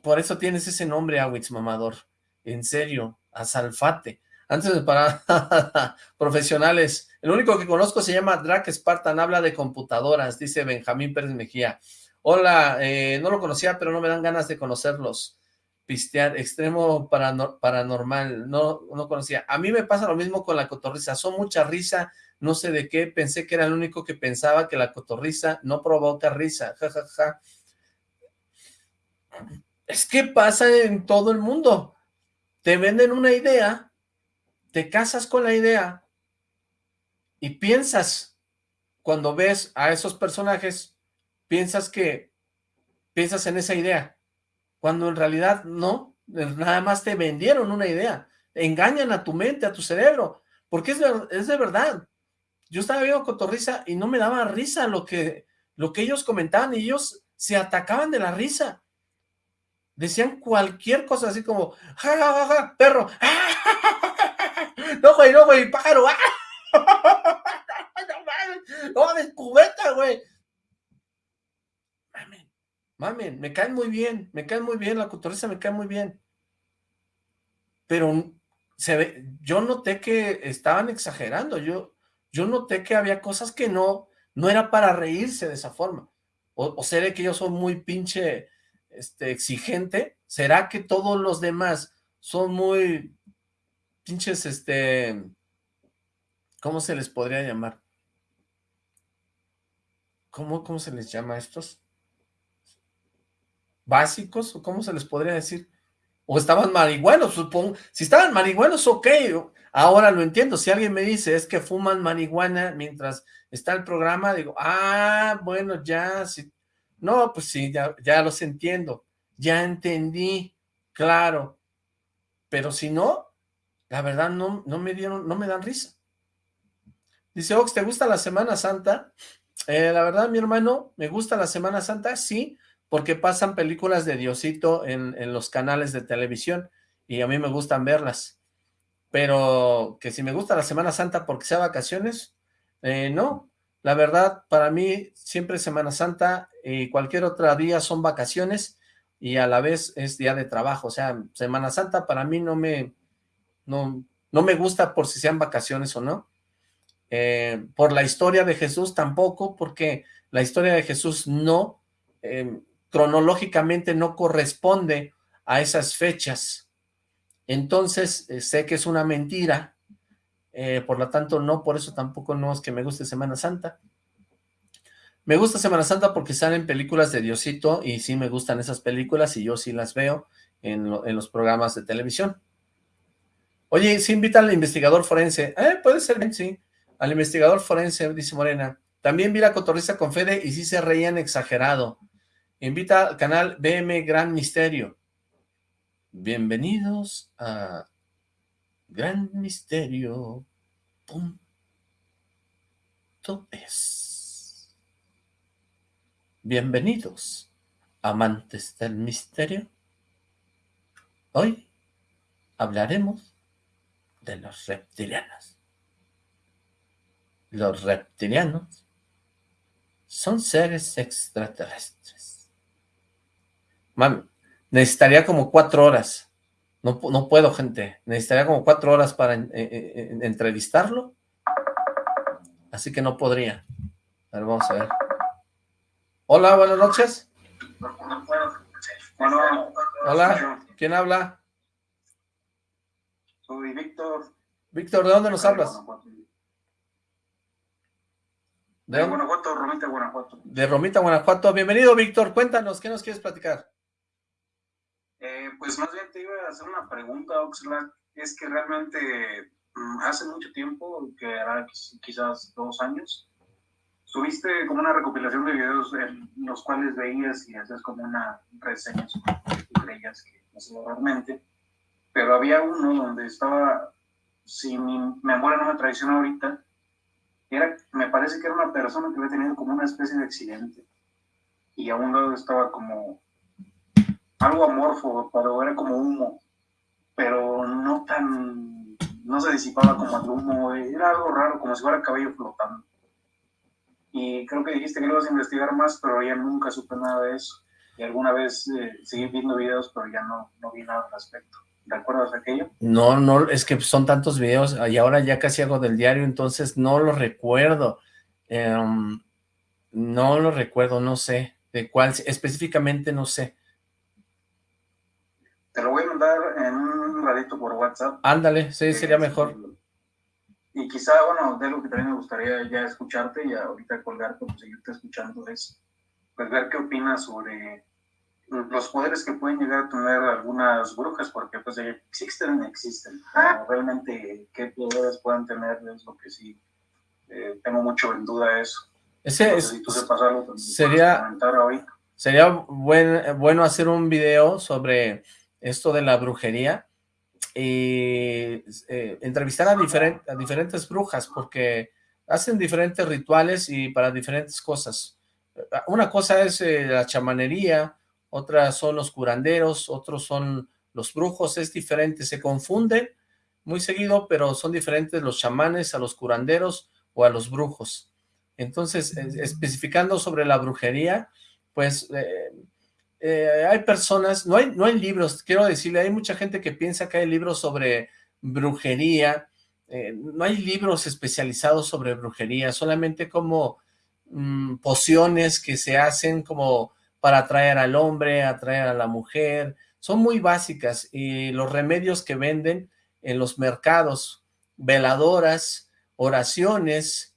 Por eso tienes ese nombre, Awitz Mamador. En serio, a Salfate. Antes de parar, profesionales. El único que conozco se llama Drac Spartan, habla de computadoras, dice Benjamín Pérez Mejía. Hola, eh, no lo conocía, pero no me dan ganas de conocerlos. Pistear, extremo paranormal, no, no conocía. A mí me pasa lo mismo con la cotorriza, son mucha risa, no sé de qué, pensé que era el único que pensaba que la cotorriza no provoca risa, jajaja. Es que pasa en todo el mundo. Te venden una idea te casas con la idea y piensas, cuando ves a esos personajes, piensas que, piensas en esa idea, cuando en realidad no, nada más te vendieron una idea, engañan a tu mente, a tu cerebro, porque es es de verdad. Yo estaba viendo Cotorrisa y no me daba risa lo que, lo que ellos comentaban y ellos se atacaban de la risa. Decían cualquier cosa así como, ja, ja, ja, perro, no, güey, no, güey, pájaro. no mames, cubeta, güey. Mamen, mamen, me caen muy bien, me caen muy bien, la cotorriza me cae muy bien. pero se ve, yo noté que estaban exagerando, yo, yo noté que había cosas que no, no era para reírse de esa forma, o, o seré que yo soy muy pinche este, exigente, será que todos los demás son muy pinches, este, ¿cómo se les podría llamar? ¿Cómo, cómo se les llama a estos? ¿Básicos? ¿O cómo se les podría decir? O estaban marihuanos, supongo. Si estaban marihuanos, ok. Ahora lo entiendo. Si alguien me dice es que fuman marihuana mientras está el programa, digo, ah, bueno, ya, sí. No, pues sí, ya, ya los entiendo. Ya entendí, claro. Pero si no, la verdad no, no me dieron, no me dan risa. Dice, Ox, ¿te gusta la Semana Santa? Eh, la verdad, mi hermano, me gusta la Semana Santa, sí, porque pasan películas de Diosito en, en, los canales de televisión y a mí me gustan verlas. Pero que si me gusta la Semana Santa porque sea vacaciones, eh, no. La verdad, para mí siempre Semana Santa y cualquier otro día son vacaciones y a la vez es día de trabajo. O sea, Semana Santa para mí no me, no, no me gusta por si sean vacaciones o no. Eh, por la historia de Jesús tampoco, porque la historia de Jesús no, eh, cronológicamente no corresponde a esas fechas. Entonces, eh, sé que es una mentira, eh, por lo tanto no, por eso tampoco no es que me guste Semana Santa. Me gusta Semana Santa porque salen películas de Diosito y sí me gustan esas películas y yo sí las veo en, en los programas de televisión. Oye, ¿sí invita al investigador forense? Eh, puede ser sí. Al investigador forense, dice Morena. También vi la cotorriza con Fede y sí se reían exagerado. Invita al canal BM Gran Misterio. Bienvenidos a Gran Misterio. Punto es. Bienvenidos, amantes del misterio. Hoy hablaremos de los reptilianos. Los reptilianos son seres extraterrestres Man, necesitaría como cuatro horas. No, no puedo, gente. Necesitaría como cuatro horas para en, en, en, entrevistarlo. Así que no podría. A ver, vamos a ver. Hola, buenas noches. Hola, ¿quién habla? Soy Víctor. Víctor, ¿de dónde nos hablas? De, de Guanajuato, Romita, Guanajuato. De Romita, Guanajuato. Bienvenido, Víctor. Cuéntanos, ¿qué nos quieres platicar? Eh, pues más bien te iba a hacer una pregunta, Oxlack. Es que realmente mm, hace mucho tiempo, que hará quizás dos años, tuviste como una recopilación de videos en los cuales veías y hacías como una reseña sobre creías que realmente. Pero había uno donde estaba, si mi memoria no me traiciona ahorita, era, me parece que era una persona que había tenido como una especie de accidente. Y a un lado estaba como algo amorfo, pero era como humo, pero no tan, no se disipaba como el humo, era algo raro, como si fuera cabello flotando. Y creo que dijiste que ibas a investigar más, pero ya nunca supe nada de eso. Y alguna vez eh, seguí viendo videos, pero ya no, no vi nada al respecto. ¿Recuerdas aquello? No, no, es que son tantos videos y ahora ya casi hago del diario, entonces no lo recuerdo. Um, no lo recuerdo, no sé de cuál, específicamente no sé. Te lo voy a mandar en un ratito por WhatsApp. Ándale, sí, sería mejor. Y quizá, bueno, de lo que también me gustaría ya escucharte y ahorita colgarte, pues seguirte escuchando es, pues ver qué opinas sobre los poderes que pueden llegar a tener algunas brujas, porque pues existen, existen. Pero realmente qué poderes pueden tener es lo que sí eh, tengo mucho en duda eso. Ese es, si tú sepas algo, sería, sería buen, bueno hacer un video sobre esto de la brujería y eh, entrevistar a, diferent, a diferentes brujas porque hacen diferentes rituales y para diferentes cosas. Una cosa es eh, la chamanería, otra son los curanderos, otros son los brujos, es diferente, se confunden muy seguido, pero son diferentes los chamanes a los curanderos o a los brujos. Entonces, especificando sobre la brujería, pues eh, eh, hay personas, no hay, no hay libros, quiero decirle, hay mucha gente que piensa que hay libros sobre brujería, eh, no hay libros especializados sobre brujería, solamente como mm, pociones que se hacen como para atraer al hombre, atraer a la mujer, son muy básicas y los remedios que venden en los mercados, veladoras, oraciones,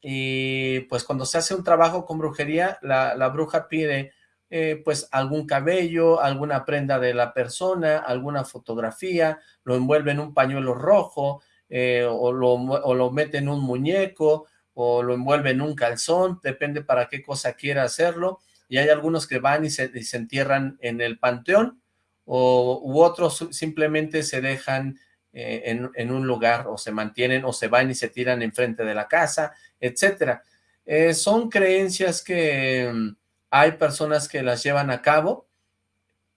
y pues cuando se hace un trabajo con brujería, la, la bruja pide eh, pues algún cabello, alguna prenda de la persona, alguna fotografía, lo envuelve en un pañuelo rojo, eh, o, lo, o lo mete en un muñeco, o lo envuelve en un calzón, depende para qué cosa quiera hacerlo, y hay algunos que van y se, entierran en el panteón, o, u otros simplemente se dejan eh, en, en, un lugar, o se mantienen, o se van y se tiran enfrente de la casa, etcétera. son creencias que hay personas que las llevan a cabo,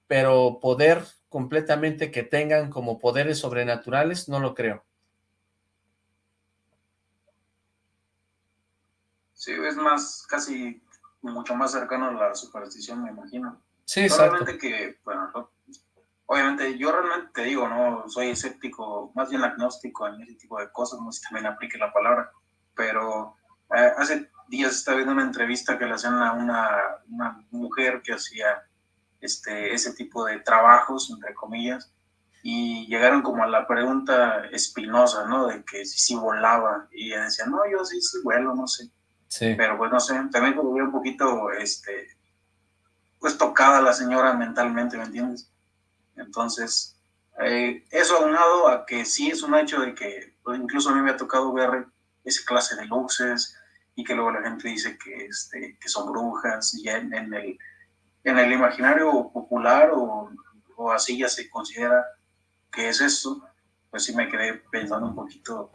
pero poder completamente que tengan como poderes sobrenaturales, no lo creo. Sí, es más, casi mucho más cercano a la superstición, me imagino. Sí, exacto. que, bueno, obviamente yo realmente te digo, no soy escéptico, más bien agnóstico en ese tipo de cosas, no sé si también aplique la palabra, pero eh, hace días estaba viendo una entrevista que le hacían a una, una, mujer que hacía este, ese tipo de trabajos, entre comillas, y llegaron como a la pregunta espinosa, ¿no? De que si sí volaba, y ella decía, no, yo sí, sí vuelo, no sé. Sí. Pero pues no sé, también como un poquito, este, pues tocada la señora mentalmente, ¿me entiendes? Entonces, eh, eso aunado a que sí es un hecho de que pues, incluso a mí me ha tocado ver esa clase de luces y que luego la gente dice que, este, que son brujas, y en, en, el, en el imaginario popular o, o, así ya se considera que es eso, pues sí me quedé pensando un poquito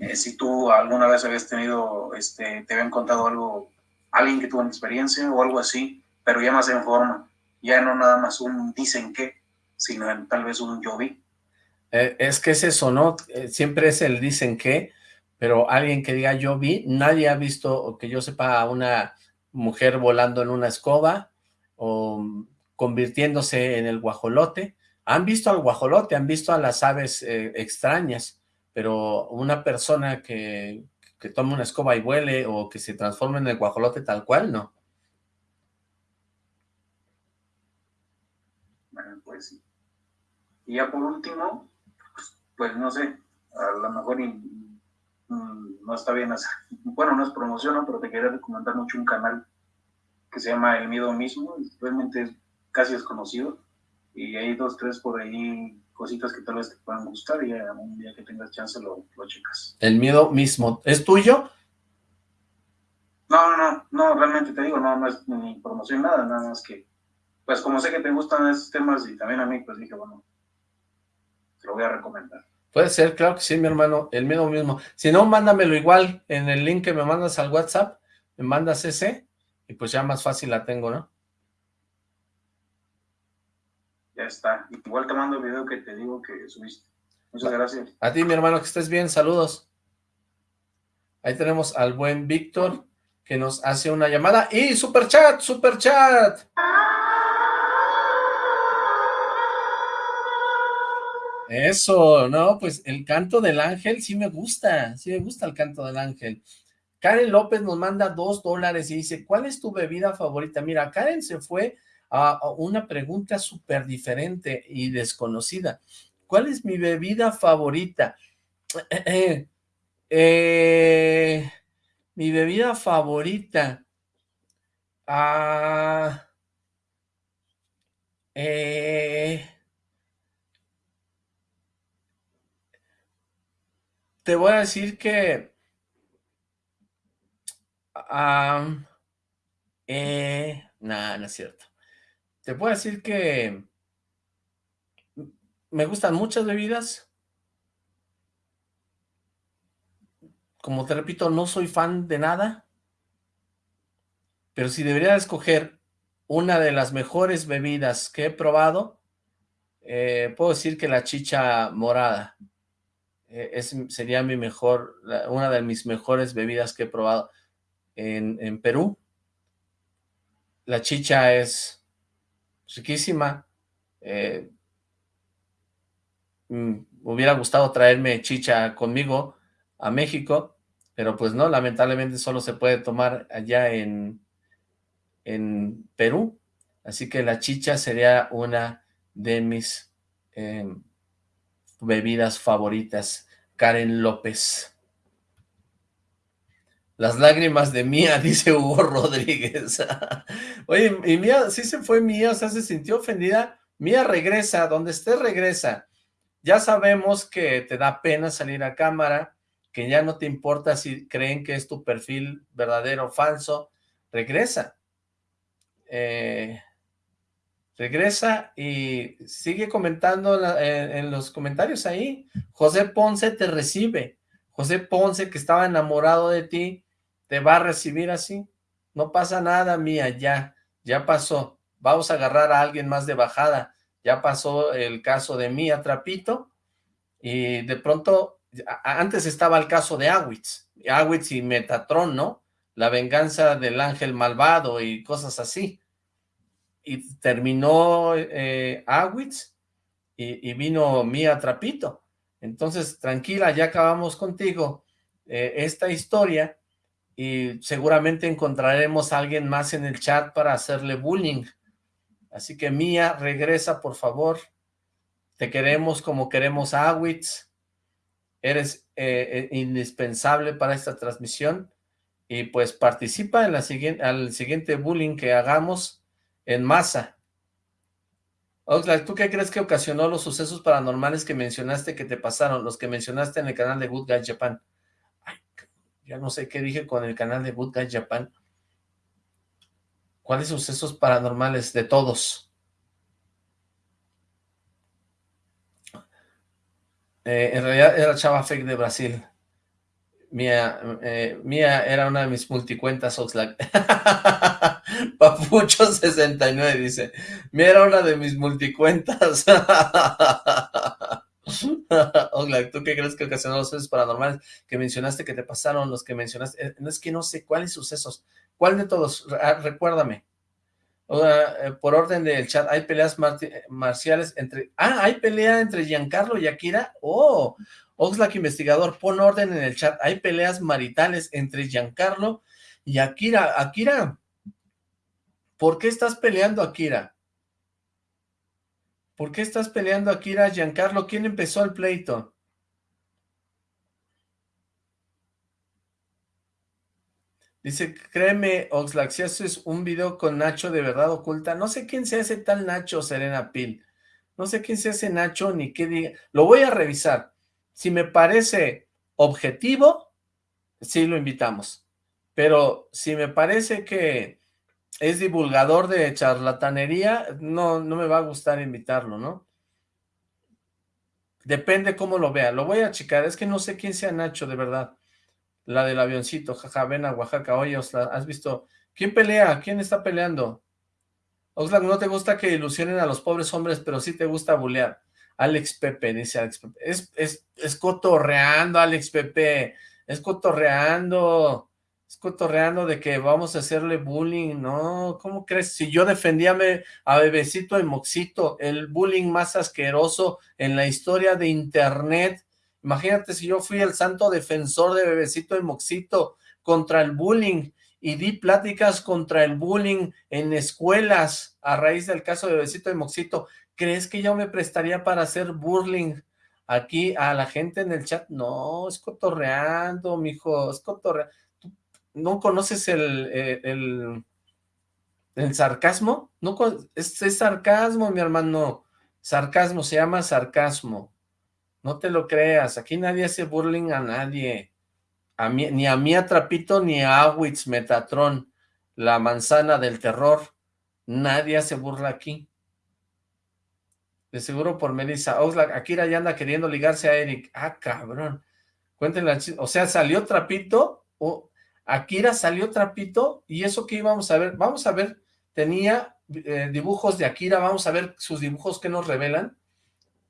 eh, si tú alguna vez habías tenido, este, te habían contado algo, alguien que tuvo una experiencia o algo así, pero ya más en forma, ya no nada más un dicen que, sino tal vez un yo vi. Eh, es que es eso, ¿no? Eh, siempre es el dicen que, pero alguien que diga yo vi, nadie ha visto, o que yo sepa, a una mujer volando en una escoba, o convirtiéndose en el guajolote, han visto al guajolote, han visto a las aves eh, extrañas, pero una persona que, que tome una escoba y vuele, o que se transforme en el guajolote tal cual, no. Bueno, pues sí. Y ya por último, pues no sé, a lo mejor no está bien hacer. Bueno, no es promoción, pero te quería recomendar mucho un canal que se llama El Miedo Mismo, realmente es casi desconocido, y hay dos, tres por ahí cositas que tal vez te puedan gustar y un día que tengas chance lo, lo checas. El Miedo Mismo, ¿es tuyo? No, no, no, no, realmente te digo, no, no es ni promoción, nada, nada más que, pues como sé que te gustan esos temas y también a mí, pues dije, bueno, te lo voy a recomendar. Puede ser, claro que sí, mi hermano, el miedo mismo. Si no, mándamelo igual en el link que me mandas al WhatsApp, me mandas ese, y pues ya más fácil la tengo, ¿no? Ya está. Igual te mando el video que te digo que subiste. Muchas gracias. A ti, mi hermano, que estés bien, saludos. Ahí tenemos al buen Víctor, que nos hace una llamada. ¡Y super chat, super chat! Eso, no, pues el canto del ángel sí me gusta, sí me gusta el canto del ángel. Karen López nos manda dos dólares y dice, ¿cuál es tu bebida favorita? Mira, Karen se fue a una pregunta súper diferente y desconocida. ¿Cuál es mi bebida favorita? Eh, mi bebida favorita. Ah, eh, te voy a decir que... eh, nada, no es cierto. Te puedo decir que me gustan muchas bebidas. Como te repito, no soy fan de nada. Pero si debería escoger una de las mejores bebidas que he probado, eh, puedo decir que la chicha morada. Eh, es, sería mi mejor, una de mis mejores bebidas que he probado en, en Perú. La chicha es riquísima. Eh, mm, hubiera gustado traerme chicha conmigo a México, pero pues no, lamentablemente solo se puede tomar allá en, en Perú, así que la chicha sería una de mis em, bebidas favoritas. Karen López. Las lágrimas de Mía, dice Hugo Rodríguez. Oye, y Mía, sí se fue Mía, o sea, se sintió ofendida. Mía regresa, donde esté regresa. Ya sabemos que te da pena salir a cámara, que ya no te importa si creen que es tu perfil verdadero o falso. Regresa. Eh, regresa y sigue comentando en los comentarios ahí. José Ponce te recibe. José Ponce, que estaba enamorado de ti, te va a recibir así. No pasa nada, mía, ya, ya pasó. Vamos a agarrar a alguien más de bajada. Ya pasó el caso de Mía Trapito y de pronto, antes estaba el caso de Awitz, Awitz y Metatron, ¿no? La venganza del ángel malvado y cosas así. Y terminó eh, y, vino Mía Trapito. Entonces, tranquila, ya acabamos contigo eh, esta historia y seguramente encontraremos a alguien más en el chat para hacerle bullying. Así que Mía, regresa por favor. Te queremos como queremos a Awitz. Eres eh, eh, indispensable para esta transmisión. Y pues participa en la siguiente, al siguiente bullying que hagamos en masa. Oxlack, ¿tú qué crees que ocasionó los sucesos paranormales que mencionaste que te pasaron? Los que mencionaste en el canal de Good Guy Japan. Ya no sé qué dije con el canal de Good Japan. ¿Cuáles sucesos paranormales de todos? Eh, en realidad era Chava Fake de Brasil. Mía, eh, Mía era una de mis multicuentas Oxlack. Papucho69 dice, Mía era una de mis multicuentas. Hola, ¿tú qué crees que ocasionó los sucesos paranormales que mencionaste que te pasaron, los que mencionaste? Eh, no es que no sé cuáles sucesos. ¿Cuál de todos? Ah, recuérdame. Eh, por orden del chat, ¿hay peleas marciales entre... Ah, ¿hay pelea entre Giancarlo y Akira? Oh, Oxlack Investigador, pon orden en el chat. ¿Hay peleas maritales entre Giancarlo y Akira? Akira, ¿por qué estás peleando, Akira? ¿Por qué estás peleando Akira Giancarlo? ¿Quién empezó el pleito? Dice, créeme, Oxlack, si haces un video con Nacho de verdad oculta, no sé quién se hace tal Nacho, Serena Pil. No sé quién se hace Nacho ni qué diga. Lo voy a revisar. Si me parece objetivo, sí lo invitamos. Pero si me parece que es divulgador de charlatanería, no, no me va a gustar invitarlo, ¿no? Depende cómo lo vea. Lo voy a checar. Es que no sé quién sea Nacho, de verdad. La del avioncito. Jaja, ven a Oaxaca. Oye, ¿has visto? ¿Quién pelea? ¿Quién está peleando? Oxlack, no te gusta que ilusionen a los pobres hombres, pero sí te gusta bulear. Alex Pepe, dice Alex Pepe. Es, es, es cotorreando, Alex Pepe. Es cotorreando es cotorreando de que vamos a hacerle bullying, ¿no? ¿Cómo crees? Si yo defendía a Bebecito y Moxito, el bullying más asqueroso en la historia de internet, imagínate si yo fui el santo defensor de Bebecito y Moxito contra el bullying y di pláticas contra el bullying en escuelas a raíz del caso de Bebecito y Moxito, ¿crees que yo me prestaría para hacer bullying aquí a la gente en el chat? No, es cotorreando, mijo, es cotorreando ¿No conoces el, eh, el, el, sarcasmo? ¿No? Es, sarcasmo, mi hermano. Sarcasmo, se llama sarcasmo. No te lo creas. Aquí nadie hace burling a nadie. A mí, ni a mí Trapito, ni a Awitz Metatron, la manzana del terror. Nadie hace burla aquí. De seguro por Melissa. Oxlack, Akira ya anda queriendo ligarse a Eric. Ah, cabrón. Cuéntenle, o sea, salió Trapito o Akira salió trapito y eso que íbamos a ver, vamos a ver, tenía eh, dibujos de Akira, vamos a ver sus dibujos que nos revelan.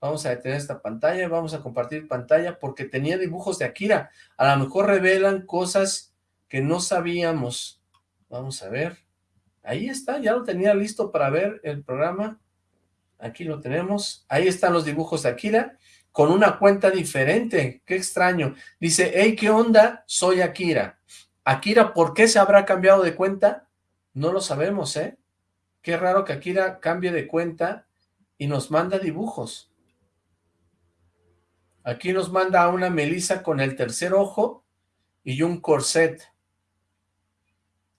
Vamos a detener esta pantalla, vamos a compartir pantalla porque tenía dibujos de Akira. A lo mejor revelan cosas que no sabíamos. Vamos a ver. Ahí está, ya lo tenía listo para ver el programa. Aquí lo tenemos. Ahí están los dibujos de Akira con una cuenta diferente. Qué extraño. Dice, hey, ¿qué onda? Soy Akira. Akira, ¿por qué se habrá cambiado de cuenta? No lo sabemos, ¿eh? Qué raro que Akira cambie de cuenta y nos manda dibujos. Aquí nos manda a una Melissa con el tercer ojo y un corset.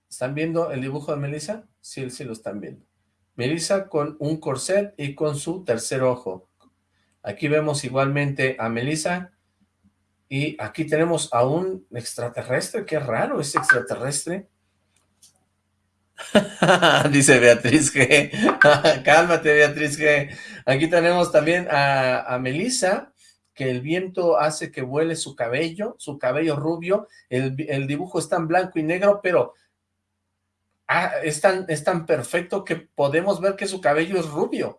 ¿Están viendo el dibujo de Melissa? Sí, sí lo están viendo. Melissa con un corset y con su tercer ojo. Aquí vemos igualmente a Melissa y aquí tenemos a un extraterrestre. Qué raro ese extraterrestre. Dice Beatriz G. Cálmate, Beatriz G. Aquí tenemos también a, Melissa, que el viento hace que vuele su cabello, su cabello rubio. El, el dibujo está en blanco y negro, pero ah, es, tan, es tan perfecto que podemos ver que su cabello es rubio.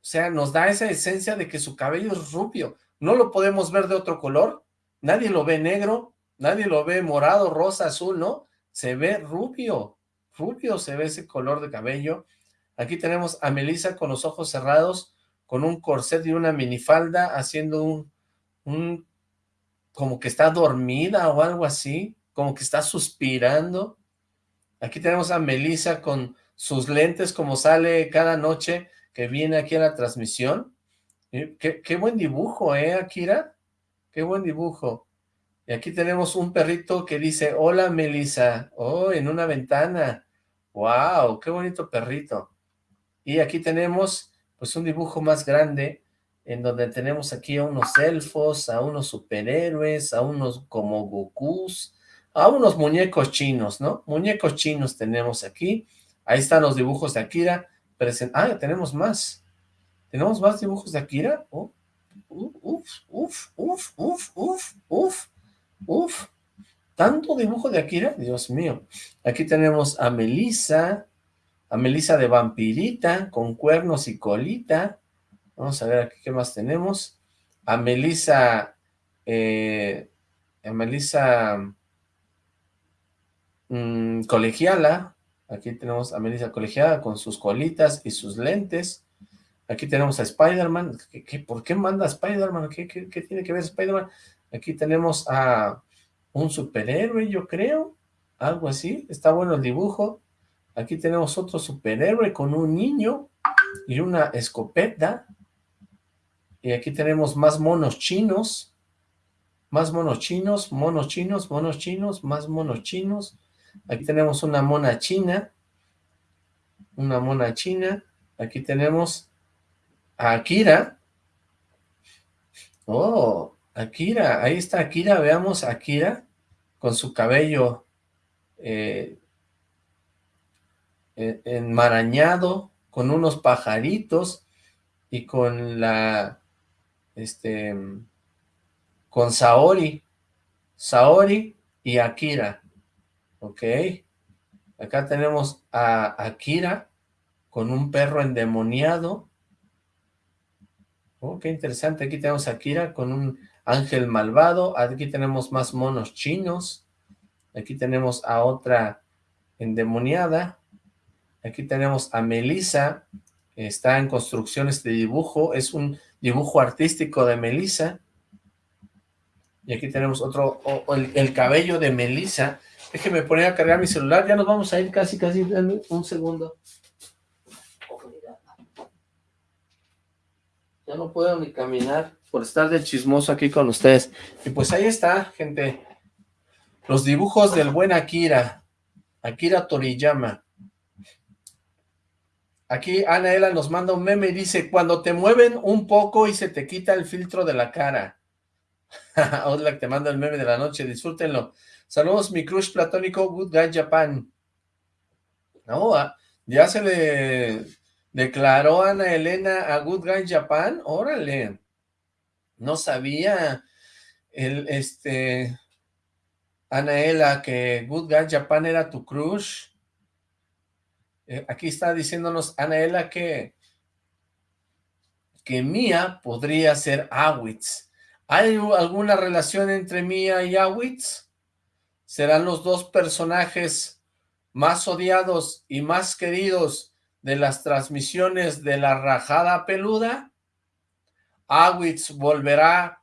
O sea, nos da esa esencia de que su cabello es rubio. No lo podemos ver de otro color. Nadie lo ve negro, nadie lo ve morado, rosa, azul, ¿no? Se ve rubio rubio se ve ese color de cabello. Aquí tenemos a Melissa con los ojos cerrados, con un corset y una minifalda, haciendo un, un, como que está dormida o algo así, como que está suspirando. Aquí tenemos a Melissa con sus lentes, como sale cada noche que viene aquí a la transmisión. Qué, qué buen dibujo, ¿eh, Akira? Qué buen dibujo. Y aquí tenemos un perrito que dice, hola Melissa, oh, en una ventana. ¡Wow! ¡Qué bonito perrito! Y aquí tenemos pues un dibujo más grande en donde tenemos aquí a unos elfos, a unos superhéroes, a unos como Gokus, a unos muñecos chinos, ¿no? Muñecos chinos tenemos aquí. Ahí están los dibujos de Akira. Ah, tenemos más. ¿Tenemos más dibujos de Akira? Oh, uf, uf, uf, uf, uf, uf, uf. ¿Tanto dibujo de Akira? Dios mío. Aquí tenemos a Melissa, a Melissa de vampirita, con cuernos y colita. Vamos a ver aquí qué más tenemos. A Melissa, eh, a Melissa mm, colegiala. Aquí tenemos a Melissa colegiala con sus colitas y sus lentes. Aquí tenemos a Spider-Man. por qué manda Spider-Man? ¿Qué, qué tiene que ver Spider-Man? Aquí tenemos a un superhéroe, yo creo, algo así, está bueno el dibujo. Aquí tenemos otro superhéroe con un niño y una escopeta. Y aquí tenemos más monos chinos, más monos chinos, monos chinos, monos chinos, más monos chinos. Aquí tenemos una mona china, una mona china. Aquí tenemos Akira. Oh, Akira, ahí está Akira, veamos Akira con su cabello eh, enmarañado, con unos pajaritos y con la, este, con Saori, Saori y Akira, ¿ok? Acá tenemos a Akira con un perro endemoniado. Oh, qué interesante. Aquí tenemos a Akira con un Ángel Malvado, aquí tenemos más monos chinos, aquí tenemos a otra endemoniada, aquí tenemos a Melissa, está en construcciones de dibujo, es un dibujo artístico de Melissa, y aquí tenemos otro, el, cabello de Melissa, déjeme poner a cargar mi celular, ya nos vamos a ir casi, casi, un segundo. Ya no puedo ni caminar por estar de chismoso aquí con ustedes. Y pues ahí está, gente. Los dibujos del buen Akira. Akira Toriyama. Aquí Anaela nos manda un meme y dice, cuando te mueven un poco y se te quita el filtro de la cara. que te manda el meme de la noche, disfrútenlo. Saludos, mi crush platónico, Good Guy Japan. No, ah, ya se le declaró Ana Elena a Good Guy Japan, órale. No sabía el, este, Anaela, que Good Guy Japan era tu crush. Eh, aquí está diciéndonos Anaela que, que Mia podría ser Awitz. ¿Hay alguna relación entre Mia y Awitz? ¿Serán los dos personajes más odiados y más queridos de las transmisiones de la rajada peluda, Awitz volverá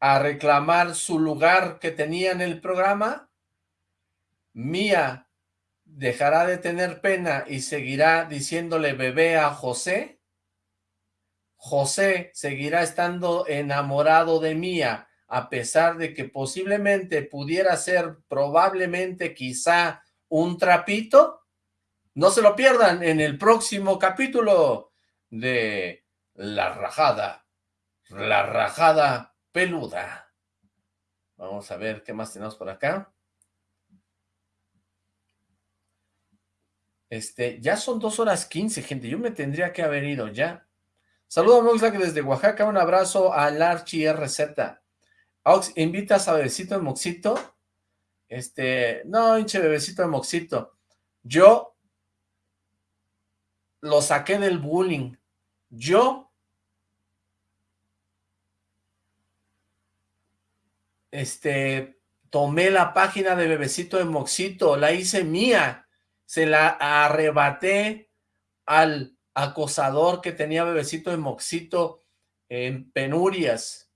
a reclamar su lugar que tenía en el programa, Mía dejará de tener pena y seguirá diciéndole bebé a José, José seguirá estando enamorado de Mía, a pesar de que posiblemente pudiera ser probablemente quizá un trapito. No se lo pierdan en el próximo capítulo de La Rajada, La Rajada Peluda. Vamos a ver qué más tenemos por acá. Este, ya son dos horas quince, gente. Yo me tendría que haber ido ya. Saludos, Moxlack, desde Oaxaca. Un abrazo al Archie RZ. Ox, ¿invitas a Bebecito de Moxito? Este, no, hinche Bebecito de Moxito. Yo lo saqué del bullying. Yo este, tomé la página de Bebecito de Moxito, la hice mía, se la arrebaté al acosador que tenía bebecito de Moxito en penurias.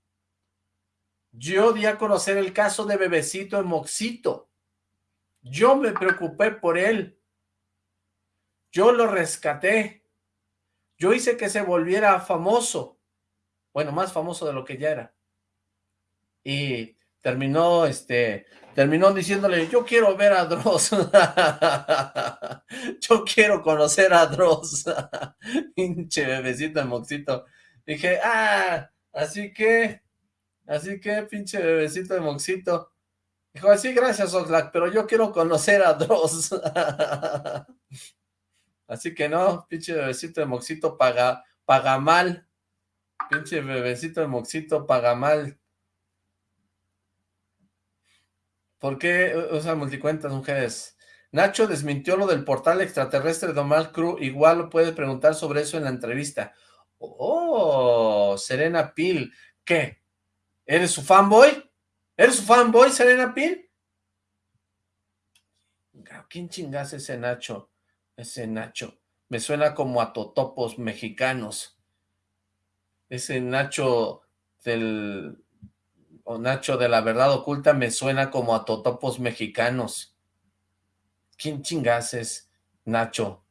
Yo di a conocer el caso de bebecito de Moxito. Yo me preocupé por él. Yo lo rescaté. Yo hice que se volviera famoso. Bueno, más famoso de lo que ya era. Y terminó, este, terminó diciéndole, yo quiero ver a Dross, yo quiero conocer a Dross, pinche bebecito de moxito, dije, ah, así que, así que, pinche bebecito de moxito, dijo, así gracias Oxlack, pero yo quiero conocer a Dross, así que no, pinche bebecito de moxito paga, paga mal, pinche bebecito de moxito paga mal, ¿Por qué usa multicuentas, mujeres? Nacho desmintió lo del portal extraterrestre de Omar Cruz. Igual lo puede preguntar sobre eso en la entrevista. Oh, Serena Pil. ¿Qué? ¿Eres su fanboy? ¿Eres su fanboy, Serena Pil? ¿Quién chingas ese Nacho? Ese Nacho. Me suena como a totopos mexicanos. Ese Nacho del o Nacho de la Verdad Oculta me suena como a totopos mexicanos. ¿Quién chingas es Nacho?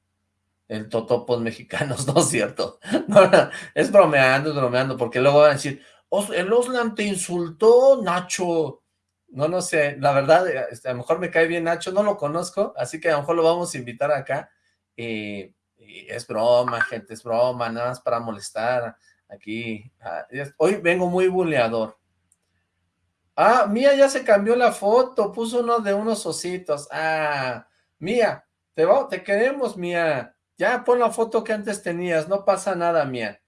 El totopos mexicanos, ¿no es cierto? es bromeando, es bromeando, porque luego van a decir, el Oslan te insultó, Nacho. No, no sé, la verdad, este, a lo mejor me cae bien Nacho, no lo conozco, así que a lo mejor lo vamos a invitar acá. Y, es broma, gente, es broma, nada más para molestar aquí. Hoy vengo muy buleador, Ah, Mía ya se cambió la foto, puso uno de unos ositos. Ah, Mía, te, te queremos, Mía. Ya pon la foto que antes tenías, no pasa nada, Mía.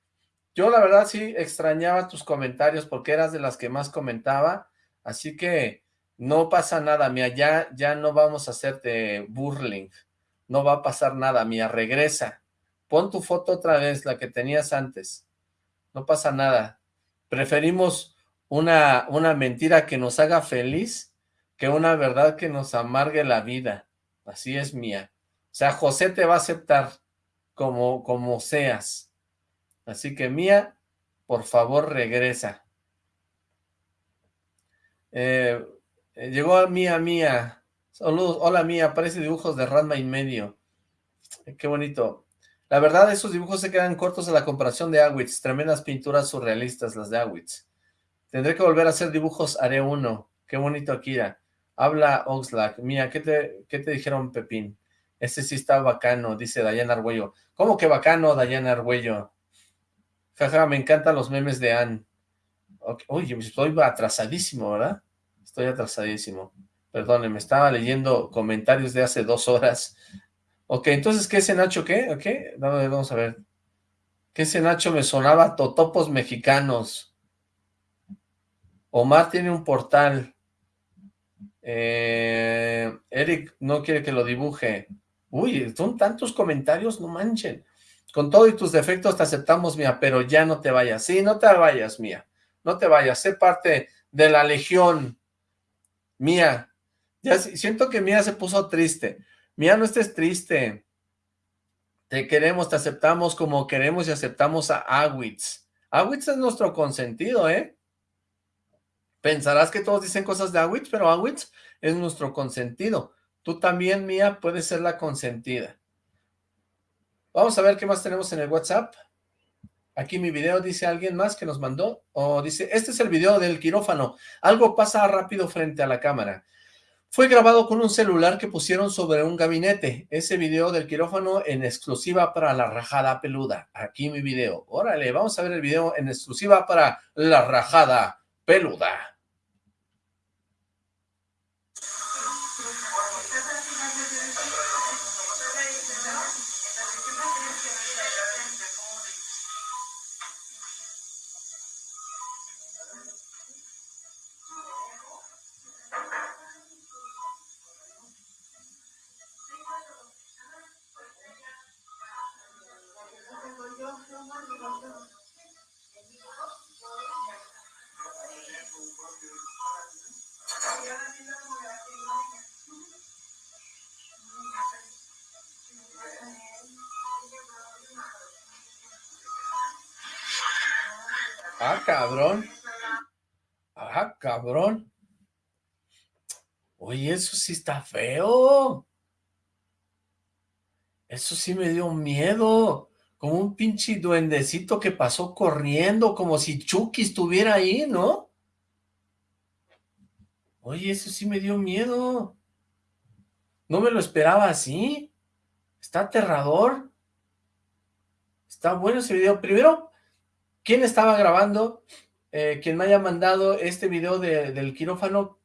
Yo la verdad sí extrañaba tus comentarios porque eras de las que más comentaba, así que no pasa nada, Mía, ya, ya no vamos a hacerte burling, no va a pasar nada, Mía, regresa. Pon tu foto otra vez, la que tenías antes. No pasa nada. Preferimos una, una mentira que nos haga feliz que una verdad que nos amargue la vida. Así es mía. O sea, José te va a aceptar como, como seas. Así que mía, por favor regresa. Eh, llegó a mía, mía. Saludos, hola mía, parece dibujos de Ranma y medio. Qué bonito. La verdad, esos dibujos se quedan cortos a la comparación de Awitz. Tremendas pinturas surrealistas las de Awitz. Tendré que volver a hacer dibujos, haré uno. Qué bonito, Akira. Habla Oxlack. Mía, ¿qué te, ¿qué te dijeron, Pepín? Este sí está bacano, dice Dayana Argüello. ¿Cómo que bacano, Dayana Argüello? Jaja, me encantan los memes de Ann. Oye, estoy atrasadísimo, ¿verdad? Estoy atrasadísimo. Perdóneme, estaba leyendo comentarios de hace dos horas. Ok, entonces, ¿qué ese Nacho qué? Ok, vamos a ver. ¿Qué ese Nacho me sonaba totopos mexicanos? Omar tiene un portal. Eh, Eric no quiere que lo dibuje. Uy, son tantos comentarios, no manchen. Con todo y tus defectos te aceptamos, mía, pero ya no te vayas. Sí, no te vayas, mía. No te vayas. Sé parte de la legión. Mía. Ya siento que Mía se puso triste. Mía, no estés triste. Te queremos, te aceptamos como queremos y aceptamos a Awitz. Awitz es nuestro consentido, ¿eh? Pensarás que todos dicen cosas de Awitz, pero Awitz es nuestro consentido. Tú también, Mía, puedes ser la consentida. Vamos a ver qué más tenemos en el WhatsApp. Aquí mi video dice alguien más que nos mandó, o dice, este es el video del quirófano. Algo pasa rápido frente a la cámara. Fue grabado con un celular que pusieron sobre un gabinete. Ese video del quirófano en exclusiva para la rajada peluda. Aquí mi video. Órale, vamos a ver el video en exclusiva para la rajada peluda. Sí está feo. Eso sí me dio miedo. Como un pinche duendecito que pasó corriendo, como si Chucky estuviera ahí, ¿no? Oye, eso sí me dio miedo. No me lo esperaba así. Está aterrador. Está bueno ese video. Primero, ¿quién estaba grabando? Eh, quien me haya mandado este video del quirófano,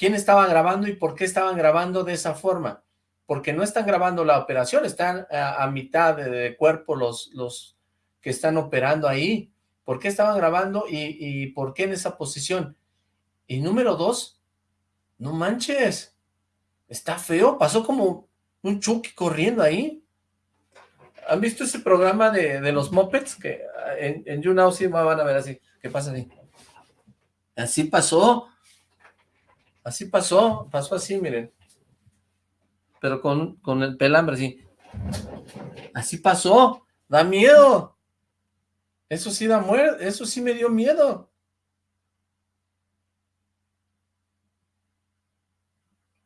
¿quién estaba grabando y por qué estaban grabando de esa forma? porque no están grabando la operación, están a, mitad de, cuerpo los, los que están operando ahí. ¿Por qué estaban grabando y, por qué en esa posición? Y número dos, no manches, está feo, pasó como un Chucky corriendo ahí. ¿Han visto ese programa de, los Muppets? Que en, en YouNow sí van a ver así, ¿qué pasa ahí? Así pasó, así pasó, pasó así, miren pero con, con el pelambre, así. Así pasó, da miedo. Eso sí da muerte, eso sí me dio miedo.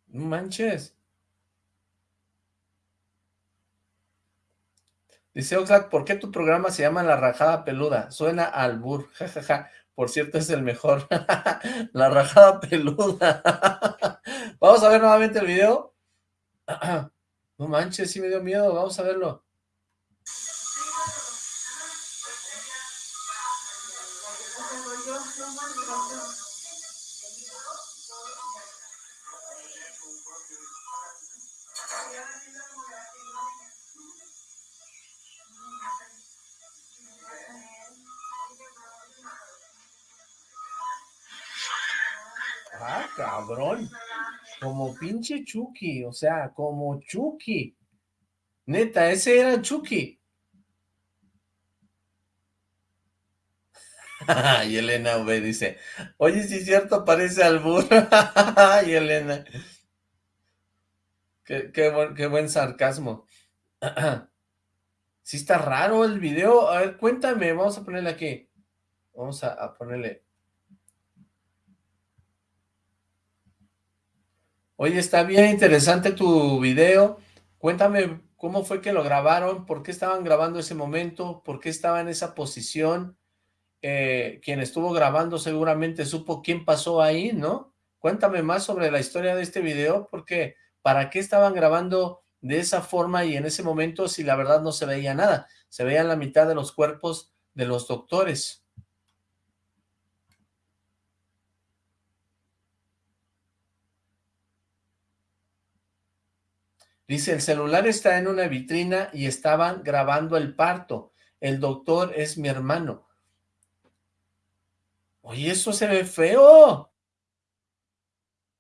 No manches. Dice Oxlack, ¿por qué tu programa se llama La Rajada Peluda? Suena al bur, jajaja. Por cierto, es el mejor. La Rajada Peluda. Vamos a ver nuevamente el video. No manches, sí me dio miedo, vamos a verlo. Como pinche Chucky, o sea, como Chucky. Neta, ese era Chucky. y Elena V dice, oye, si es cierto, parece al burro. y Elena. Qué, qué, buen, sarcasmo. sí está raro el video. A ver, cuéntame, vamos a ponerle aquí. Vamos a ponerle Oye, está bien interesante tu video. Cuéntame cómo fue que lo grabaron, por qué estaban grabando ese momento, por qué estaba en esa posición. Eh, quien estuvo grabando seguramente supo quién pasó ahí, ¿no? Cuéntame más sobre la historia de este video, porque ¿para qué estaban grabando de esa forma y en ese momento si la verdad no se veía nada? Se veían la mitad de los cuerpos de los doctores. Dice, el celular está en una vitrina y estaban grabando el parto. El doctor es mi hermano. Oye, eso se ve feo.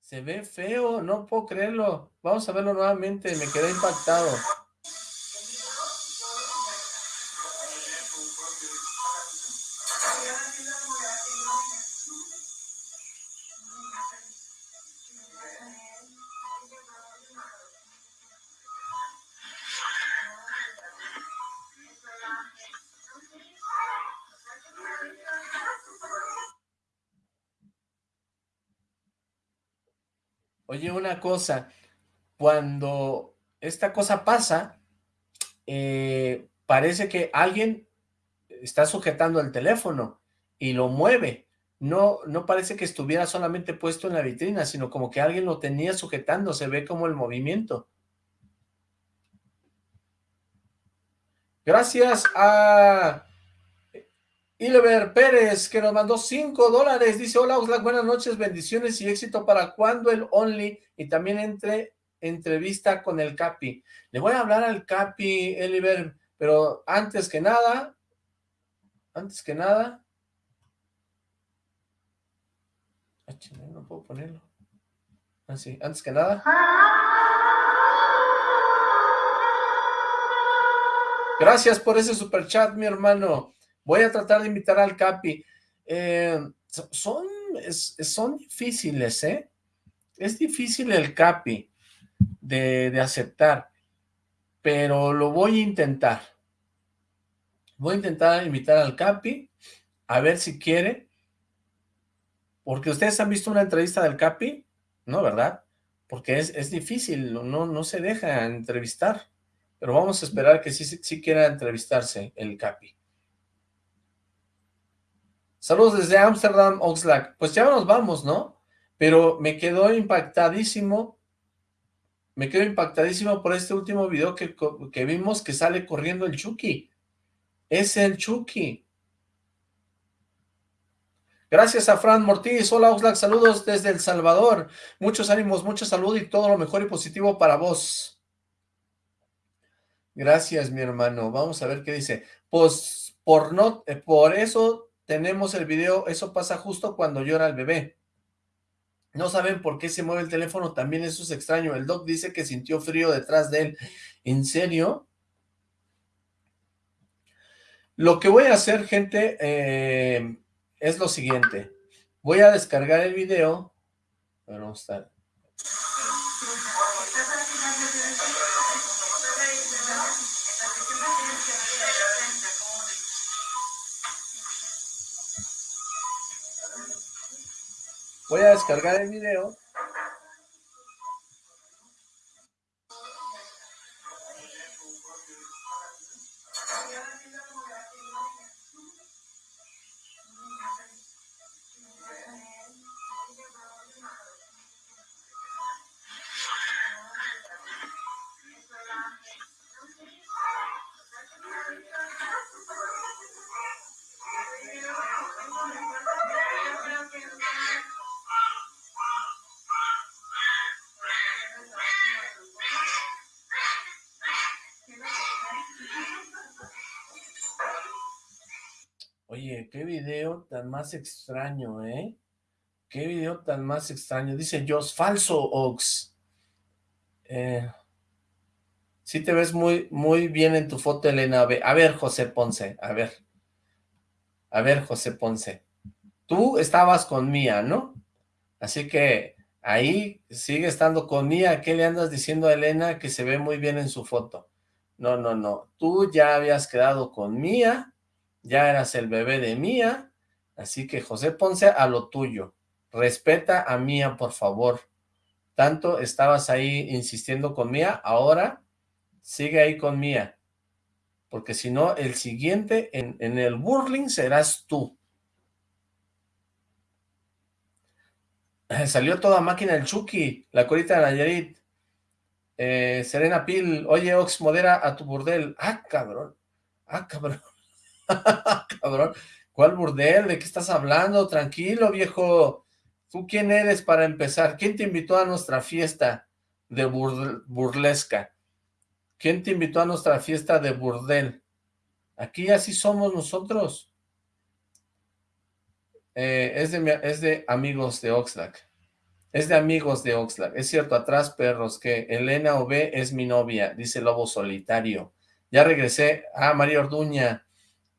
Se ve feo, no puedo creerlo. Vamos a verlo nuevamente, me quedé impactado. Oye, una cosa, cuando esta cosa pasa, eh, parece que alguien está sujetando el teléfono y lo mueve. No, no parece que estuviera solamente puesto en la vitrina, sino como que alguien lo tenía sujetando, se ve como el movimiento. Gracias a Ilever Pérez, que nos mandó 5 dólares. Dice, hola Oxlack, buenas noches, bendiciones y éxito para cuando el Only y también entre entrevista con el Capi. Le voy a hablar al Capi, Eliver, pero antes que nada, antes que nada... No puedo ponerlo. Así, ah, antes que nada... Gracias por ese super chat, mi hermano. Voy a tratar de invitar al Capi. Eh, son, son difíciles, ¿eh? Es difícil el Capi de, aceptar, pero lo voy a intentar. Voy a intentar invitar al Capi, a ver si quiere, porque ustedes han visto una entrevista del Capi, ¿no, verdad? Porque es, es difícil, no, no se deja entrevistar, pero vamos a esperar que sí, sí quiera entrevistarse el Capi. Saludos desde Amsterdam, Oxlack. Pues ya nos vamos, ¿no? Pero me quedó impactadísimo, me quedo impactadísimo por este último video que, que vimos que sale corriendo el Chucky. Es el Chucky. Gracias a Fran Mortiz. Hola Oxlack, saludos desde El Salvador. Muchos ánimos, mucha salud y todo lo mejor y positivo para vos. Gracias, mi hermano. Vamos a ver qué dice. Pues por no, eh, por eso tenemos el video, eso pasa justo cuando llora el bebé. No saben por qué se mueve el teléfono, también eso es extraño. El doc dice que sintió frío detrás de él. ¿En serio? Lo que voy a hacer, gente, eh, es lo siguiente. Voy a descargar el video. Vamos a Voy a descargar el video. Video tan más extraño, ¿eh? Qué video tan más extraño. Dice Jos, falso, Ox. Eh, sí te ves muy, muy bien en tu foto, Elena. A ver, José Ponce, a ver. A ver, José Ponce. Tú estabas con Mía, ¿no? Así que ahí sigue estando con Mía. ¿Qué le andas diciendo a Elena que se ve muy bien en su foto? No, no, no. Tú ya habías quedado con Mía ya eras el bebé de Mía, así que José Ponce a lo tuyo, respeta a Mía por favor, tanto estabas ahí insistiendo con Mía, ahora sigue ahí con Mía, porque si no, el siguiente en, el burling serás tú. Salió toda máquina el Chucky, la corita de Nayarit. Eh, Serena Pil, oye Ox, modera a tu burdel. Ah, cabrón. Ah, cabrón. Cabrón, ¿cuál burdel? ¿De qué estás hablando? Tranquilo, viejo. ¿Tú quién eres para empezar? ¿Quién te invitó a nuestra fiesta de burlesca? ¿Quién te invitó a nuestra fiesta de burdel? Aquí así somos nosotros. Eh, es, de, amigos de Oxlack. Es de amigos de Oxlack. Es cierto, atrás perros, que Elena OB es mi novia, dice Lobo Solitario. Ya regresé. Ah, María Orduña.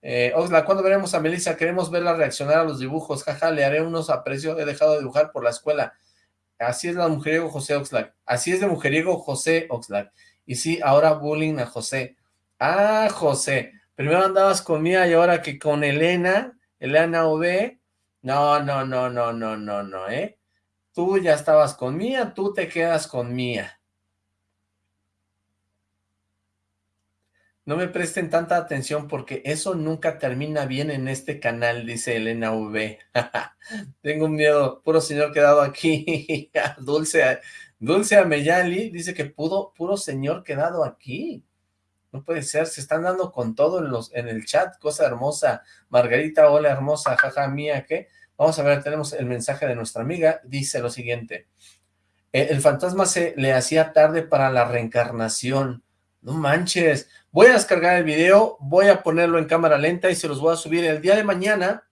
Eh, Oxlack, ¿cuándo veremos a Melissa? Queremos verla reaccionar a los dibujos. Jaja, le haré unos aprecios. He dejado de dibujar por la escuela. Así es la mujeriego José Oxlack. Así es de mujeriego José Oxlack. Y sí, ahora bullying a José. Ah, José. Primero andabas con Mía y ahora que con Elena, Elena V. No, no, no, no, no, no, no, ¿eh? tú ya estabas con Mía, tú te quedas con Mía. No me presten tanta atención porque eso nunca termina bien en este canal, dice Elena V. Tengo un miedo, puro señor quedado aquí. Dulce, Dulce Ameyali dice que pudo, puro señor quedado aquí. No puede ser, se están dando con todo en, los, en el chat, cosa hermosa. Margarita, hola hermosa, jaja mía, ¿qué? Vamos a ver, tenemos el mensaje de nuestra amiga, dice lo siguiente. Eh, el fantasma se le hacía tarde para la reencarnación. No manches, voy a descargar el video, voy a ponerlo en cámara lenta y se los voy a subir el día de mañana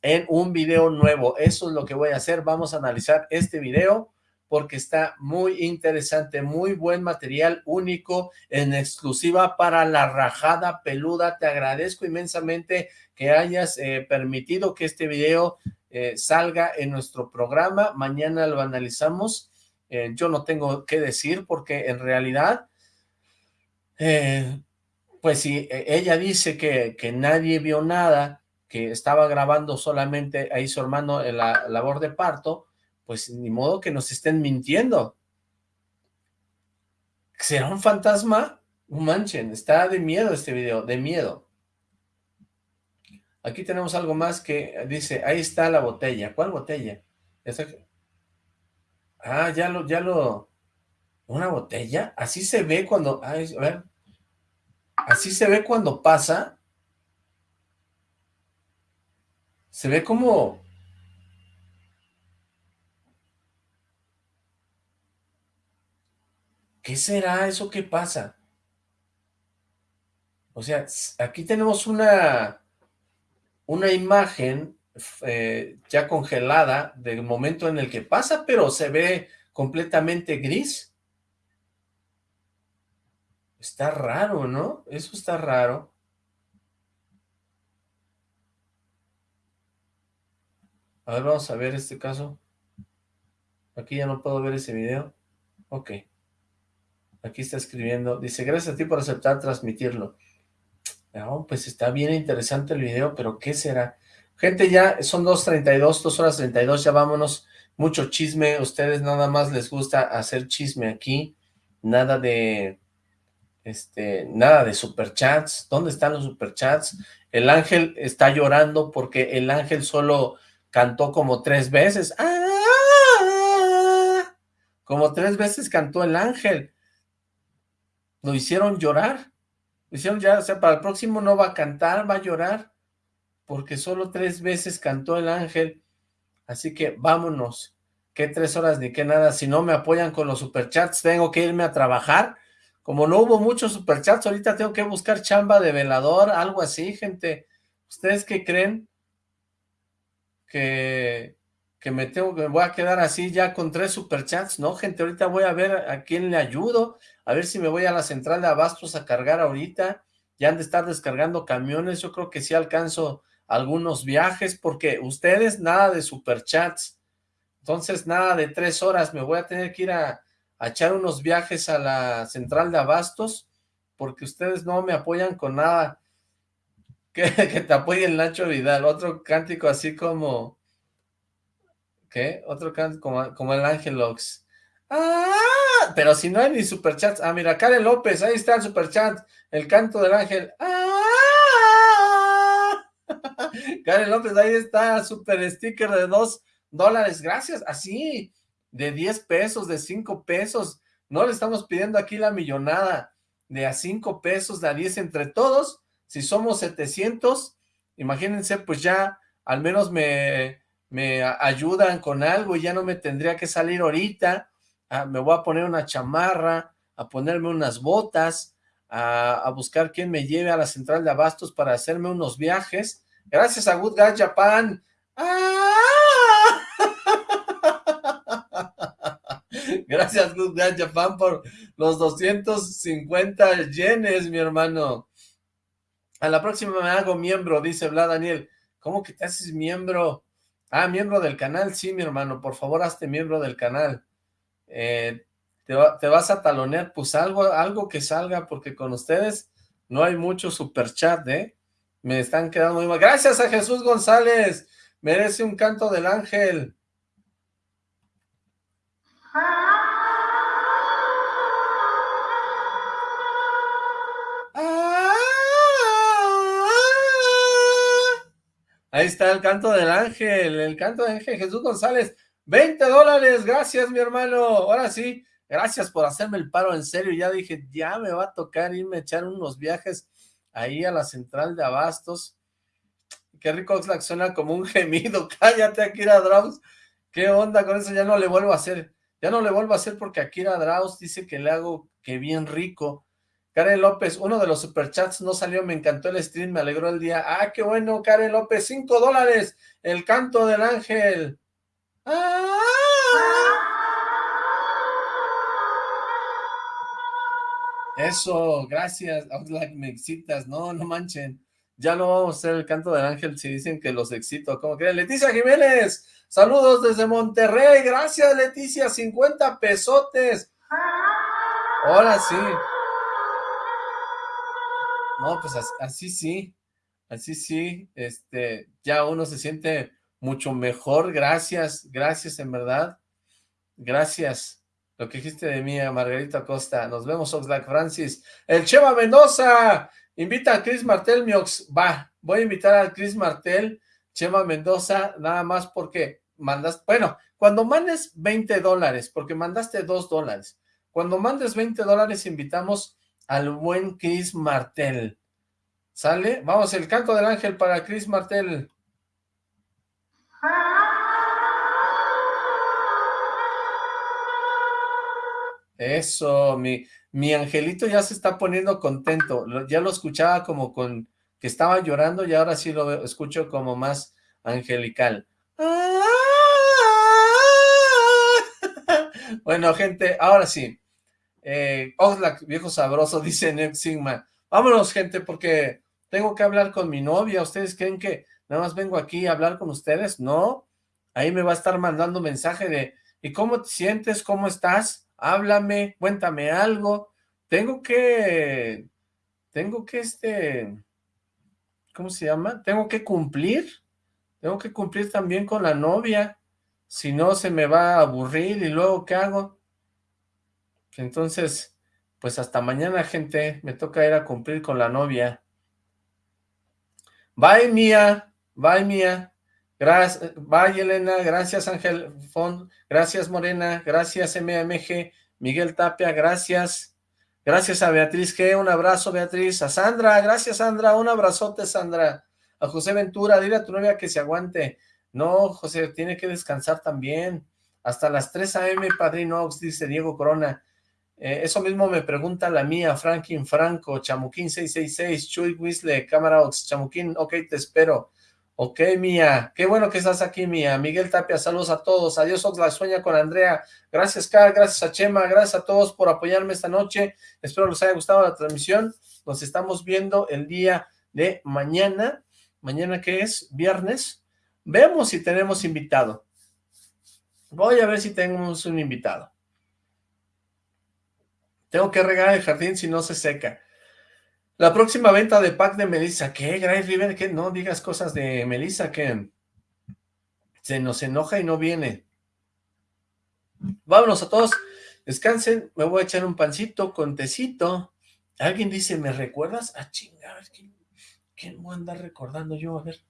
en un video nuevo. Eso es lo que voy a hacer, vamos a analizar este video porque está muy interesante, muy buen material, único, en exclusiva para la rajada peluda. Te agradezco inmensamente que hayas eh, permitido que este video eh, salga en nuestro programa. Mañana lo analizamos. Eh, yo no tengo que decir porque en realidad, pues si ella dice que, que nadie vio nada, que estaba grabando solamente ahí su hermano en la labor de parto, pues ni modo que nos estén mintiendo. ¿Será un fantasma? Manchen, está de miedo este video, de miedo. Aquí tenemos algo más que dice, ahí está la botella. ¿Cuál botella? Ah, ya lo, ya lo... ¿Una botella? Así se ve cuando... a ver. Así se ve cuando pasa. Se ve como ¿Qué será eso que pasa? O sea, aquí tenemos una, una imagen eh, ya congelada del momento en el que pasa, pero se ve completamente gris. Está raro, ¿no? Eso está raro. A ver, vamos a ver este caso. Aquí ya no puedo ver ese video. Ok. Aquí está escribiendo, dice, gracias a ti por aceptar transmitirlo. No, pues está bien interesante el video, pero ¿qué será? Gente, ya son 2.32, 2 horas 32, ya vámonos. Mucho chisme, ustedes nada más les gusta hacer chisme aquí. Nada de, este, nada de superchats. ¿Dónde están los superchats? El ángel está llorando porque el ángel solo cantó como tres veces. ¡Ah! Como tres veces cantó el ángel lo hicieron llorar, lo hicieron ya, o sea, para el próximo no va a cantar, va a llorar, porque solo tres veces cantó el ángel, así que vámonos, que tres horas ni que nada, si no me apoyan con los superchats, tengo que irme a trabajar, como no hubo muchos superchats, ahorita tengo que buscar chamba de velador, algo así, gente, ¿ustedes qué creen? Que, que me tengo, que voy a quedar así ya con tres superchats, ¿no, gente? Ahorita voy a ver a quién le ayudo, a ver si me voy a la central de abastos a cargar ahorita, ya han de estar descargando camiones, yo creo que sí alcanzo algunos viajes, porque ustedes nada de superchats, entonces nada de tres horas, me voy a tener que ir a, echar unos viajes a la central de abastos, porque ustedes no me apoyan con nada, que, te apoye el Nacho Vidal, otro cántico así como, ¿qué? Otro cántico como, como el Angelox, ¡Ah! pero si no hay ni superchats. Ah, mira, Karen López, ahí está el superchat. El canto del ángel. ¡Ah! Karen López, ahí está, super sticker de dos dólares. Gracias, así, de 10 pesos, de 5 pesos. No le estamos pidiendo aquí la millonada de a 5 pesos, de a 10 entre todos. Si somos 700, imagínense, pues ya al menos me, me ayudan con algo y ya no me tendría que salir ahorita Ah, me voy a poner una chamarra, a ponerme unas botas, a, buscar quién me lleve a la central de abastos para hacerme unos viajes. Gracias a Good Guy Japan. ¡Ah! Gracias Good Guy Japan por los 250 yenes, mi hermano. A la próxima me hago miembro, dice Vlad Daniel. ¿Cómo que te haces miembro? Ah, miembro del canal, sí, mi hermano. Por favor, hazte miembro del canal. Eh, te, vas a talonear, pues algo, algo que salga, porque con ustedes no hay mucho super chat, ¿eh? Me están quedando muy mal. Gracias a Jesús González, merece un canto del ángel. Ahí está el canto del ángel, el canto del ángel Jesús González. 20 dólares, gracias mi hermano. Ahora sí, gracias por hacerme el paro en serio. Ya dije, ya me va a tocar irme a echar unos viajes ahí a la central de Abastos. Qué rico Oxlack, suena como un gemido. Cállate, Akira Draus. ¿Qué onda con eso? Ya no le vuelvo a hacer. Ya no le vuelvo a hacer porque Akira Draus dice que le hago que bien rico. Karen López, uno de los superchats no salió, me encantó el stream, me alegró el día. Ah, qué bueno, Karen López, cinco dólares, el canto del ángel. Ah. Eso, gracias, Outlack, me excitas, no, no manchen. Ya no vamos a hacer el canto del ángel si dicen que los excito. ¿Cómo creen? Leticia Jiménez, saludos desde Monterrey. Gracias, Leticia, 50 pesotes. Ahora sí. No, pues así, sí, así sí, este, ya uno se siente mucho mejor, gracias, gracias en verdad, gracias, lo que dijiste de mí, Margarita Costa, nos vemos Oxlack Francis, el Cheva Mendoza, invita a Chris Martel, Miox, va, voy a invitar a Chris Martel, Cheva Mendoza, nada más porque mandas, bueno, cuando mandes 20 dólares, porque mandaste 2 dólares, cuando mandes 20 dólares invitamos al buen Chris Martel. ¿Sale? Vamos, el canto del ángel para Chris Martel. Eso, mi, mi angelito ya se está poniendo contento. Ya lo escuchaba como con que estaba llorando y ahora sí lo escucho como más angelical. Bueno, gente, ahora sí. Eh, Oxlack, viejo sabroso, dice Neb Sigma. Vámonos, gente, porque tengo que hablar con mi novia. ¿Ustedes creen que nada más vengo aquí a hablar con ustedes? No. Ahí me va a estar mandando mensaje de, ¿y cómo te sientes? ¿Cómo estás? Háblame, cuéntame algo. Tengo que, tengo que, este, ¿cómo se llama? Tengo que cumplir. Tengo que cumplir también con la novia. Si no, se me va a aburrir y luego, ¿qué hago? Entonces, pues hasta mañana, gente. Me toca ir a cumplir con la novia. Bye, Mía. Bye, Mía. Gracias, bye, Elena. Gracias, Ángel Font. Gracias, Morena. Gracias, MMG. Miguel Tapia, gracias. Gracias a Beatriz G. Un abrazo, Beatriz. A Sandra, gracias, Sandra. Un abrazote, Sandra. A José Ventura, dile a tu novia que se aguante. No, José, tiene que descansar también. Hasta las 3 a.m., Padrino Ox, dice Diego Corona. Eh, eso mismo me pregunta la mía, Franklin Franco, Chamuquín 666, Chuy Wisle, Cámara Ox, Chamuquín, ok, te espero. Ok, Mía, qué bueno que estás aquí, Mía. Miguel Tapia, saludos a todos. Adiós, la Sueña con Andrea. Gracias, Carl, gracias a Chema, gracias a todos por apoyarme esta noche. Espero les haya gustado la transmisión. Nos estamos viendo el día de mañana. ¿Mañana qué es? ¿Viernes? Vemos si tenemos invitado. Voy a ver si tenemos un invitado. Tengo que regar el jardín si no se seca. La próxima venta de pack de Melissa. ¿Qué, Gray River? ¿Qué? No digas cosas de Melissa que se nos enoja y no viene. Vámonos a todos. Descansen. Me voy a echar un pancito con tecito. Alguien dice, ¿me recuerdas? Ah, chingar. ¿quién, ¿quién voy a andar recordando yo? A ver.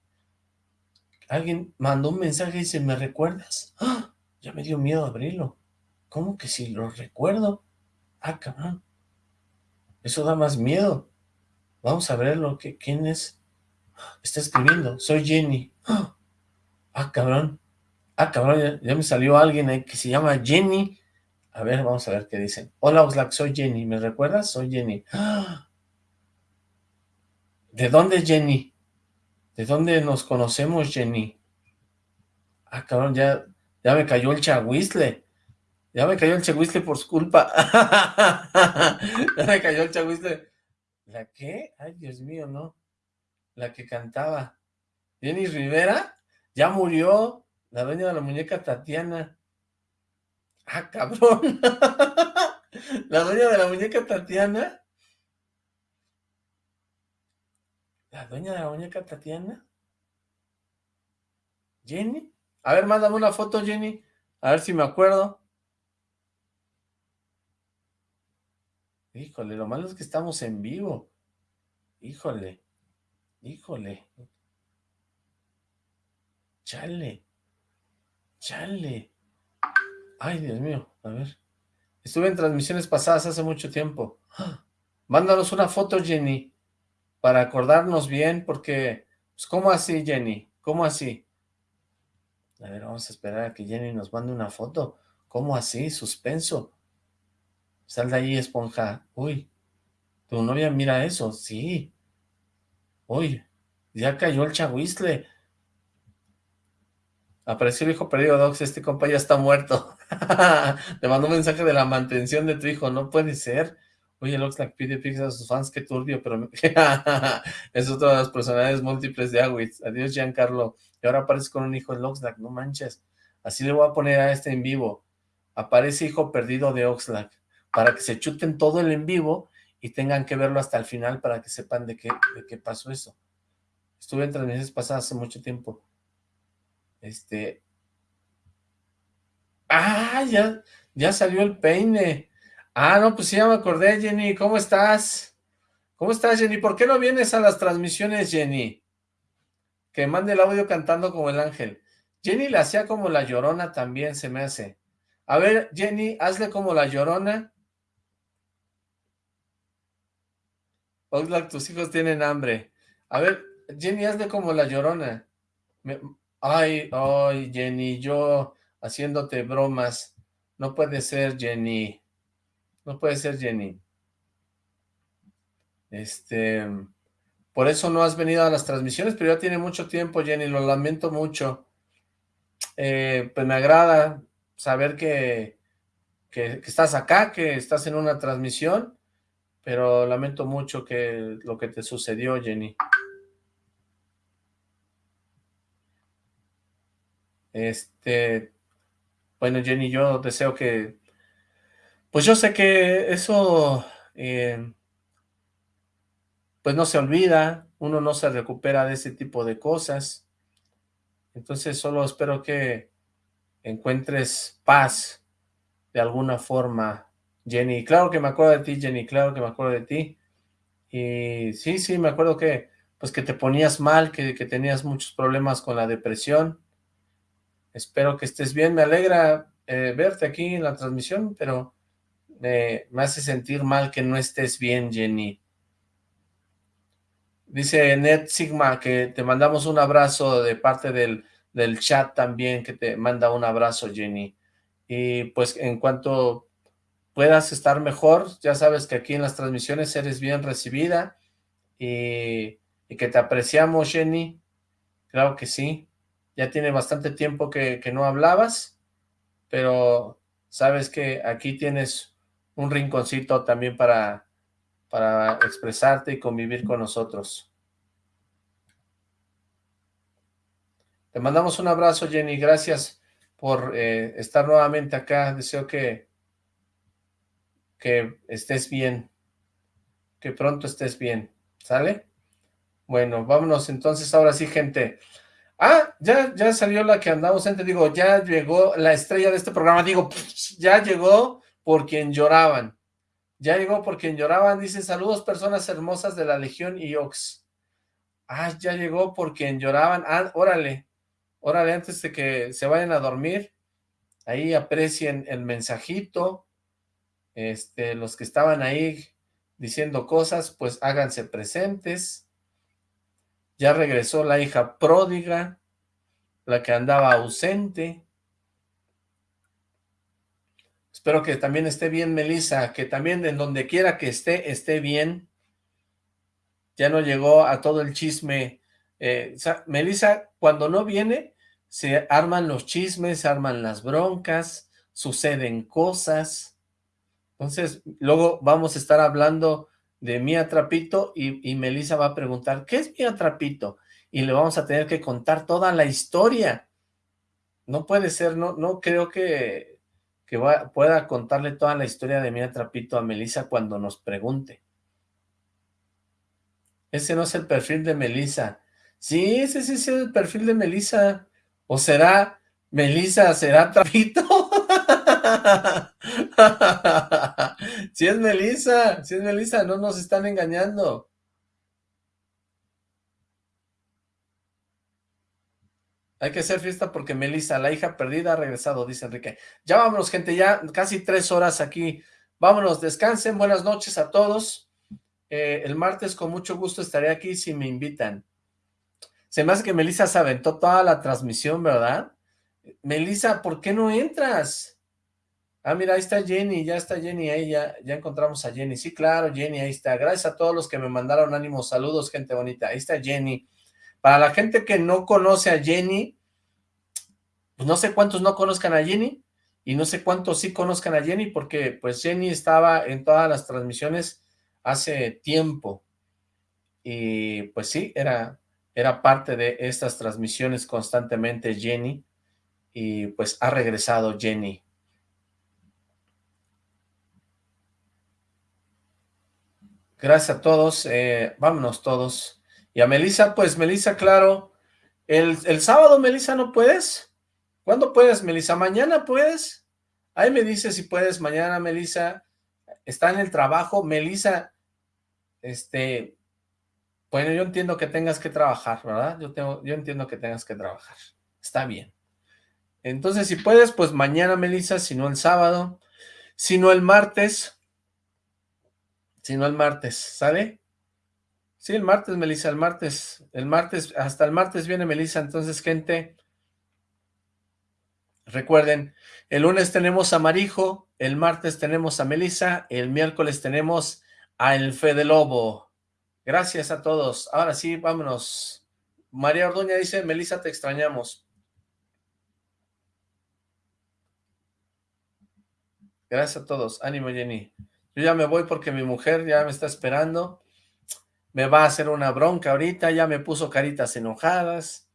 Alguien mandó un mensaje y dice, ¿me recuerdas? ¡Ah! Ya me dio miedo abrirlo. ¿Cómo que si lo recuerdo? Ah, cabrón. Eso da más miedo. Vamos a ver lo que, quién es. Está escribiendo, soy Jenny. Ah, cabrón. Ah, cabrón, ya, me salió alguien ahí que se llama Jenny. A ver, vamos a ver qué dicen. Hola, Oxlack, soy Jenny. ¿Me recuerdas? Soy Jenny. ¿De dónde, Jenny? ¿De dónde nos conocemos, Jenny? Ah, cabrón, ya, ya me cayó el chahuizle. Ya me cayó el chahuizle por su culpa. ya me cayó el chahuizle. ¿La qué? Ay, Dios mío, no. La que cantaba. Jenny Rivera ya murió. La dueña de la muñeca Tatiana. Ah, cabrón. la dueña de la muñeca Tatiana. ¿La dueña de la muñeca Tatiana? ¿Jenny? A ver, mándame una foto, Jenny. A ver si me acuerdo. Híjole, lo malo es que estamos en vivo. Híjole, híjole. Chale. Chale. Ay, Dios mío, a ver. Estuve en transmisiones pasadas hace mucho tiempo. Mándanos una foto, Jenny, para acordarnos bien, porque, pues, ¿cómo así, Jenny? ¿Cómo así? A ver, vamos a esperar a que Jenny nos mande una foto. ¿Cómo así? Suspenso. Sal de ahí, esponja. Uy, tu novia mira eso. Sí. Uy, ya cayó el chahuizle. Apareció el hijo perdido, Docs, este compa ya está muerto. Te mandó un mensaje de la mantención de tu hijo, no puede ser. Oye, Oxlack pide pizza a sus fans, qué turbio, pero... es otra de las personalidades múltiples de Awitz. Adiós, Giancarlo. Y ahora aparece con un hijo de Oxlack, no manches. Así le voy a poner a este en vivo. Aparece hijo perdido de Oxlack. Para que se chuten todo el en vivo y tengan que verlo hasta el final para que sepan de qué, de qué pasó eso. Estuve en transmisiones pasadas hace mucho tiempo. Este... ¡Ah! Ya, ya salió el peine. Ah, no, pues ya me acordé, Jenny. ¿Cómo estás? ¿Cómo estás, Jenny? ¿Por qué no vienes a las transmisiones, Jenny? Que mande el audio cantando como el ángel. Jenny la hacía como la llorona también, se me hace. A ver, Jenny, hazle como la llorona. Oxlack, tus hijos tienen hambre. A ver, Jenny, hazle como la llorona. Ay, ay, Jenny, yo haciéndote bromas. No puede ser, Jenny. No puede ser, Jenny. Este, por eso no has venido a las transmisiones, pero ya tiene mucho tiempo, Jenny, lo lamento mucho. Eh, pues me agrada saber que, que, que, estás acá, que estás en una transmisión, pero lamento mucho que lo que te sucedió, Jenny. Este, bueno, Jenny, yo deseo que, pues yo sé que eso, eh, pues no se olvida, uno no se recupera de ese tipo de cosas, entonces solo espero que encuentres paz de alguna forma, Jenny. Claro que me acuerdo de ti, Jenny, claro que me acuerdo de ti. Y sí, sí, me acuerdo que, pues que te ponías mal, que, que tenías muchos problemas con la depresión, Espero que estés bien. Me alegra eh, verte aquí en la transmisión, pero me hace sentir mal que no estés bien, Jenny. Dice Net Sigma que te mandamos un abrazo de parte del, del chat también, que te manda un abrazo, Jenny. Y pues en cuanto puedas estar mejor, ya sabes que aquí en las transmisiones eres bien recibida y, y que te apreciamos, Jenny. Claro que sí ya tiene bastante tiempo que, no hablabas, pero sabes que aquí tienes un rinconcito también para, para expresarte y convivir con nosotros. Te mandamos un abrazo, Jenny, gracias por eh, estar nuevamente acá, deseo que, que estés bien, que pronto estés bien, ¿sale? Bueno, vámonos entonces, ahora sí, gente, Ah, ya, ya salió la que andaba ausente, digo, ya llegó la estrella de este programa, digo, ya llegó por quien lloraban, ya llegó por quien lloraban, dice, saludos personas hermosas de la Legión y Ox. Ah, ya llegó por quien lloraban, ah, órale, órale, antes de que se vayan a dormir, ahí aprecien el mensajito, este, los que estaban ahí diciendo cosas, pues háganse presentes, ya regresó la hija pródiga, la que andaba ausente. Espero que también esté bien Melissa, que también en donde quiera que esté, esté bien. Ya no llegó a todo el chisme. Eh, Melissa, cuando no viene, se arman los chismes, se arman las broncas, suceden cosas. Entonces, luego vamos a estar hablando de Mía Trapito y, y Melissa va a preguntar, ¿qué es Mía Trapito? Y le vamos a tener que contar toda la historia. No puede ser, no, no creo que, que pueda contarle toda la historia de Mía Trapito a Melissa cuando nos pregunte. Ese no es el perfil de Melissa. Sí, ese sí es el perfil de Melissa. ¿O será Melissa, será Trapito? si es Melissa, si es Melissa, no nos están engañando. Hay que hacer fiesta porque Melissa, la hija perdida, ha regresado, dice Enrique. Ya vámonos, gente, ya casi tres horas aquí. Vámonos, descansen, buenas noches a todos. Eh, el martes con mucho gusto estaré aquí si me invitan. Se me hace que Melissa se aventó toda la transmisión, ¿verdad? Melissa, ¿por qué no entras? Ah, mira, ahí está Jenny, ya está Jenny ahí, ya, ya encontramos a Jenny. Sí, claro, Jenny, ahí está. Gracias a todos los que me mandaron ánimos, saludos, gente bonita. Ahí está Jenny. Para la gente que no conoce a Jenny, pues no sé cuántos no conozcan a Jenny, y no sé cuántos sí conozcan a Jenny, porque pues Jenny estaba en todas las transmisiones hace tiempo, y pues sí, era, era parte de estas transmisiones constantemente Jenny, y pues ha regresado Jenny. Gracias a todos, eh, vámonos todos. Y a Melissa, pues Melissa, claro, el, el sábado, Melissa, ¿no puedes? ¿Cuándo puedes, Melissa? ¿Mañana puedes? Ahí me dice si puedes mañana, Melissa. Está en el trabajo. Melissa, este, bueno, yo entiendo que tengas que trabajar, ¿verdad? Yo, tengo, yo entiendo que tengas que trabajar. Está bien. Entonces, si puedes, pues mañana, Melissa, si no el sábado, si no el martes, si no el martes, ¿sale? Sí, el martes, Melissa, el martes, el martes, hasta el martes viene Melissa, entonces, gente, recuerden, el lunes tenemos a Marijo, el martes tenemos a Melissa, el miércoles tenemos a El Fede Lobo. Gracias a todos. Ahora sí, vámonos. María Orduña dice, Melissa, te extrañamos. Gracias a todos. Ánimo, Jenny. Yo ya me voy porque mi mujer ya me está esperando. Me va a hacer una bronca ahorita, ya me puso caritas enojadas.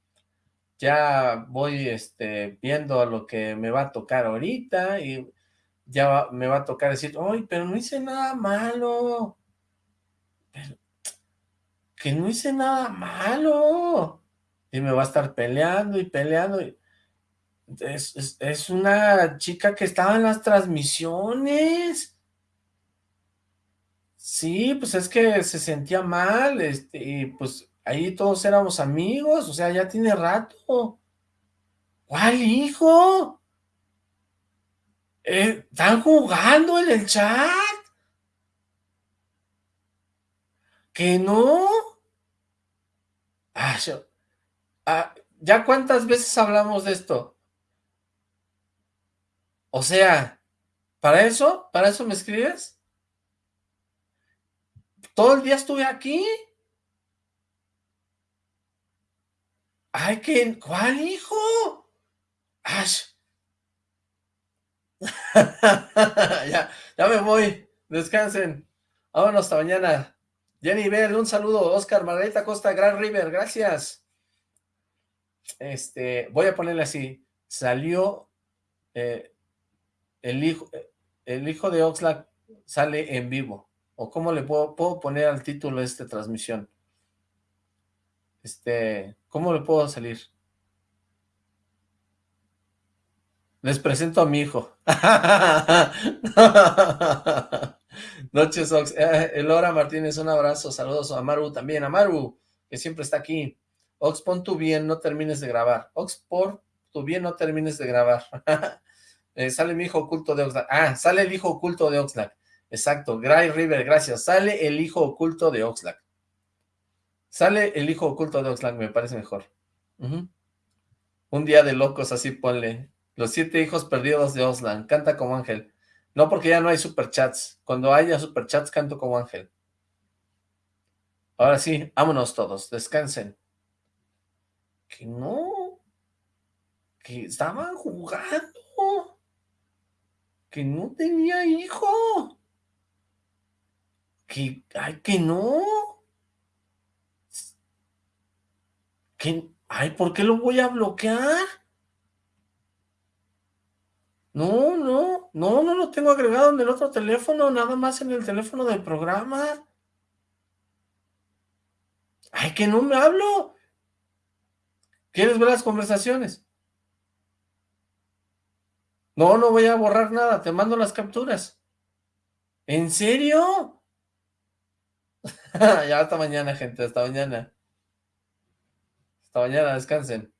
Ya voy este, viendo a lo que me va a tocar ahorita y ya me va a tocar decir, ¡ay, pero no hice nada malo! que no hice nada malo. Y me va a estar peleando y peleando. Es, es, una chica que estaba en las transmisiones. Sí, pues es que se sentía mal, este, y pues ahí todos éramos amigos, o sea, ya tiene rato. ¿Cuál hijo? Eh, ¿Están jugando en el chat? ¿Que no? Ah, ah, ¿Ya cuántas veces hablamos de esto? O sea, ¿para eso? ¿Para eso me escribes? ¿Todo el día estuve aquí? Ay, ¿qué? ¿Cuál hijo? Ash. ya, ya me voy. Descansen. Vámonos hasta mañana. Jenny Bell, un saludo. Oscar, Margarita Costa, Gran River, gracias. Este, voy a ponerle así. Salió eh, el hijo, el hijo de Oxlack sale en vivo. ¿O cómo le puedo, poner al título de esta transmisión? Este, ¿cómo le puedo salir? Les presento a mi hijo. Noches, Ox. Eh, Elora Martínez, un abrazo. Saludos a Maru también. A Maru, que siempre está aquí. Ox, pon tu bien, no termines de grabar. Ox, por tu bien, no termines de grabar. Eh, sale mi hijo oculto de Oxlack. Ah, sale el hijo oculto de Oxlack. Exacto. Gray River, gracias. Sale el hijo oculto de Oxlack. Sale el hijo oculto de Oxlack, me parece mejor. Un día de locos, así ponle. Los siete hijos perdidos de Oxlack. Canta como ángel. No, porque ya no hay superchats. Cuando haya superchats, canto como ángel. Ahora sí, vámonos todos. Descansen. Que no. Que estaban jugando. Que no tenía hijo. Que, ay, que no. Que, ay, ¿por qué lo voy a bloquear? No, no, no, no lo tengo agregado en el otro teléfono, nada más en el teléfono del programa. Ay, que no me hablo. ¿Quieres ver las conversaciones? No, no voy a borrar nada, te mando las capturas. ¿En serio? ya hasta mañana, gente, hasta mañana. Hasta mañana, descansen.